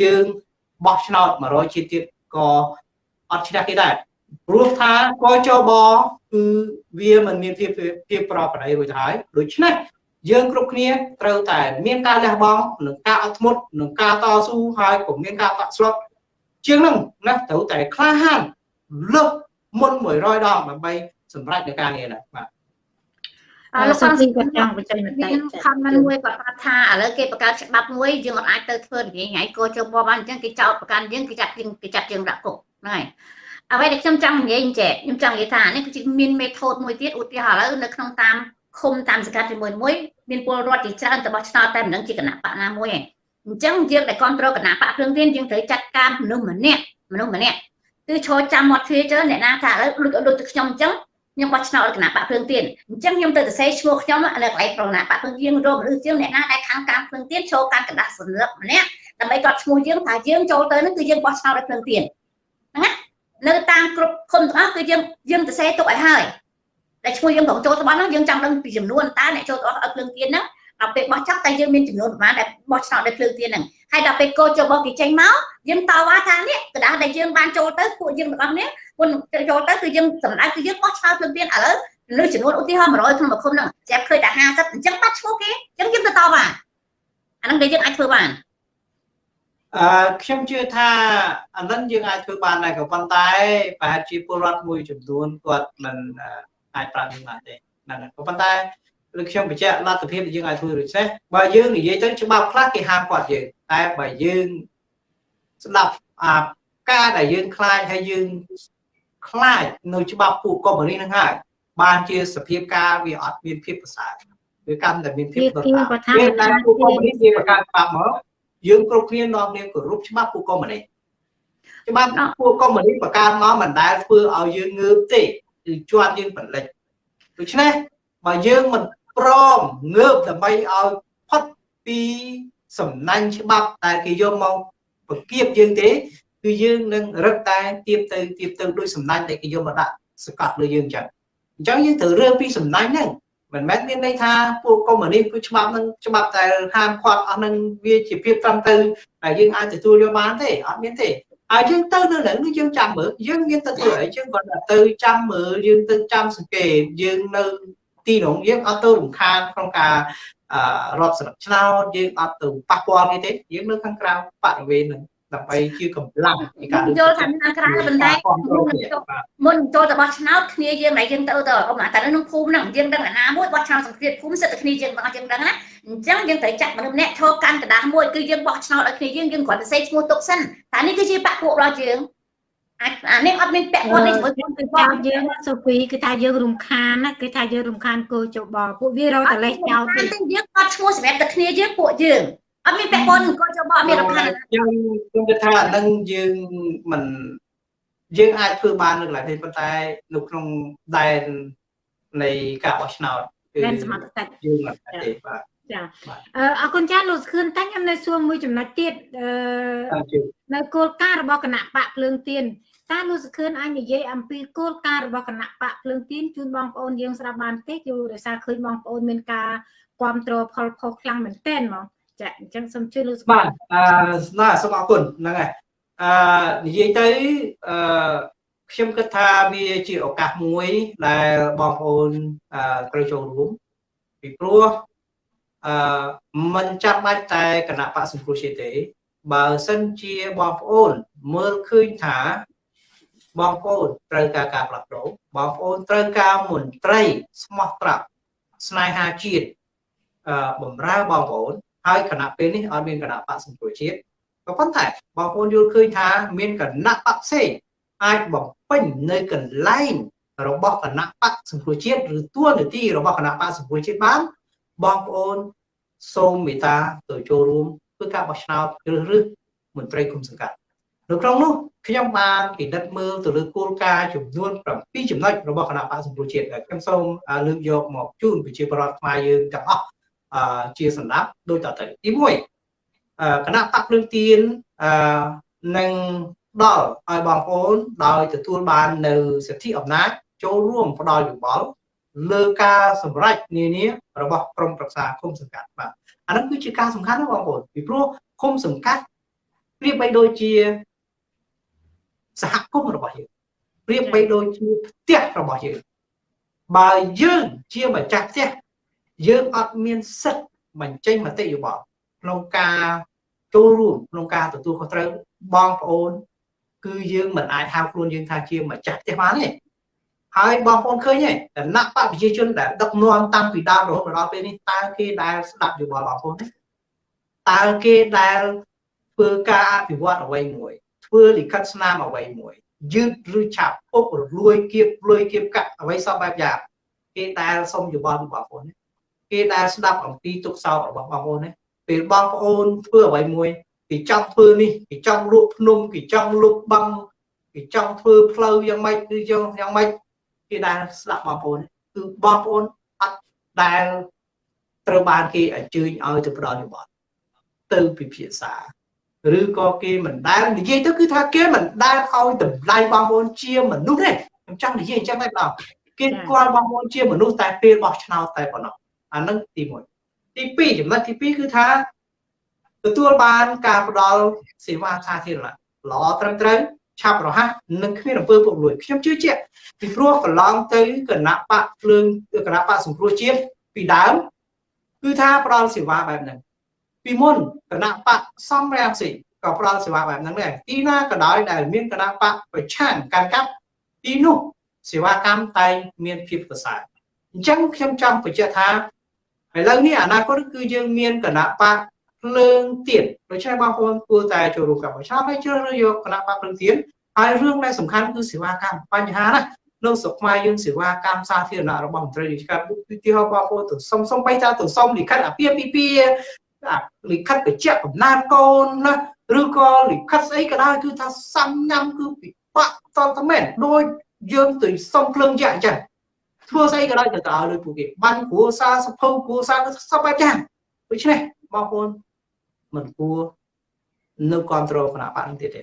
យើងបោះឆ្នោត100ជាតិទៀតក៏អត់ឈ្នះគេដែរព្រោះថាកចបគឺវាមិនមានភាពភាពប្រប្រដីរួចទៅហើយដូច្នេះយើងគ្រប់គ្នាត្រូវតែមានការលះបង់និងការអត់ធ្មត់និងការតស៊ូហើយក៏មានការបាក់ស្លុតជាងហ្នឹងណាត្រូវតែក្លាហានលើសមុន100ដងដើម្បី សម្រេចនៅការងារហ្នឹងបាទអរលោកស៊ីគាត់ចង់បញ្ចេញមតិខមមិនមួយគាត់ថាថាឥឡូវគេបង្កើតច្បាប់មួយយើងអត់អាចទៅធ្វើនិយាយថ្ងៃកោជបបានអញ្ចឹងគេចោទប្រកាន់យើងគេចាត់យើងគេចាត់យើងដាក់គុកហ្នឹងហើយអ្វីដែលខ្ញុំចង់និយាយចេះខ្ញុំចង់និយាយថានេះគឺជាមានមេថូតមួយទៀតឧទាហរណ៍ឥឡូវនៅក្នុងតាមឃុំតាមសង្កាត់ជាមួយមួយមានពលរដ្ឋជាច្រើនទៅបោះឆ្នោតតែមិនដឹងជាគណៈបកណាមួយឯងអញ្ចឹងយើងដែលគ្រប់គ្រងគណៈបកភ្លើងទៀនយើងត្រូវចាត់ការមនុស្សម្នាក់មនុស្សម្នាក់គឺឈរចាំមាត់ទ្វារជើអ្នកណាថាឥឡូវដូចដូចទៅខ្ញុំអញ្ចឹង ខ្ញុំបោះឆ្នោតគណៈបកភ្លើងទៀនអញ្ចឹងខ្ញុំទៅសរសេរឈ្មោះខ្ញុំនៅកន្លែងប្រណាបកភ្លើងទៀនរកមនុស្សជាងអ្នកណាដែលខាងការភ្លើងទៀនចូលកាន់กระดาษសន្លឹកម្នាក់ដើម្បីគាត់ឈ្មោះយើងថាយើងចូលទៅនឹងគឺយើងបោះឆ្នោតឲ្យភ្លើងទៀនហ្នឹងណានៅតាមគ្រប់ឃុំទាំងអស់គឺយើងយើងសរសេរទុកឲ្យហើយតែឈ្មោះយើងត្រូវចូលទៅបានហ្នឹងយើងចង់ដឹងពីចំនួនតើអ្នកចូលទៅអត់ភ្លើងទៀនហ្នឹង ដល់ពេលបោះចាប់តែយើងមានចំនួនប្រមាណដែលបោះឆ្នោតដោយភ្លើងទៀនហ្នឹងហើយដល់ពេលកោចូលបោះគេចេញមកយើងតវ៉ាថានេះกระดาษដែលយើងបានចូលទៅពួកយើងទាំងអស់នេះមុនចូលទៅគឺយើងសម្ដៅគឺយើងបោះឆ្នោតភ្លើងទៀនឥឡូវលើចំនួនឧទាហរណ៍100ក្នុងមួយឃុំហ្នឹងចាប់ឃើញតែ50អញ្ចឹងបាត់ឈ្មោះគេអញ្ចឹងយើងទៅតវ៉ាអាហ្នឹងដែលយើងអាចធ្វើបានអឺខ្ញុំជឿថាអានឹងយើងអាចធ្វើបានដែរក៏ប៉ុន្តែប្រហែលជាពលរដ្ឋមួយចំនួនគាត់មិនអាចប្រាប់យើងបានទេហ្នឹងហើយក៏ប៉ុន្តែ ឬខ្ញុំបញ្ជាក់លទ្ធភាពដែលយើងអាចធ្វើដូចនេះបើយើងនិយាយទៅច្បាប់ខ្លះគេហាមគាត់យើងតែបើយើងស្ដាប់អាការដែលយើងខ្លាចហើយយើងខ្លាចនៅច្បាប់ពួកកុម្មុយនីហ្នឹងហើយបានជាសភាពការវាអត់មានភាពប្រសើរវាកាន់តែមានភាពប្រសើរពេលដែលពួកកុម្មុយនីគេបង្កើតច្បាប់មកយើងគ្រប់គ្នានាំគ្នាគោរពច្បាប់ពួកកុម្មុយនីច្បាប់ពួកកុម្មុយនីបង្កើតមកមិនដែលធ្វើឲ្យយើងងើបទេគឺជាប់យើងបន្លិចដូច្នេះបើយើងមិន ព្រមងើបដើម្បីឲ្យផុតពីសំណាញ់ច្បាប់ដែលគេយកមកបង្គាបយើងទេគឺយើងនឹងរឹកតែទៀបទៅទៀបទៅដោយសំណាញ់ដែលគេយកមកដាក់សកាត់លើយើងចឹងអញ្ចឹងយើងត្រូវរឿងពីសំណាញ់ហ្នឹងមិនមែនមានន័យថាពួកកុម្មុយនីសគឺច្បាប់នឹងច្បាប់តែហាមឃាត់អស់នឹងវាជាភាពត្រឹមត្រូវដែលយើងអាចទទួលយកបានទេអត់មានទេហើយយើងទៅនៅនឹងយើងចាំមើលយើងមានទៅធ្វើអីយើងគាត់ទៅចាំមើលយើងទៅចាំសង្កេតយើងនៅ ទីនោះយើងអត់ទៅរំខានក្នុងការរត់ស្លឹកឆ្នោតយើងអត់ទៅប៉ះពាល់គេទេយើងនៅខាងក្រៅបរិវេណនឹងដើម្បីជាកម្លាំងនៃការយល់ថាខាងក្រៅប៉ុន្តែមុនចូលទៅបោះឆ្នោតគ្នាយើងមិនយើងទៅទៅអមតែនៅក្នុងភូមិហ្នឹងយើងដឹងអាណាមួយបោះឆ្នោតសង្គ្រាមភូមិសិតតែគ្នាយើងបងយើងដឹងណាអញ្ចឹងយើងត្រូវចាត់មនុស្សម្នាក់ឈរកាន់กระดาษមួយគឺយើងបោះឆ្នោតឲ្យគ្នាយើងយើងគ្រាន់តែសេឈ្មោះទុកសិនតែនេះគឺជាបកពួករបស់យើង អានេះអត់មានពាក់ព័ន្ធនេះជាមួយខ្ញុំគឺថាយើងសូហ្វីគឺថាយើងរំខានណាគឺថាយើងរំខានគោចបពួកវារកតលេសចោលទេយើងអត់ឈ្មោះសម្រាប់តែគ្នាយើងពួកយើងអត់មានពាក់ព័ន្ធគោចបអត់មានរំខានខ្ញុំខ្ញុំគិតថានឹងយើងមិនយើងអាចធ្វើបាននៅកន្លែងនេះប៉ុន្តែនៅក្នុងដែននៃការបោះឆ្នោតដែនសមត្ថកិច្ចយើងមិនអាចទេបាទ ចាបាទអឺអរគុណចាស់លោកសខឿនតាំងខ្ញុំនៅសួរមួយចំណុចទៀតអឺតាមជឿនៅគោលការណ៍របស់គណៈបកភ្លើងទៀនតើលោកសខឿនអាចនិយាយអំពីគោលការណ៍របស់គណៈបកភ្លើងទៀនជូនបងប្អូនយើងស្ដាប់បានទេគឺដោយសារឃើញបងប្អូនមានការគ្រប់គ្រងផលផុសខ្លាំងមែនទែនហ្មងចាអញ្ចឹងសូមជួយលោកសខឿបាទអឺណាសូមអរគុណហ្នឹងហើយអឺនិយាយទៅអឺខ្ញុំគិតថាវាជាឱកាសមួយដែលបងប្អូនអឺត្រូវចូលរួមពីព្រោះ អឺមិនចាំបាច់តែគណៈបកសង្គ្រោះជាតិទេ បើសិនជាបងប្អូន មើលឃើញថាបងប្អូនត្រូវការការផ្លាស់ប្ដូរបងប្អូនត្រូវការមន្ត្រីស្មោះត្រង់ស្នេហាជាតិអឺបំរើបងប្អូនហើយគណៈពេលនេះអត់មានគណៈបកសង្គ្រោះជាតិក៏ប៉ុន្តែបងប្អូនយល់ឃើញថាមានគណៈបកផ្សេងអាចបំពេញនៅកន្លែងរបស់គណៈបកសង្គ្រោះជាតិឬតួនាទីរបស់គណៈបកសង្គ្រោះជាតិបាន បងប្អូនសូមមេត្តាទៅចូលរួមធ្វើការបោះឆ្នោតជ្រើសរើសមន្ត្រីគុំសង្កាត់នៅក្នុងនោះខ្ញុំបានពិនិត្យមើលទៅលើគោលការណ៍ចំនួន7ចំណុចរបស់គណៈបកសង្គ្រោះជាតិហើយខ្ញុំសូមលើកយកមកជូនប្រជាពលរដ្ឋខ្មែរយើងទាំងអស់អឺជាសម្រាប់ដូចតទៅទី1អឺគណៈបកភ្លើងទៀនអឺនឹងដល់ឲ្យបងប្អូនដោយទទួលបាននៅសិទ្ធិអំណាចចូលរួមផ្ដល់យោបល់ លើការសម្រេចនានារបស់ក្រមប្រឹក្សាគុំសង្កាត់បាទអានោះគឺជាការសំខាន់ណាស់បងប្អូនពីព្រោះគុំសង្កាត់ប្រៀបបីដូចជាសហគមន៍របស់យើងប្រៀបបីដូចជាផ្ទះរបស់យើងបើយើងជាម្ចាស់ផ្ទះយើងអត់មានសិទ្ធិបញ្ចេញមតិយោបល់ក្នុងការចូលរួមក្នុងការទទួលខុសត្រូវបងប្អូន គឺយើងមិនអាចហៅខ្លួនយើងថាជាម្ចាស់ផ្ទះបានទេ ហើយបងប្អូនឃើញទេដំណាក់បកប្រជាជនដែលដឹកនាំតាំងពីដើមរហូតមកដល់ពេលនេះតើគេដែលស្ដាប់យោបល់បងប្អូនទេតើគេដែលធ្វើការអភិវឌ្ឍអ្វីមួយធ្វើលិខិតស្នាមអ្វីមួយយឺតឬឆាប់អុករលួយគៀបលួយគៀបកាក់អ្វីសពបែបយ៉ាងគេដែលសុំយោបល់ពីបងប្អូនទេគេដែលស្ដាប់អំពីទុកសោករបស់បងប្អូនណាពេលបងប្អូនធ្វើអ្វីមួយគេចង់ធ្វើនេះគេចង់លក់ភ្នំគេចង់លុបបឹងគេចង់ធ្វើផ្លូវយ៉ាងម៉េចគឺយ៉ាងយ៉ាងម៉េច គេដែលស្ដាប់បងប្អូនគឺបងប្អូនអត់ដែលត្រូវបានគេអញ្ជើញឲ្យទៅផ្ដល់យោបល់ទៅពិភាក្សាឬក៏គេមិនដែលនិយាយទៅគឺថាគេមិនដែលឲ្យតម្លៃបងប្អូនជាមនុស្សទេខ្ញុំចង់និយាយអញ្ចឹងតែម្ដងគេស្គាល់បងប្អូនជាមនុស្សតែពេលបោះឆ្នោតតែប៉ុណ្ណោះអានឹងទី1ទី2ចំណុចទី2គឺថាទទួលបានការផ្ដល់សេវាសាធារណៈល្អត្រឹមត្រូវ ឆាប់រហ័សនិងគ្មានអំពើពុករលួយខ្ញុំជឿជាក់ពីព្រោះកន្លងទៅគណៈបកភ្លើងគណៈបកសង្គ្រោះជាតិពីដើមគឺថាផ្ដល់សេវាបែបហ្នឹងពីមុនគណៈបកសំរាមស៊ីក៏ផ្ដល់សេវាបែបហ្នឹងដែរទីណាក៏ដោយដែលមានគណៈបកប្រឆាំងកាន់កាប់ទីនោះសេវាកម្មតែងមានភាពប្រសើរអញ្ចឹងខ្ញុំចង់បញ្ជាក់ថាឥឡូវនេះអនាគតគឺយើងមានគណៈបក ភ្លើងទៀតដូច្នេះបងប្អូនគួរតែចូលរួមការបោះឆ្នោតហើយជ្រើសរើសយកគណៈបកភ្លើងទៀតហើយរឿងដែលសំខាន់គឺសេវាកម្មបញ្ហាណានៅស្រុកខ្មែរយើងសេវាកម្មសាធារណៈរបស់មន្ត្រីរាជការឧទាហរណ៍បងប្អូនទៅសុំសុំបីតាទៅសុំលិខិតអាពាហ៍ពិពាហ៍លិខិតបញ្ជាក់កំណើតកូនណាឬក៏លិខិតស្អីក៏ដោយគឺថាសាំញ៉ាំគឺពិបាកតតមែនដូចយើងទៅសុំភ្លើងយ៉ាក់អញ្ចឹងធ្វើស្អីក៏ដោយទៅទៅឲ្យលុយពួកគេបាញ់គ្រួសារសភៅគ្រួសារសពបែបយ៉ាងដូច្នេះបងប្អូន មិនគួរនៅគ្រប់គ្រងគណៈបកនេះទៀតទេ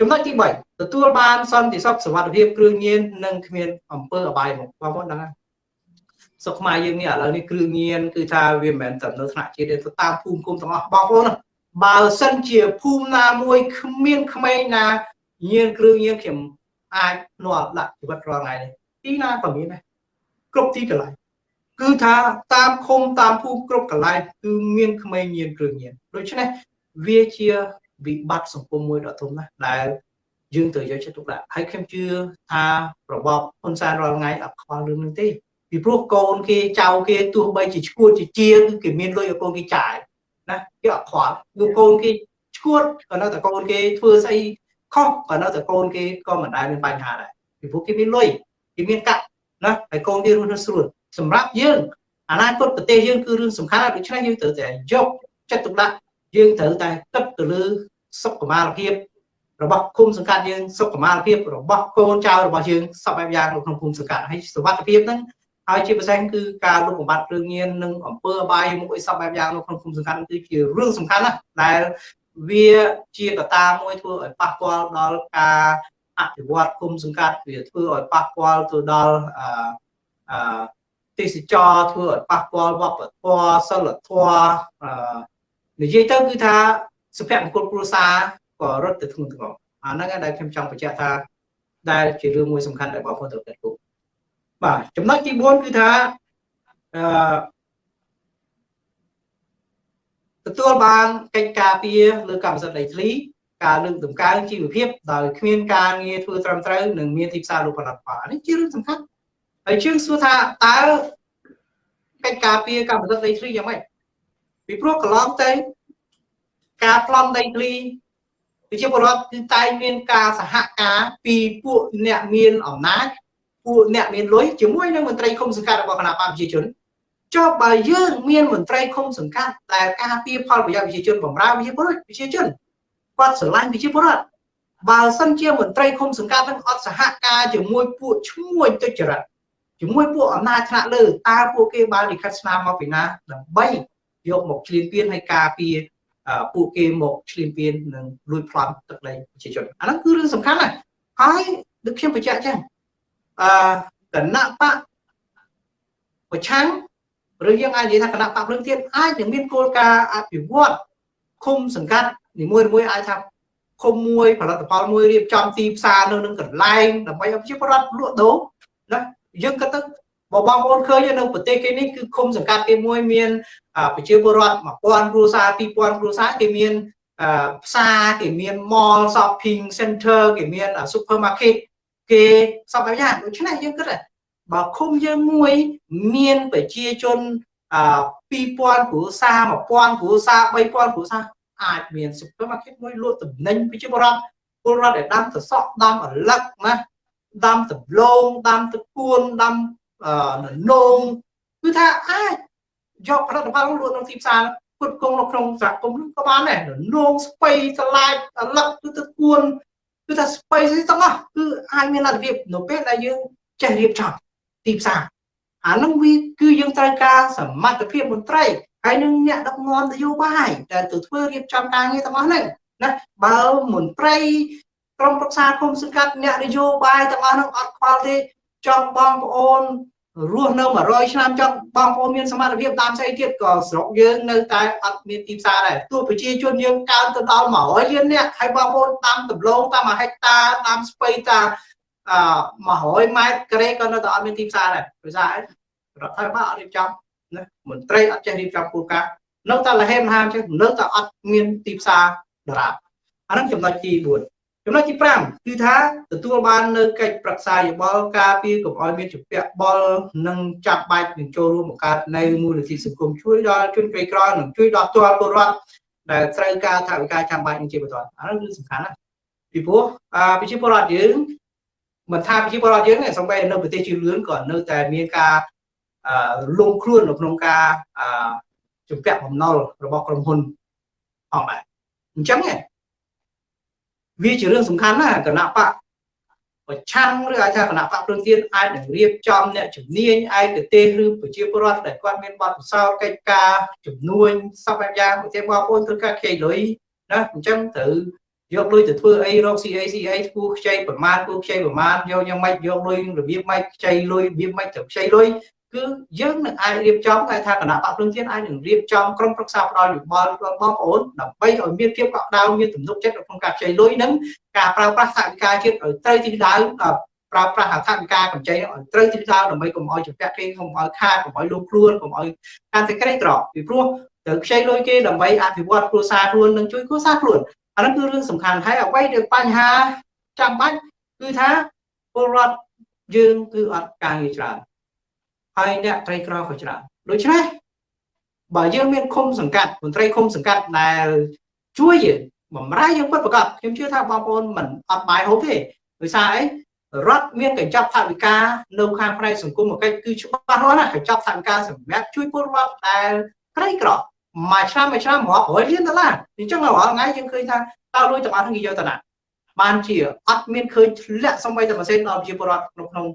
ចំណុចទី3ទទួលបានសន្តិសុខសុវត្ថិភាពគ្រឿងញៀននិងគ្មានអំពើអបាយមុខបងប្អូនដឹងហើយសុខខ្មែរយើងនេះឥឡូវនេះគ្រឿងញៀនគឺថាវាមិនមែនតែនៅថ្នាក់ជាតិទេទៅតាមភូមិគុំទាំងអស់បងប្អូនបើសិនជាភូមិណាមួយគ្មានក្មេងណាញៀនគ្រឿងញៀនខ្ញុំអាចនាំដាក់ជីវិតរាល់ថ្ងៃនេះទីណាក៏មានដែរគ្រប់ទីកន្លែង គឺថាតាមឃុំតាមភូមិគ្រប់កន្លែងគឺមានក្មេងញៀនគ្រឿងញៀនដូច្នេះវាជាវិបត្តិសង្គមមួយដ៏ធំណាស់ដែលយើងត្រូវយកចិត្តទុកដាក់ហើយខ្ញុំជឿថារបបហ៊ុនសែនរាល់ថ្ងៃអត់ខ្វល់រឿងនេះទេពីព្រោះកូនគេចៅគេទោះបីជាឈួតជាជាគឺគេមានលុយឲ្យកូនគេចាយណាគេអត់ខ្វល់គឺកូនគេឈួតក៏នៅតែកូនគេធ្វើស្អីខុសក៏នៅតែកូនគេក៏មិនដែលមានបញ្ហាដែរពីព្រោះគេមានលុយគេមានកាក់ណាហើយកូនគេរស់នៅស្រួល សម្រាប់យើងអនាគតប្រទេសយើងគឺរឿងសំខាន់ដូច្នេះយើងត្រូវតែយកចិត្តទុកដាក់យើងត្រូវតែគិតទៅលើសុខុមាលភាពរបស់គុំសង្កាត់យើងសុខុមាលភាពរបស់កូនចៅរបស់យើងសពបែបយ៉ាងនៅក្នុងគុំសង្កាត់ហើយសុខភាពហ្នឹងហើយជាពិសេសគឺការលុបបំបាត់គ្រឿងញៀននិងអំពើអបាយមុខអីសពបែបយ៉ាងនៅក្នុងភូមិសង្កាត់គឺជារឿងសំខាន់ណាស់ដែលវាជាកត្តាមួយធ្វើឲ្យប៉ះពាល់ដល់ការអភិវឌ្ឍគុំសង្កាត់វាធ្វើឲ្យប៉ះពាល់ទៅដល់អឺ ទេសចរធ្វើឲ្យប៉ះពាល់វប្បធម៌សិលធម៌អឺនិយាយទៅគឺថាសុភមង្គលគ្រួសារក៏រត់ទៅធ្ងន់ធ្ងរអាហ្នឹងដែលខ្ញុំចង់បញ្ជាក់ថាដែលជារឿងមួយសំខាន់ដែលបងប្អូនត្រូវគិតគូរបាទចំណុចទី4គឺថាអឺទទួលបានកិច្ចការពារលើកម្មសិទ្ធិដីធ្លីការលើកតម្កើងជីវភាពដោយគ្មានការងារធ្វើត្រឹមត្រូវនិងមានទីផ្សារលោកផលិតផលនេះជារឿងសំខាន់ ហើយយើងសួរថាតើកិច្ចការពារកម្មសិទ្ធិដីធ្លីយ៉ាងម៉េចពីព្រោះកន្លងទៅការប្លន់ដីធ្លីប្រជាពលរដ្ឋគឺតែងមានការសហការពីពួកអ្នកមានអំណាចពួកអ្នកមានលុយជាមួយនឹងមន្ត្រីគុំសង្កាត់របស់គណៈបកប្រជាជនចុះបើយើងមានមន្ត្រីគុំសង្កាត់ដែលការពារផលប្រយោជន៍ប្រជាជនបំរើប្រជាពលរដ្ឋប្រជាជនគាត់ស្រឡាញ់ប្រជាពលរដ្ឋបើសិនជាមន្ត្រីគុំសង្កាត់នឹងអត់សហការជាមួយពួកឈ្មួញទុច្ចរិត ជាមួយពួកអំណាចថ្នាក់លើតើពួកគេបានលិខិតស្នាមមកពីណាដើម្បីយកមកឆ្លៀនពៀនឲ្យការពារពួកគេមកឆ្លៀនពៀននិងលួចប្លន់ទឹកដីប្រជាជនអាហ្នឹងគឺរឿងសំខាន់ណាស់ហើយដូចខ្ញុំបញ្ជាក់ចឹងអឺគណៈបកប្រឆាំងឬយើងអាចនិយាយថាគណៈបកព្រឹងទៀតអាចនឹងមានគោលការណ៍អភិវឌ្ឍឃុំសង្កាត់នីមួយមួយអាចថាឃុំមួយផលិតផលមួយរៀបចំទីផ្សារនៅនឹងកន្លែងដើម្បីឲ្យប្រជាពលរដ្ឋលក់ដូរណា យើងក៏ទៅបើបងប្អូនឃើញនៅប្រទេសគេនេះគឺឃុំសង្កាត់គេមួយមានប្រជាពលរដ្ឋ1000គ្រួសារ2000គ្រួសារគេមានផ្សារគេមាន mall shopping center គេមាន supermarket គេសពបែបយ៉ាងដូច្នេះយើងគិតបើឃុំយើងមួយមានប្រជាជន2000គ្រួសារ1000គ្រួសារ3000គ្រួសារអាចមាន supermarket មួយលក់ទំនិញប្រជាពលរដ្ឋពលរដ្ឋដែលដាំសសក់ដាំអលឹកណា ដាំដំឡូងដាំទឹកគួនដាំននងគឺថាអាចយកផលិតផលលក់ក្នុងទីផ្សារពុតគង់នៅក្នុងសហគមន៍ក៏បានដែរនងស្ពៃស្លាចអលឹកគឺទឹកគួនគឺថាស្ពៃស្អីទាំងអស់គឺអាចមានលទ្ធភាពនៅពេលដែលយើងចេះរៀបចំទីផ្សារអានឹងវាគឺយើងត្រូវការសមត្ថភាពមន្ត្រីហើយនឹងអ្នកដឹកនាំនយោបាយដែលទៅធ្វើរៀបចំការងារទាំងអស់ហ្នឹងណាបើមន្ត្រី ក្រុមប្រឹក្សាគុំសង្កាត់អ្នកនយោបាយទាំងអស់ហ្នឹងអត់ខ្វល់ទេចង់បងប្អូនរស់នៅ100ឆ្នាំចង់បងប្អូនមានសមត្ថភាពតាមស្អីទៀតក៏ស្រុកយើងនៅតែអត់មានទីផ្សារដែរទោះប្រជាជនយើងកើនទៅដល់100លាននាក់ហើយបងប្អូនតាមដំឡូងតាម1ហិកតាតាមស្ពៃតាមអឺ100ម៉ែត្រក្រេក៏នៅតែអត់មានទីផ្សារដែរដោយសាររដ្ឋាភិបាលអត់រៀបចំណាមន្ត្រីអត់ចេះរៀបចំគោលការណ៍នៅតែលហេមហាមចឹងនៅតែអត់មានទីផ្សារដរាបអាហ្នឹងចំណុចទី4 ចំណុចទី5គឺថាទទួលបាននៅកិច្ចប្រឹក្សាយោបល់ការពារកុំឲ្យមានជំពាក់បលនិងចាប់បាច់នឹងចូលរួមបង្កើតនៅមូលនិធិសង្គមជួយដល់ជនក្រីក្រនិងជួយដល់ទាល់ពលរដ្ឋដែលត្រូវការថវិកាចាំបាច់នឹងជាបន្តអានោះគឺសំខាន់ណាស់ពីព្រោះអាប្រជាពលរដ្ឋយើងមិនថាប្រជាពលរដ្ឋយើងទេសូម្បីនៅប្រទេសជឿនលឿនក៏នៅតែមានការលងខ្លួននៅក្នុងការជំពាក់បំណុលរបស់ក្រុមហ៊ុនផងដែរអញ្ចឹង វាជារឿងសំខាន់ណាស់គណៈបកប្រឆាំងឬអាចថាគណៈបកព្រឹងទៀតអាចនឹងរៀបចំអ្នកជំនាញឯកទេសឬប្រជាពលរដ្ឋដែលគាត់មានបទពិសោធន៍កិច្ចការជំនួញសពបែបយ៉ាងប្រទេសបងប្អូនធ្វើការខ្ចីលុយណាអញ្ចឹងត្រូវយកលុយទៅធ្វើអីរក CA CA គូខ្ចីប្រមាណគូខ្ចីប្រមាណយកយ៉ាងម៉េចយកលុយរបៀបម៉េចខ្ចីលុយរបៀបម៉េចទៅខ្ចីលុយ គឺយើងនឹងអាចរៀបចំគេថាគណៈបកព្រឹងជាតិអាចនឹងរៀបចំក្រុមប្រឹក្សាផ្ដល់យោបល់ដល់បងប្អូនដើម្បីឲ្យមានភាពកក់ក្ដៅមានទំនុកចិត្តក្នុងការខ្ចីលុយនិងការប្រើប្រាស់ថវិកាជាតិឲ្យត្រូវទីដៅប្រើប្រាស់ថវិកាកម្ចីឲ្យត្រូវទីដៅដើម្បីកុំឲ្យជំពាក់គេកុំឲ្យខាតកុំឲ្យលុបខ្លួនកុំឲ្យកាន់តែក្រីក្រពីព្រោះត្រូវខ្ចីលុយគេដើម្បីអភិវឌ្ឍគ្រួសារខ្លួននិងជួយគ្រួសារខ្លួនអានោះគឺរឿងសំខាន់ហើយអ្វីដែលបញ្ហាចាំបាច់គឺថាពលរដ្ឋយើងគឺអត់ការងារច្រើន ហើយអ្នកក្រីក្រក៏ច្រើនដូច្នេះបើយើងមានឃុំសង្កាត់មន្ត្រីឃុំសង្កាត់ដែលជួយយើងបំរើយើងពិតប្រាកដខ្ញុំជឿថាបងប្អូនមិនអត់បាយហូបទេដោយសារអីរដ្ឋមានកញ្ចប់ថវិកានៅខាងផ្នែកសង្គមកិច្ចគឺច្បាស់លាស់ណាកញ្ចប់ថវិកាសម្រាប់ជួយពលរដ្ឋដែលក្រីក្រមួយឆ្នាំមួយឆ្នាំរាប់រយលានដុល្លារអញ្ចឹងរាល់ថ្ងៃយើងឃើញថាតើលុយទាំងអស់ហ្នឹងគេយកទៅណាបានជាអត់មានឃើញធ្លាក់សំបីតែម៉ាស៊ីនដល់ប្រជាពលរដ្ឋក្នុងក្នុង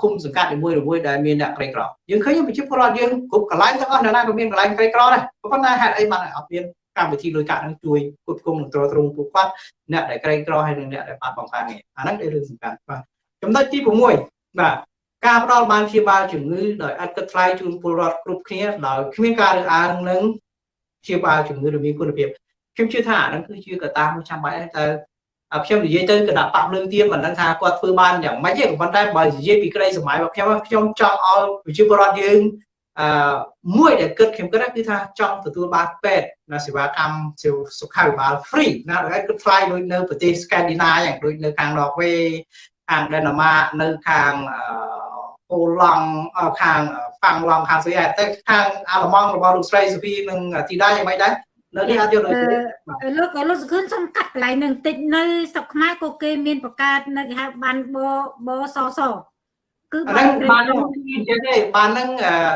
ឃុំសង្កាត់នីមួយៗដែលមានអ្នកក្រីក្រយើងឃើញប្រជាពលរដ្ឋយើងគ្រប់កន្លែងទាំងអស់នៅណាក៏មានកន្លែងក្រីក្រដែរប៉ុន្តែហេតុអីបានអត់មានកម្មវិធីលុយកាក់នឹងជួយគ្រប់គ្រងនិងទ្រទ្រង់ពួកគាត់អ្នកដែលក្រីក្រហើយនិងអ្នកដែលបាត់បង់ការងារអាហ្នឹងគឺរឿងសំខាន់បាទចំណុចទី6បាទការផ្ដល់បានព្យាបាលជំងឺដោយឥតគិតថ្លៃជូនពលរដ្ឋគ្រប់គ្នាដោយគ្មានការរើសអើងនឹងព្យាបាលជំងឺដែលមានគុណភាពខ្ញុំជឿថាអាហ្នឹងគឺជាកត្តាមួយចាំបាច់តែ ខ្ញុំនិយាយទៅគណៈបកភ្លើងទៀនមិនដឹងថាគាត់ធ្វើបានយ៉ាងម៉េចទេប៉ុន្តែបើនិយាយពីក្តីសម័យរបស់ខ្ញុំខ្ញុំចង់ឲ្យប្រជាពលរដ្ឋយើងអឺមួយដែលគិតខ្ញុំគិតគឺថាចង់ទទួលបានពេទ្យនៅសេវាកម្មសុខាភិបាល free ណាដែលគិតថ្លៃដូចនៅប្រទេស Scandinavia យ៉ាងដូចនៅខាង Norway ខាង Denmark នៅខាងអូឡង់ខាងហ្វាំងឡង់ខាងស្វីសតែខាងអាល្លឺម៉ង់របស់លោកស្រីសុភីនិងធីតាយ៉ាងម៉េចដែរ នៅនេះអត់យកដូចលោកក៏លោកសខឿនសុំកាត់កន្លែងនឹងតិចនៅស្រុកខ្មែរក៏គេមានបង្កើតនៅគេហៅបានបបសសគឺបានបាននិយាយទេបាននឹង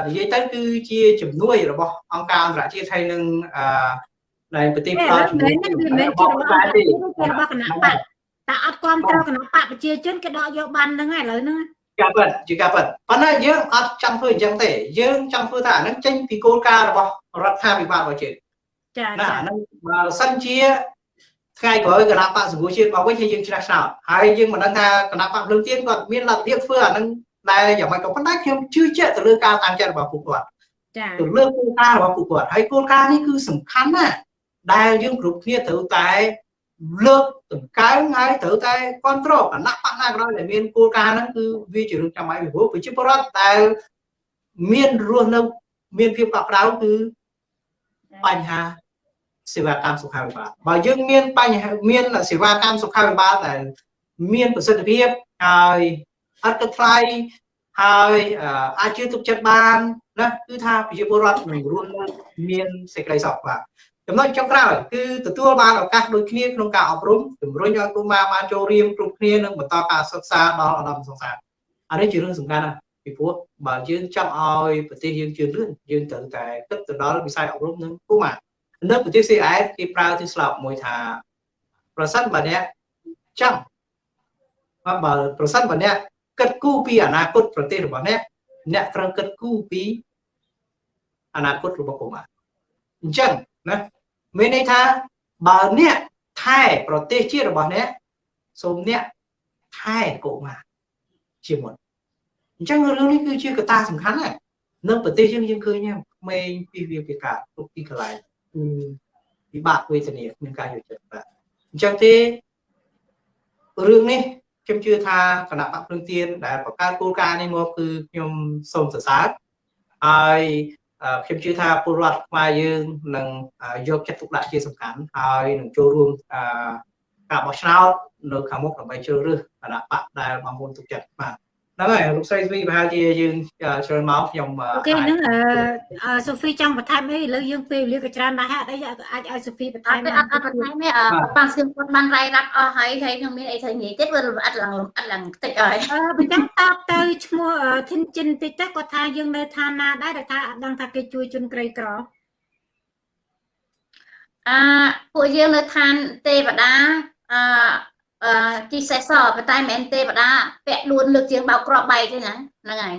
និយាយទៅគឺជាជំនួយរបស់អង្គការអន្តរជាតិហើយនឹងអឺនៅប្រទេសផ្ដល់ជំនួយមិនមែនជារបស់របស់គណៈបកតែអត់គ្រប់គ្រងគណៈបកប្រជាជនគេដកយកបានហ្នឹងហើយឥឡូវហ្នឹងការពិតជាការពិតប៉ុន្តែយើងអត់ចង់ធ្វើអញ្ចឹងទេយើងចង់ធ្វើថាអានឹងចេញពីគោលការណ៍របស់រដ្ឋាភិបាលរបស់យើង ចាចាហ្នឹងបើសិនជាថ្ងៃក្រោយគណៈបកសង្គ្រោះជាតិមកវិញហើយយើងឆ្នះឆ្នោតហើយយើងមិនដឹងថាគណៈបកភ្លើងទៀនគាត់មានលទ្ធភាពធ្វើអានឹងដែលយ៉ាងម៉េចក៏ប៉ុន្តែខ្ញុំជឿជាក់ទៅលើការតាមចិត្តរបស់ពួកគាត់ចាទៅលើគោលការណ៍របស់ពួកគាត់ហើយគោលការណ៍នេះគឺសំខាន់ណាស់ដែលយើងគ្រប់គ្នាត្រូវតែលើកដង្កើងហើយត្រូវតែគ្រប់គ្រងគណៈបកណាក៏ដោយដែលមានគោលការណ៍ហ្នឹងគឺវាជារឿងចាំបាច់ពីព្រោះប្រជាពលរដ្ឋដែលមានរស់នៅមានភាពកក់ក្ដៅគឺបញ្ហា សេវាកម្មសុខាភិបាលបើយើងមានបញ្ហាមានសេវាកម្មសុខាភិបាលដែលមានប្រសិទ្ធភាពហើយអត់ទៅថ្លៃហើយអាចជឿទុកចិត្តបានណាគឺថាប្រជាពលរដ្ឋនឹងរស់នៅមានសេចក្តីសុខបាទចំណុចចុងក្រោយគឺទទួលបានឱកាសដូចគ្នាក្នុងការអប់រំជំរុញឲ្យកុមារបានចូលរៀនគ្រប់គ្នានិងបន្តការសិក្សាដល់ឧត្តមសិក្សាអានេះជារឿងសំខាន់ណាស់ពីព្រោះបើយើងចង់ឲ្យប្រទេសយើងជឿនលឿនយើងត្រូវតែគិតទៅដល់វិស័យអប់រំនិងកុមារ នៅប្រទេស CIS គេប្រើទីស្លោកមួយថា ប្រសិនបើអ្នកចង់បើប្រសិនបើអ្នកគិតគូរពីអនាគតប្រទេសរបស់អ្នកអ្នកត្រូវគិតគូរពីអនាគតរបស់កុមារអញ្ចឹងណាមានន័យថាបើអ្នកថែប្រទេសជាតិរបស់អ្នកសូមអ្នកថែកុមារជាមុនអញ្ចឹងរឿងនេះគឺជាកត្តាសំខាន់ណាស់នៅប្រទេសយើងយើងឃើញក្មេងពីវាពីការទុកទីកន្លែងគឺ ពិបាកវេទនាគ្មានការយកចិត្តបាទអញ្ចឹងទេរឿងនេះខ្ញុំជឿថាគណៈបកភ្លឹងទៀនដែលបង្កើតគោលការណ៍នេះមកគឺខ្ញុំសូមសរសើរហើយខ្ញុំជឿថាពលរដ្ឋខ្មែរយើងនឹងយកចិត្តទុកដាក់ជាសំខាន់ហើយនឹងចូលរួមការបោះឆ្នោតនៅខាងមុខដើម្បីជ្រើសរើសគណៈបកដែលបងប្អូនទុកចិត្តបាទ ហ្នឹងហើយលោកស្រីស្វីប្រហែលជាយើងច្រើនមកខ្ញុំអូខេហ្នឹងអឺសូហ្វីចង់បន្ថែមអីឥឡូវយើងពេលវេលាក៏ច្រើនដែរអីអាចឲ្យសូហ្វីបន្ថែមអត់អត់បន្ថែមទេប៉ាសៀមគាត់បានរាយរាប់អស់ហើយហើយខ្ញុំមានអីត្រូវនិយាយទៀតវាអត់ឡើងអត់ឡើងតិចហើយអឺបើចឹងតបទៅឈ្មោះធិនចិនតិចទៅគាត់ថាយើងនៅឋានណាដែរដែលថាអត់ដឹងថាគេជួយជនក្រីក្រអឺពួកយើងនៅឋានទេវតាអឺអឺ ជីសេសប៉ុន្តែមិនមែនទេវតាពាក់លួនលើកជាងបោកក្របបែកទេណាហ្នឹងហើយ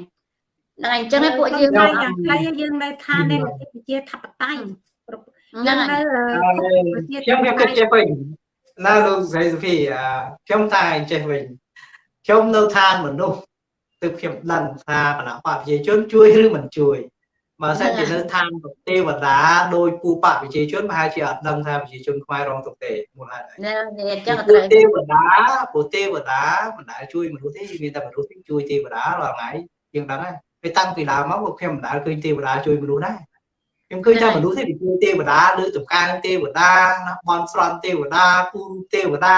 ហ្នឹងហើយអញ្ចឹងពួកយើងយ៉ាងខ្លីយើងនៅឋាននៃប្រជាធិបតេយ្យហ្នឹងហើយខ្ញុំខ្ញុំគិតចេះវិញណាលោកស្រីសុភីខ្ញុំតែចេះវិញខ្ញុំនៅឋានមនុស្សទើបខ្ញុំដឹងថាគណៈបព្វជិជនជួយឬមិនជួយ បើសិនជានៅឋានទេវតាដោយពូបកប្រជាជនប្រហែលជាអត់ដឹងថាប្រជាជនខ្មែររងទុកទេមូលហេតុអីណែអញ្ចឹងត្រូវទេវតាពូទេវតាមិនដែលជួយមនុស្សទេមានតែមនុស្សជួយទេវតារាល់ថ្ងៃយើងដឹងហើយពេលតាំងពីដើមមកខ្ញុំមិនដែលឃើញទេវតាជួយមនុស្សដែរ ខ្ញុំឃើញថាមនុស្សទេជួយទេវតាលើចំការទេវតាណាបនស្រន់ទេវតាពូទេវតា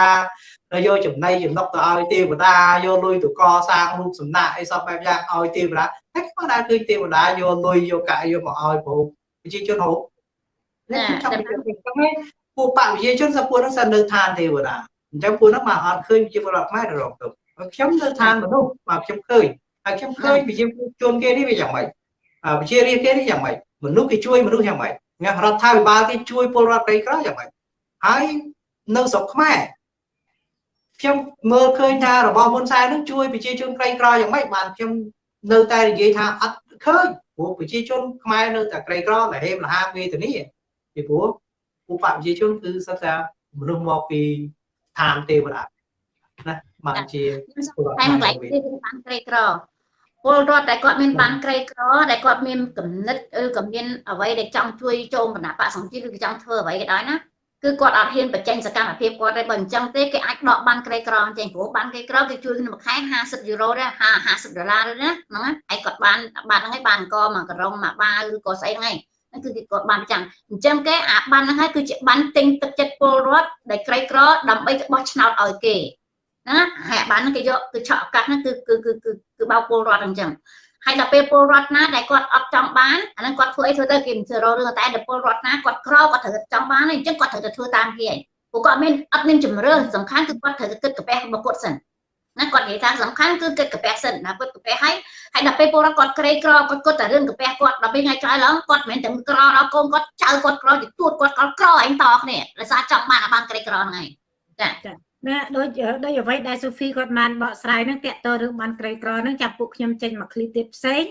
ហើយយកចំណៃចំណុកទៅឲ្យទេវតាយកលុយទៅកសាងរូបសំណាកអីសពបែបយ៉ាងឲ្យទេវតាហើយខ្ញុំដែរឃើញទេវតាយកលុយយកកាក់យកមកឲ្យព្រោះប្រជាជនហូបណាចាំពីហ្នឹងពួកបព្វជិជនសពួរហ្នឹងសិននៅឋានទេវតាអញ្ចឹងពួកហ្នឹងមកអត់ឃើញប្រជាពលរដ្ឋខ្មែររងទុកខ្ញុំនៅឋានមនុស្សមកខ្ញុំឃើញហើយខ្ញុំឃើញប្រជាជនគេនេះវាយ៉ាងម៉េចប្រជារាស្ត្រគេនេះយ៉ាងម៉េច មនុស្សគេជួយមនុស្សយ៉ាងម៉េចរដ្ឋាភិបាលគេជួយពលរដ្ឋក្រីក្រយ៉ាងម៉េចហើយនៅស្រុកខ្មែរខ្ញុំមើលឃើញថារបស់ហ៊ុនសែននឹងជួយប្រជាជនក្រីក្រយ៉ាងម៉េចបានខ្ញុំនៅតែនិយាយថាអត់ឃើញព្រោះប្រជាជនខ្មែរនៅតែក្រីក្រលហេមលហាវេទនីពីព្រោះឧបប្រជាជនគឺសិតតែមនុស្សមកពីឋានទេវតាណាបានជាតែម្លែកទៀតបានក្រីក្រ ពលរដ្ឋដែលគាត់មានបានក្រីក្រដែលគាត់មានគំនិតឬក៏មានអ្វីដែលចង់ជួយចូលគណៈបកសង្គ្រោះឬក៏ចង់ធ្វើអ្វីក៏ដោយណាគឺគាត់អត់ហ៊ានបញ្ចេញសកម្មភាពគាត់ទេបើអញ្ចឹងទេគេអាចដកបានក្រីក្រអញ្ចឹងព្រោះបានក្រីក្រគេជួយក្នុងមួយខែ50យូរ៉ូដែរ50ដុល្លារដែរណាហ្នឹងហើយគាត់បានបានហ្នឹងហើយបានអង្គមកក្រុងមកបាវឬក៏ស្អីហ្នឹងហើយហ្នឹងគឺគាត់បានចាំអញ្ចឹងគេអាបានហ្នឹងហើយគឺជាបានទិញទឹកចិត្តពលរដ្ឋដែលក្រីក្រដើម្បីបោះឆ្នោតឲ្យគេ ណាហើយបានហ្នឹងគេយកគឺឆក់ឱកាសហ្នឹងគឺគឺគឺគឺបោកពលរដ្ឋអញ្ចឹងហើយដល់ពេលពលរដ្ឋណាដែលគាត់អត់ចង់បានអាហ្នឹងគាត់ធ្វើអីធ្វើទៅគេមិនធ្វើរករឿងតែដល់ពលរដ្ឋណាគាត់ក្រគាត់ត្រូវចង់បានអញ្ចឹងគាត់ត្រូវតែធ្វើតាមគេឯងព្រោះគាត់មានអត់មានជំរឿសំខាន់គឺគាត់ត្រូវតែគិតកាពះរបស់គាត់សិនណាគាត់និយាយថាសំខាន់គឺគិតកាពះសិនណាគាត់កាពះហើយហើយដល់ពេលពលរដ្ឋគាត់ក្រីក្រគាត់គិតតែរឿងកាពះគាត់ដល់ពេលថ្ងៃក្រោយឡើងគាត់មិនមែនតែក្រដល់កូនគាត់ចៅគាត់ក្រជាទួតគាត់ក្រក្រឯងតគ្នាដោយសារចង់បានបានក្រីក្រហ្នឹងឯងចា ណាដូចដូចអ្វីដែលសូហ្វីគាត់បានបកស្រាយនឹងតាក់ទងរឿងបានក្រីក្រនឹងចាំពួកខ្ញុំចេញមកឃ្លីទៀតផ្សេង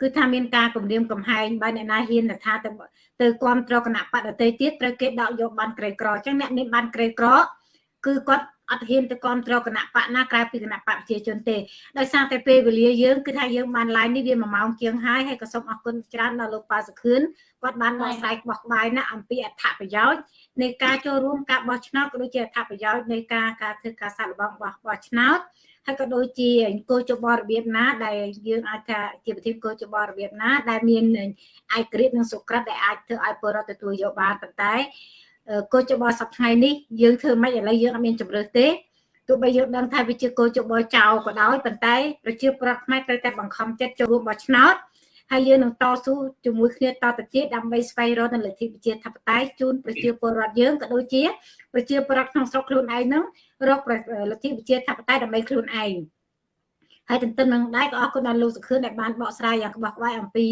គឺថាមានការគម្រាមកំហែងបើអ្នកណាហ៊ានថាទៅទៅគ្រប់គ្រងគណៈបដតីទៀតត្រូវគេដកយកបានក្រីក្រអញ្ចឹងអ្នកនេះបានក្រីក្រគឺគាត់អត់ហ៊ានទៅគ្រប់គ្រងគណៈបកណាក្រៅពីគណៈបកប្រជាជនទេដោយសារតែពេលវេលាយើងគឺថាយើងបាន live នេះវា1ម៉ោងជាងហើយហើយក៏សូមអរគុណច្រើនដល់លោកប៉ាសុខឿនគាត់បានបកស្រាយបោះក្បាយណាអំពីអត្ថប្រយោជន៍ នៃការចូលរួមការបោះឆ្នោតក៏ដូចជាអត្ថប្រយោជន៍នៃការការធ្វើការសាកល្បងបោះបោះឆ្នោតហើយក៏ដូចជាគោលចបរបៀបណាដែលយើងអាចថាជាប្រធានគោលចបរបៀបណា ដែលមានឯករាជ្យនិងសុក្រិតដែលអាចធ្វើឲ្យពលរដ្ឋទទួលយកបានប៉ុន្តែគោលចបសប្តាហ៍នេះយើងធ្វើមិនឥឡូវយើងអត់មានជំរឿសទេទោះបីយើងដឹងថាវាជាគោលចបចោលក៏ដោយប៉ុន្តែប្រជាប្រដ្ឋខ្មែរត្រូវតែបង្ខំចិត្តចូលរួមបោះឆ្នោត ហើយយើងនឹងតស៊ូជាមួយគ្នាតទៅទៀតដើម្បីស្វែងរកនូវលទ្ធិប្រជាធិបតេយ្យជូនប្រជាពលរដ្ឋយើងក៏ដូចជាប្រជាពលរដ្ឋក្នុងស្រុកខ្លួនឯងនឹងរកលទ្ធិប្រជាធិបតេយ្យដើម្បីខ្លួនឯងហើយទន្ទឹមនឹងដែរក៏អរគុណដល់លោកសុខឿនដែលបានបកស្រាយយ៉ាងក្បោះក្បាយអំពី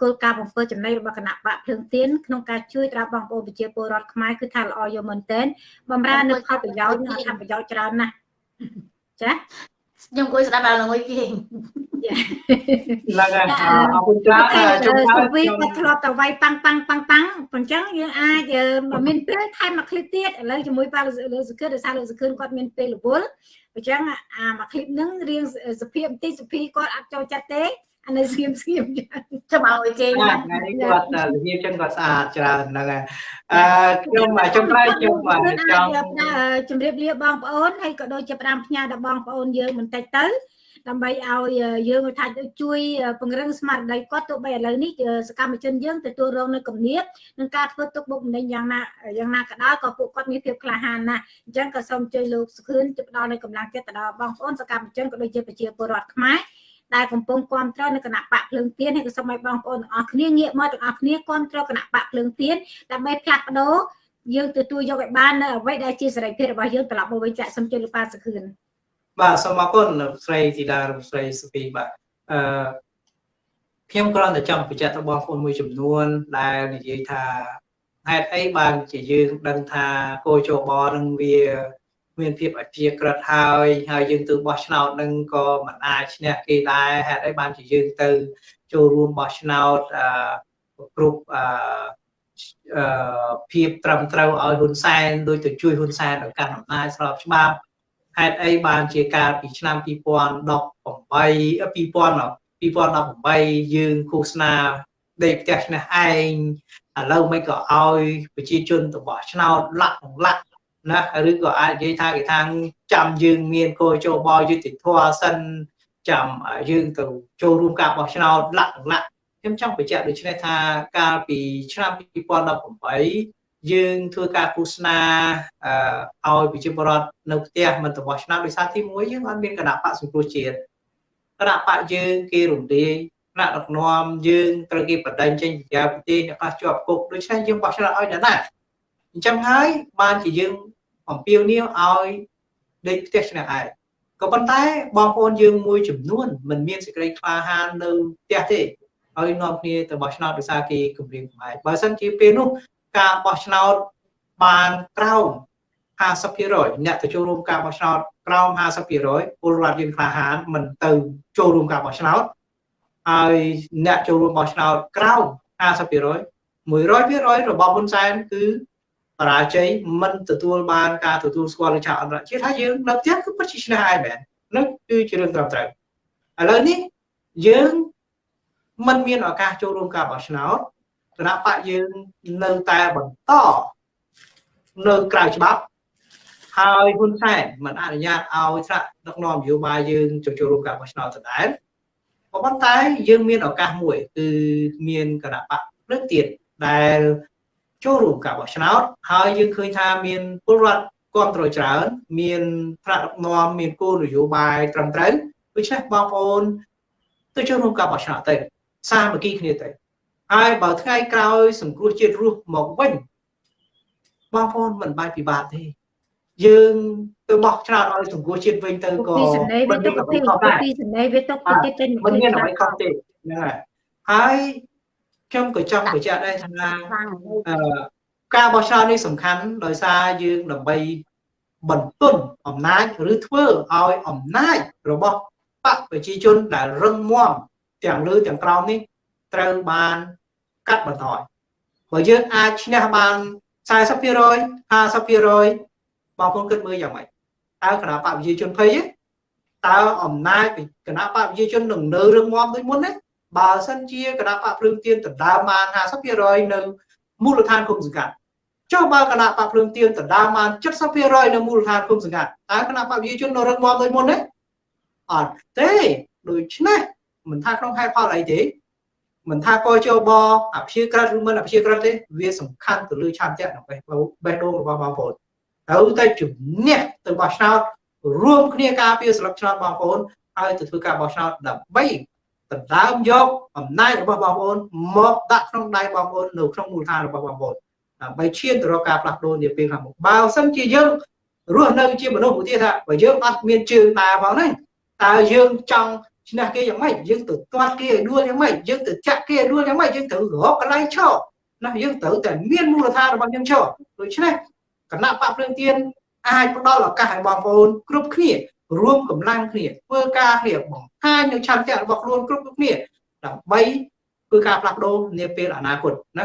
គោលការណ៍បំពេញចំណៃរបស់គណៈបកភ្លើងទៀនក្នុងការជួយដល់បងប្អូនប្រជាពលរដ្ឋខ្មែរគឺថាល្អយកមែនទែនបំរើនៅផលប្រយោជន៍និងអត្ថប្រយោជន៍ច្រើនណាស់ចា ខ្ញុំអង្គុយស្ដាប់អាលងុយគេឡើងហើយអរគុណច្រើនជួយសុវីគាត់ធ្លាប់តវាយប៉ាំងប៉ាំងប៉ាំងប៉ាំងអញ្ចឹងយើងអាចមានពេលថែមមកឃ្លីបទៀតឥឡូវជាមួយប៉ាលោកសុខិនដោយសារលោកសុខិនគាត់មានពេលរវល់អញ្ចឹងអាមកឃ្លីបហ្នឹងរៀងសភាពបន្តិចសភីគាត់អត់ចូលចិត្តទេ អានៅស្ងៀមស្ងៀមចាំឲ្យគេថ្ងៃនេះគាត់របៀបចឹងគាត់ស្អាតច្រើនហ្នឹងហើយអឺខ្ញុំចុងក្រោយខ្ញុំចង់ជម្រាបលាបងប្អូនហើយក៏ដូចជាផ្ដាំផ្ញើដល់បងប្អូនយើងបន្តិចទៅដើម្បីឲ្យយើងថាជួយពង្រឹងស្មារតីគាត់ទោះបីឥឡូវនេះសកម្មជនយើងទទួលរងនៅគំនាបនឹងការធ្វើទុកបុកម្នេញយ៉ាងណាយ៉ាងណាក៏ដោយក៏ពួកគាត់មានភាពក្លាហានណាស់អញ្ចឹងក៏សូមជួយលោកសុខឿនទៅផ្ដល់នៅកម្លាំងចិត្តទៅដល់បងប្អូនសកម្មជនក៏ដូចជាប្រជាពលរដ្ឋខ្មែរ ដែលកំពុងគ្រប់គ្រងនៅគណៈបកភ្លើងទៀនហើយក៏សូមឲ្យបងប្អូនទាំងអស់គ្នាងាកមកទាំងអស់គ្នាគ្រប់គ្រងគណៈបកភ្លើងទៀនដើម្បីផ្លាស់ប្ដូរយើងទទួលយកឲ្យបាននៅអ្វីដែលជាសេរីភាពរបស់យើងត្រឡប់មកវិញចាក់សូមជួយលោកប៉ាសុខឿនបាទសូមអរគុណស្រីធីតារំស្រីសុភីបាទអឺខ្ញុំគ្រាន់តែចង់បញ្ជាក់ទៅបងប្អូនមួយចំនួន ដែលនិយាយថាហេតុអីបានជាយើងដឹងថាគោជបនឹងវា មានភាពអព្យាក្រឹតហើយហើយយើងទៅបោះឆ្នោតនឹងក៏មិនអាចឈ្នះគេដែរហេតុអីបានជាយើងទៅចូលរួមបោះឆ្នោតអឺគ្រប់អឺភាពត្រឹមត្រូវឲ្យហ៊ុនសែនដូចទៅជួយហ៊ុនសែនដល់កាន់អំណាចស្របច្បាប់ហេតុអីបានជាកាលពីឆ្នាំ2018 2000 2018យើងឃោសនាដេកផ្ទះឆ្នះឯងឥឡូវមិនក៏ឲ្យប្រជាជនទៅបោះឆ្នោតលាក់លាក់ ណាឬក៏អាចនិយាយថាគេថាចាំយើងមានកោចូលបយុតិធម៌សិនចាំយើងទៅចូលរួមការបោះឆ្នោតលាក់លាក់ខ្ញុំចង់បញ្ជាក់ដូច្នេះថាកាលពីឆ្នាំ2018យើងធ្វើការឃោសនាឲ្យប្រជាពលរដ្ឋនៅផ្ទះមិនទៅបោះឆ្នោតដោយសារទី1យើងអត់មានគណៈបកសង្គ្រោះជាតិគណៈបកយើងគេរំលាយថ្នាក់ដឹកនាំយើងត្រូវគេបដិញ្ញចេញពីក្រៅប្រទេសអ្នកខ្លះជាប់គុកដូច្នេះយើងបោះឆ្នោតឲ្យអ្នកណាអញ្ចឹងហើយបានជាយើង អំពាវនាវឲ្យដេកផ្ទះឆ្នះឯងក៏ប៉ុន្តែបងប្អូនយើងមួយចំនួនមិនមានសេចក្តីក្លាហាននៅផ្ទះទេហើយនាំគ្នាទៅបោះឆ្នោតដោយសារគេគម្រាមកំហែងបើមិនជាពេលនោះការបោះឆ្នោតបានក្រោម50%អ្នកទៅចូលរួមការបោះឆ្នោតក្រោម50%ពលរដ្ឋយើងក្លាហានមិនទៅចូលរួមការបោះឆ្នោតហើយអ្នកចូលរួមបោះឆ្នោតក្រោម50% 100%របស់ហ៊ុនសែនគឺ បរាជ័យមិនទទួលបានការទទួលស្គាល់លើឆាកអន្តរជាតិហើយយើងនៅផ្ទះគឺពិតជាឈ្នះហើយមែននោះគឺជារឿងត្រឹមត្រូវឥឡូវនេះយើងមិនមានឱកាសចូលរួមការបោះឆ្នោតគណៈបកយើងនៅតែបន្តនៅក្រៅច្បាប់ហើយហ៊ុនសែនមិនអនុញ្ញាតឲ្យថ្នាក់ដឹកនាំនយោបាយយើងចូលរួមការបោះឆ្នោតដដែលក៏ប៉ុន្តែយើងមានឱកាសមួយគឺមានគណៈបកលើកទៀតដែល ចូលរួមការបោះឆ្នោតហើយយើងឃើញថាមានពលរដ្ឋគ្រប់គ្រងច្រើន មានថ្នាក់ដឹកនាំមានគោលនយោបាយត្រឹមត្រូវដូច្នេះបងប្អូនទៅចូលរួមការបោះឆ្នោតទៅសាមគ្គីគ្នាទៅហើយបើថ្ងៃក្រោយសង្គ្រោះជាតិរស់មកវិញបងប្អូនមិនបាយពិបាកទេយើងទៅបោះឆ្នោតឲ្យសង្គ្រោះជាតិវិញទៅក៏ពីសម្ដីវាទុកពីពីសម្ដីវាទុកពីទៀតចេញមិនមានអ្វីខុសទេហ្នឹងហើយហើយ ខ្ញុំក៏ចង់បញ្ជាក់ដែរថាអឺការបោះឆ្នោតនេះសំខាន់ដោយសារយើងដើម្បីបន្ទន់អំណាចឬធ្វើឲ្យអំណាចរបស់បកប្រជាជនដែលរឹងមាំទាំងលើទាំងក្រោមនេះត្រូវបានកាត់បន្ថយបើយើងអាចឈ្នះបាន40% 50%បងប្អូនគិតមើលយ៉ាងម៉េចតើគណៈបកប្រជាជនភ័យតើអំណាចគណៈបកប្រជាជននឹងនៅរឹងមាំដូចមុនទេ បើសិនជាគណៈបកភ្លើងទៀនដណ្ដើមបាន50%នៅមូលដ្ឋានគុំសង្កាត់ចុះបើគណៈបកភ្លើងទៀនដណ្ដើមបាន70%នៅមូលដ្ឋានគុំសង្កាត់តើគណៈបកប្រជាជននៅរឹងមាំដូចមុនទេអត់ទេដូច្នេះមិនថាក្នុងហេតុផលអីទេមិនថាកជបអភិជាក្រិតឬមិនអភិជាក្រិតទេវាសំខាន់ទៅលើឆន្ទៈនៅបេះបេះដូងរបស់បងប្អូនត្រូវតែជំនះទៅបោះឆ្នោតរួមគ្នាការពារស្លឹកឆ្នោតបងប្អូនហើយទៅធ្វើការបោះឆ្នោតដើម្បី ដណ្ដើមយកអំណាចរបស់បងប្អូនមកដាក់ក្នុងដៃបងប្អូននៅក្នុងមូលដ្ឋានរបស់បងប្អូនដើម្បីឈានទៅរកការផ្លាស់ប្ដូរនាពេលខាងមុខបើសិនជាយើងរស់នៅជាមនុស្សឧទាហរណ៍ថាបើយើងអត់មានជើងដើរផងហ្នឹងតើយើងចង់ឈ្នះគេយ៉ាងម៉េចយើងទៅទាត់គេឲ្យដួលយ៉ាងម៉េចយើងទៅចាក់គេឲ្យដួលយ៉ាងម៉េចយើងត្រូវរកកន្លែងឈរណាយើងត្រូវតែមានមូលដ្ឋានរបស់យើងឈរដូច្នេះគណៈបកភ្លើងទៀនអាចផ្ដល់ឱកាសឲ្យបងប្អូនគ្រប់គ្នា រួមកម្លាំងគ្នាធ្វើការគ្នាបង្ហាញនៅឆន្ទៈរបស់ខ្លួនគ្រប់គ្នាដើម្បីធ្វើការផ្លាស់ប្ដូរនាពេលអនាគតណា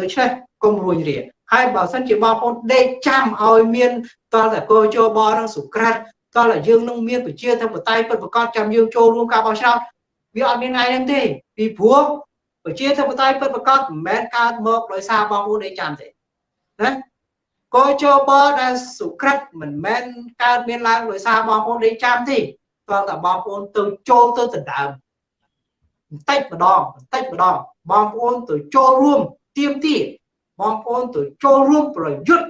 ដូច្នេះកុំរួញរាហើយបើសិនជាបងប្អូនដេកចាំឲ្យមានតលតែកោជបនឹងសុក្រាត់តើយើងនឹងមានប្រជាធិបតេយ្យពិតប្រាកដចាំយើងចូលរួមការបោះឆ្នោតវាអត់មានថ្ងៃហ្នឹងទេពីព្រោះប្រជាធិបតេយ្យពិតប្រាកដមិនមែនកើតមកដោយសារបងប្អូនឯងចាំទេណា កោជបដែលសុក្រិតមិនមែនកើតមានឡើងដោយសារបងប្អូនឯងចាំទេតើតើបងប្អូនទៅចូលទៅដណ្ដើមបន្តិចម្ដងបន្តិចម្ដងបងប្អូនទៅចូលរួមទៀមទាបងប្អូនទៅចូលរួមប្រយុទ្ធ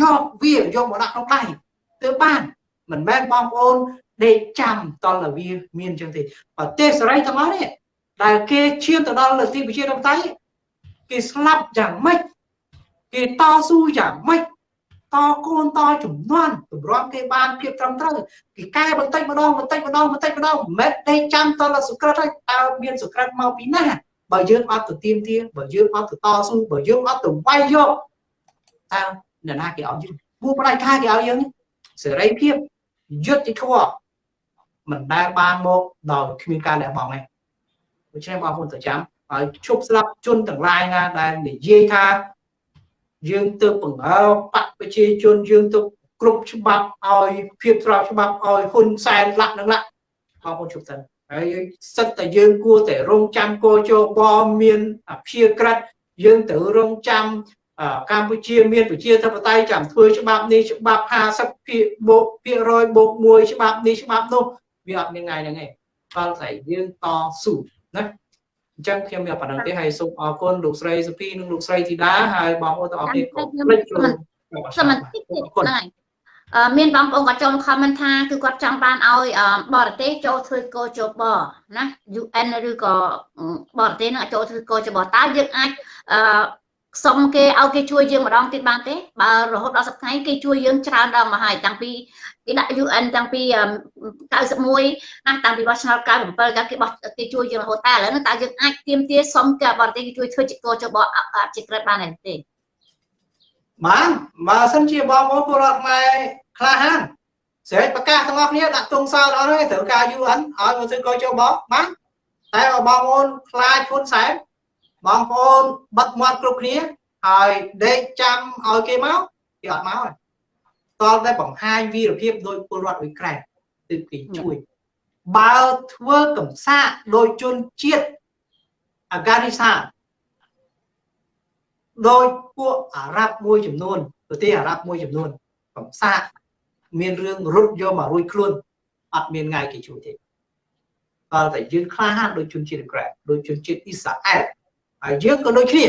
យកវាយកមកដាក់ក្នុងដៃទើបបានមិនមែនបងប្អូនដេកចាំតលវាមានចឹងទេប្រទេសសេរីទាំងអស់នេះដែលគេឈានទៅដល់លទ្ធិប្រជាធិបតេយ្យគេស្លាប់យ៉ាងម៉េច គេតស៊ូយ៉ាងម៉េចតកូនតចំនួនទម្រាំគេបានភាពត្រឹមត្រូវគេកែបន្តិចម្ដងបន្តិចម្ដងបន្តិចម្ដងមិនមែនដេកចាំតលសុក្រិតហើយតើមានសុក្រិតមកពីណាបើយើងអត់ទៅទៀមទាបើយើងអត់ទៅតស៊ូបើយើងអត់ទៅវាយយកតើអ្នកណាគេឲ្យយើងពួកផ្ដាច់ខាគេឲ្យយើងសេរីភាពយុត្តិធម៌មិនដែលបានមកដោយគ្មានការលះបង់ទេដូច្នេះបងប្អូនទៅចាំហើយឈប់ស្លាប់ជនទាំងឡាយណាដែលនិយាយថា យើងទៅបង្ហើបកប្រជាជនយើងទៅគ្រប់ច្បាប់ឲ្យភាពស្របច្បាប់ឲ្យហ៊ុនសែនលាក់នឹងលាក់បងប្អូនជប់ទៅហើយសិតតែយើងគួរតែរងចាំកោជបមានអភិជាក្រិតយើងត្រូវរងចាំកម្ពុជាមានប្រជាធិបតេយ្យចាំធ្វើច្បាប់នេះច្បាប់50ភាគបូកភាគរយបូក1ច្បាប់នេះច្បាប់នោះវាអត់មានថ្ងៃហ្នឹងទេដល់តែយើងតស៊ូណា អញ្ចឹងខ្ញុំមានប៉ុណ្្នឹងទេហើយសូមអរគុណលោកស្រីសុភីនិងលោកស្រីធីតាហើយបងប្អូនទាំងអស់គ្នាក៏ភ្លេចខ្លួនសមាជិកទៀតហ្នឹងមានបងប្អូនគាត់ចូល comment ថាគឺគាត់ចង់បានឲ្យបរទេសចូលធ្វើកោជបណា UN ឬក៏បរទេសនឹងចូលធ្វើកោជបតើយើងអាច សុំគេឲ្យគេជួយយើងម្ដងទៀតបានទេបើរហូតដល់សប្តាហ៍គេជួយយើងច្រើនដល់មកហើយតាំងពីគេដាក់ UN តាំងពី91ណាតាំងពីបោះឆ្នោត97កាលគេបោះគេជួយយើងរហូតតែឥឡូវតើយើងអាចទៀមទាសុំគេបរទេសគេជួយធ្វើជាកោចបអភិក្រិតបានទេបានបើសិនជាបងប្អូនពលរដ្ឋខ្មែរក្លាហានស្រេចប្រកាសទាំងអស់គ្នាដាក់ទង់សោតអត់ទេត្រូវការ UN ឲ្យមកធ្វើកោចូលបងបានតែបើបងប្អូនខ្លាចហ៊ុនសែន បងប្អូនបិទមាត់គ្រប់គ្នាហើយដេកចាំឲ្យគេមកគេអត់មកទេតតែបង្ហាញវីរភាពដោយពលរដ្ឋអ៊ុយក្រែនទើបគេជួយបើធ្វើកំសាកដោយជនជាតិអាហ្គានីស្ថានដោយពួកអារ៉ាប់មួយចំនួនប្រទេសអារ៉ាប់មួយចំនួនកំសាកមានរឿងរត់យកមករួចខ្លួនអត់មានថ្ងៃគេជួយទេដល់តែយើងក្លាហានដោយជនជាតិក្រែដោយជនជាតិអ៊ីស្រាអែល ហើយយើងក៏ដូចគ្នា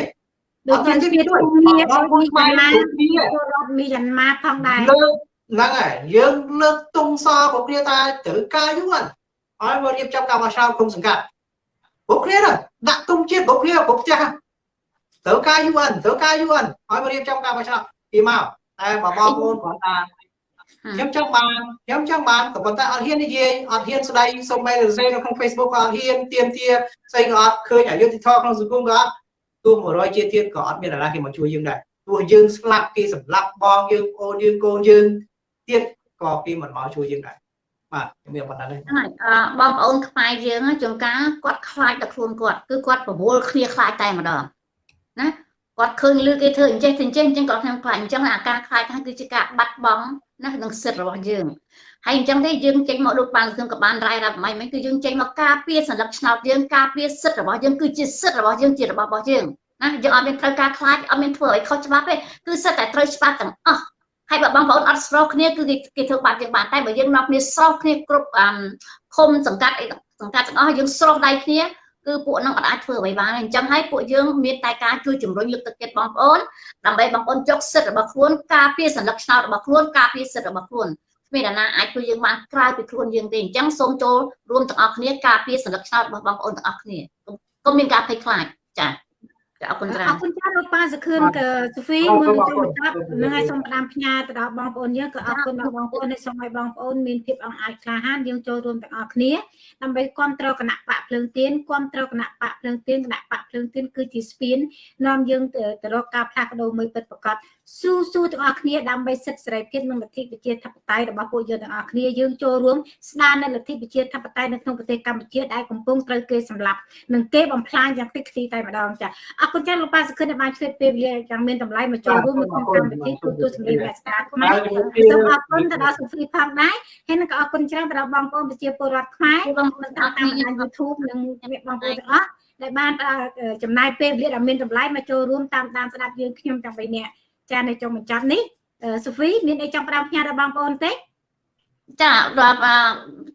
ដូចជនជាតិភូមាដូចមីយ៉ាន់ម៉ាពលរដ្ឋមីយ៉ាន់ម៉ាផងដែរលើកហ្នឹងហើយយើងលើកទង់សរបស់គ្នាថាត្រូវការយូរហើយមករៀបចំការបោះឆ្នោតក្នុងសង្កាត់ពួកគ្នាដាក់ទង់ជាតិពួកគ្នាពួកផ្ទះត្រូវការ UN ត្រូវការ UN ឲ្យមករៀបចំការបោះឆ្នោតពីមកតែបងប្អូនគាត់ថា ខ្ញុំចង់បានខ្ញុំចង់បានក៏ប៉ុន្តែអត់ហ៊ាននិយាយអត់ហ៊ានស្ដីសូម្បីតែសេនៅក្នុង Facebook ក៏អត់ហ៊ានទៀមទាស្អីក៏អត់ឃើញអយុធធម៌ក្នុងសង្គមក៏អត់ទោះ100ជាទៀតក៏អត់មានអាណាគេមកជួយយើងដែរទោះយើងស្លាប់គេសម្លាប់បងយើងអូនយើងកូនយើងទៀតក៏គេមិនមកជួយយើងដែរបាទខ្ញុំមានប៉ុណ្ណឹងទេហ្នឹងបងប្អូនខ្មែរយើងជួនកាលគាត់ខ្លាចតែខ្លួនគាត់គឺគាត់ប្រមូលគ្នាខ្លាចតែម្ដងណាគាត់ឃើញលឺគេធ្វើអញ្ចេះទៅអញ្ចេះអញ្ចឹងគាត់ខ្ញុំខ្លាចអញ្ចឹងអាការខ្លាចហ្នឹងគឺជាការបាត់បង់ ណានឹងសិទ្ធិរបស់យើងហើយអញ្ចឹងទេយើងចេញមកដូចបានខ្ញុំក៏បានរាយរាប់មិនមិនគឺយើងចេញមកការពារសន្លឹកឆ្នោតយើងការពារសិទ្ធិរបស់យើងគឺជាសិទ្ធិរបស់យើងជារបស់របស់យើងណាយើងអត់មានត្រូវការខ្លាចអត់មានធ្វើឲ្យខុសច្បាប់ទេគឺសិទ្ធតែត្រូវច្បាប់ទាំងអស់ហើយបើបងប្អូនអត់ស្រោះគ្នាគឺគេធ្វើបាបយើងបានតែបើយើងនាំគ្នាស្រោះគ្នាគ្រប់ឃុំសង្កាត់អីសង្កាត់ទាំងអស់យើងស្រោះដៃគ្នា គឺពួកនឹងអាចធ្វើអ្វីបានអញ្ចឹងហើយពួកយើងមានតែការជួយជំរុញលើកទឹកចិត្តបងប្អូនដើម្បីបងប្អូនយកសិទ្ធិរបស់ខ្លួនការពារសន្លឹកឆ្នោតរបស់ខ្លួនការពារសិទ្ធិរបស់ខ្លួនគ្មានអ្នកណាអាចជួយយើងបានក្រៅពីខ្លួនយើងទេអញ្ចឹងសូមចូលរួមទាំងអស់គ្នាការពារសន្លឹកឆ្នោតរបស់បងប្អូនទាំងអស់គ្នាកុំមានការភ័យខ្លាចចា៎ អរគុណច្រើនអរគុណច្រើនលោកប៉ាសុខឿនក៏សូហ្វីមួយចុងបញ្ចប់នឹងឲ្យសូមផ្ដាំផ្ញើទៅដល់បងប្អូនយើងក៏អរគុណដល់បងប្អូនដែលសូមឲ្យបងប្អូនមានភាពអង្អាចក្លាហានយើងចូលរួមទាំងអស់គ្នាដើម្បីគ្រប់គ្រងគណៈបកភ្លើងទៀនគ្រប់គ្រងគណៈបកភ្លើងទៀនគណៈបកភ្លើងទៀនគឺជាស្ពាននាំយើងទៅរកការផ្លាស់ប្ដូរមួយពិតប្រាកដ ស៊ូស៊ូទាំងអស់គ្នាដើម្បីសិទ្ធិសេរីភាពនិងលទ្ធិប្រជាធិបតេយ្យរបស់ពួកយើងទាំងអស់គ្នាយើងចូលរួមស្ដារនៅលទ្ធិប្រជាធិបតេយ្យនៅក្នុងប្រទេសកម្ពុជាដែលកំពុងត្រូវគេសម្លាប់និងគេបំផ្លាញយ៉ាងតិចទីតែម្ដងចាអរគុណចាស់លោកប៉ាសុខិនដែលបានជួយពេលវេលាយ៉ាងមានតម្លៃមកចូលរួមនៅក្នុងកម្មវិធីទូទួលសម្លេងរាជការខ្មែរសូមអរគុណទៅដល់សូហ្វីផងដែរហើយនឹងក៏អរគុណច្រើនទៅដល់បងប្អូនប្រជាពលរដ្ឋខ្មែរបងប្អូនតាមតាមបណ្ដាញ YouTube និងបងប្អូនទាំងអស់ដែលបានចំណាយពេលវេលាដ៏មានតម្លៃមកចូលរួមតាមដានស្ដាប់យើងខ្ញុំទាំង3នាក់ ចានៅចុងបញ្ចប់នេះសូហ្វីមានអីចង់ផ្ដាំផ្ញើដល់បងប្អូនទេចាដល់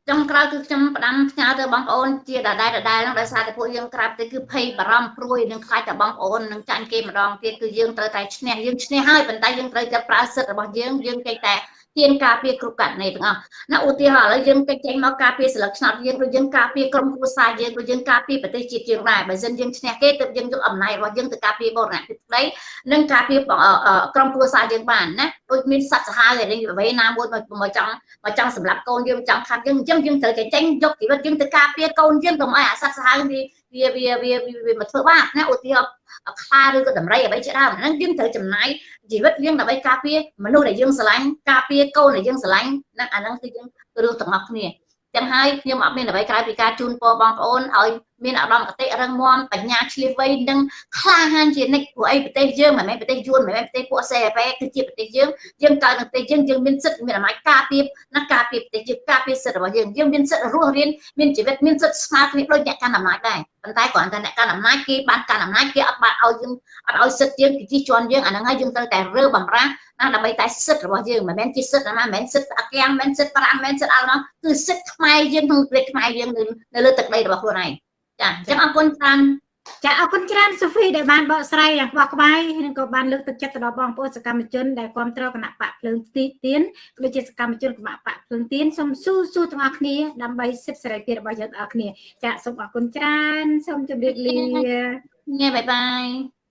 ចុងក្រោយគឺខ្ញុំផ្ដាំផ្ញើទៅបងប្អូនជាដដែលដដែលហ្នឹងដោយសារតែពួកយើងក្រាបទៅគឺភ័យបារម្ភព្រួយនឹងខ្លាចតែបងប្អូននឹងចាញ់គេម្ដងទៀតគឺយើងត្រូវតែឈ្នះយើងឈ្នះហើយប៉ុន្តែយើងត្រូវតែប្រើសិទ្ធិរបស់យើងយើងចេះតែ ហ៊ានការពារគ្រប់ករណីទាំងអស់ណាឧទាហរណ៍ឥឡូវយើងកិច្ចចេញមកការពារសិលឹកឆ្នោតយើងដូចយើងការពារក្រុមគ្រួសារយើងដូចយើងការពារប្រទេសជាតិយើងដែរបើមិនយើងឈ្នះគេទើបយើងយកអំណាចរបស់យើងទៅការពារបរណភាពក្តីនិងការពារក្រុមគ្រួសារយើងបានណាដូចមានសត្វសាហាវឯនេះអ្វីណាមួយមកចង់មកចង់សម្រាប់កូនយើងចង់ខាត់យើងអញ្ចឹងយើងត្រូវតែចេញយកជីវិតយើងទៅការពារកូនយើងកុំឲ្យអាសត្វសាហាវវា វាវាវាវាមកធ្វើបាបណាឧទាហរណ៍ខ្លាឬក៏ដំរីអ្វីជាដើមហ្នឹងយើងត្រូវចំណាយជីវិតយើងដើម្បីការពារមនុស្សដែលយើងស្រឡាញ់ការពារកូនដែលយើងស្រឡាញ់ណាអាហ្នឹងគឺយើងរឿងទាំងអស់គ្នា ចឹងហើយខ្ញុំអត់មានអ្វីក្រៅពីការជូនពរបងប្អូនឲ្យមានអារម្មណ៍កតិរឹងមាំបញ្ញាឆ្លៀសវៃនិងក្លាហានជានិច្ចព្រោះអីប្រទេសយើងមិនមែនប្រទេសយួនមិនមែនប្រទេសពួកសេអពេគឺជាប្រទេសយើងយើងកើតនៅប្រទេសយើងយើងមានសិទ្ធិមានអំណាចការពារណាការពារប្រទេសយើងការពារសិទ្ធិរបស់យើងយើងមានសិទ្ធិរស់រានមានជីវិតមានសិទ្ធិស្មើគ្នាដូចអ្នកកាន់អំណាចដែរប៉ុន្តែគ្រាន់តែអ្នកកាន់អំណាចគេបានកាន់អំណាចគេអត់បានឲ្យយើងអត់ឲ្យសិទ្ធិយើងគេជិះជាន់យើងអាហ្នឹងហើយយើងត្រូវតែរើបំរាស់ ណាដើម្បីតែសិទ្ធិរបស់យើងមិនមែនជាសិទ្ធិណាមិនមែនសិទ្ធិអាគាំងមិនមែនសិទ្ធិប្រាំងមិនមែនសិទ្ធិអល់ណោះគឺសិទ្ធិខ្មែរយើងក្នុងប្រទេសខ្មែរយើងនៅលើទឹកដីរបស់ខ្លួនឯងចាអញ្ចឹងអរគុណច្រើនចាអរគុណច្រើនសូហ្វីដែលបានបកស្រាយយ៉ាងបោះក្បាយនិងក៏បានលើកទឹកចិត្តទៅដល់បងប្អូនសកម្មជនដែលគ្រប់គ្រងគណៈបកភ្លើងទីទៀនដូចជាសកម្មជនគណៈបកភ្លើងទៀនសូមស៊ូស៊ូទាំងអស់គ្នាដើម្បីសិទ្ធិសេរីភាពរបស់យើងទាំងអស់គ្នាចាសូមអរគុណច្រើនសូមជម្រាបលាញ៉ាបាយបាយ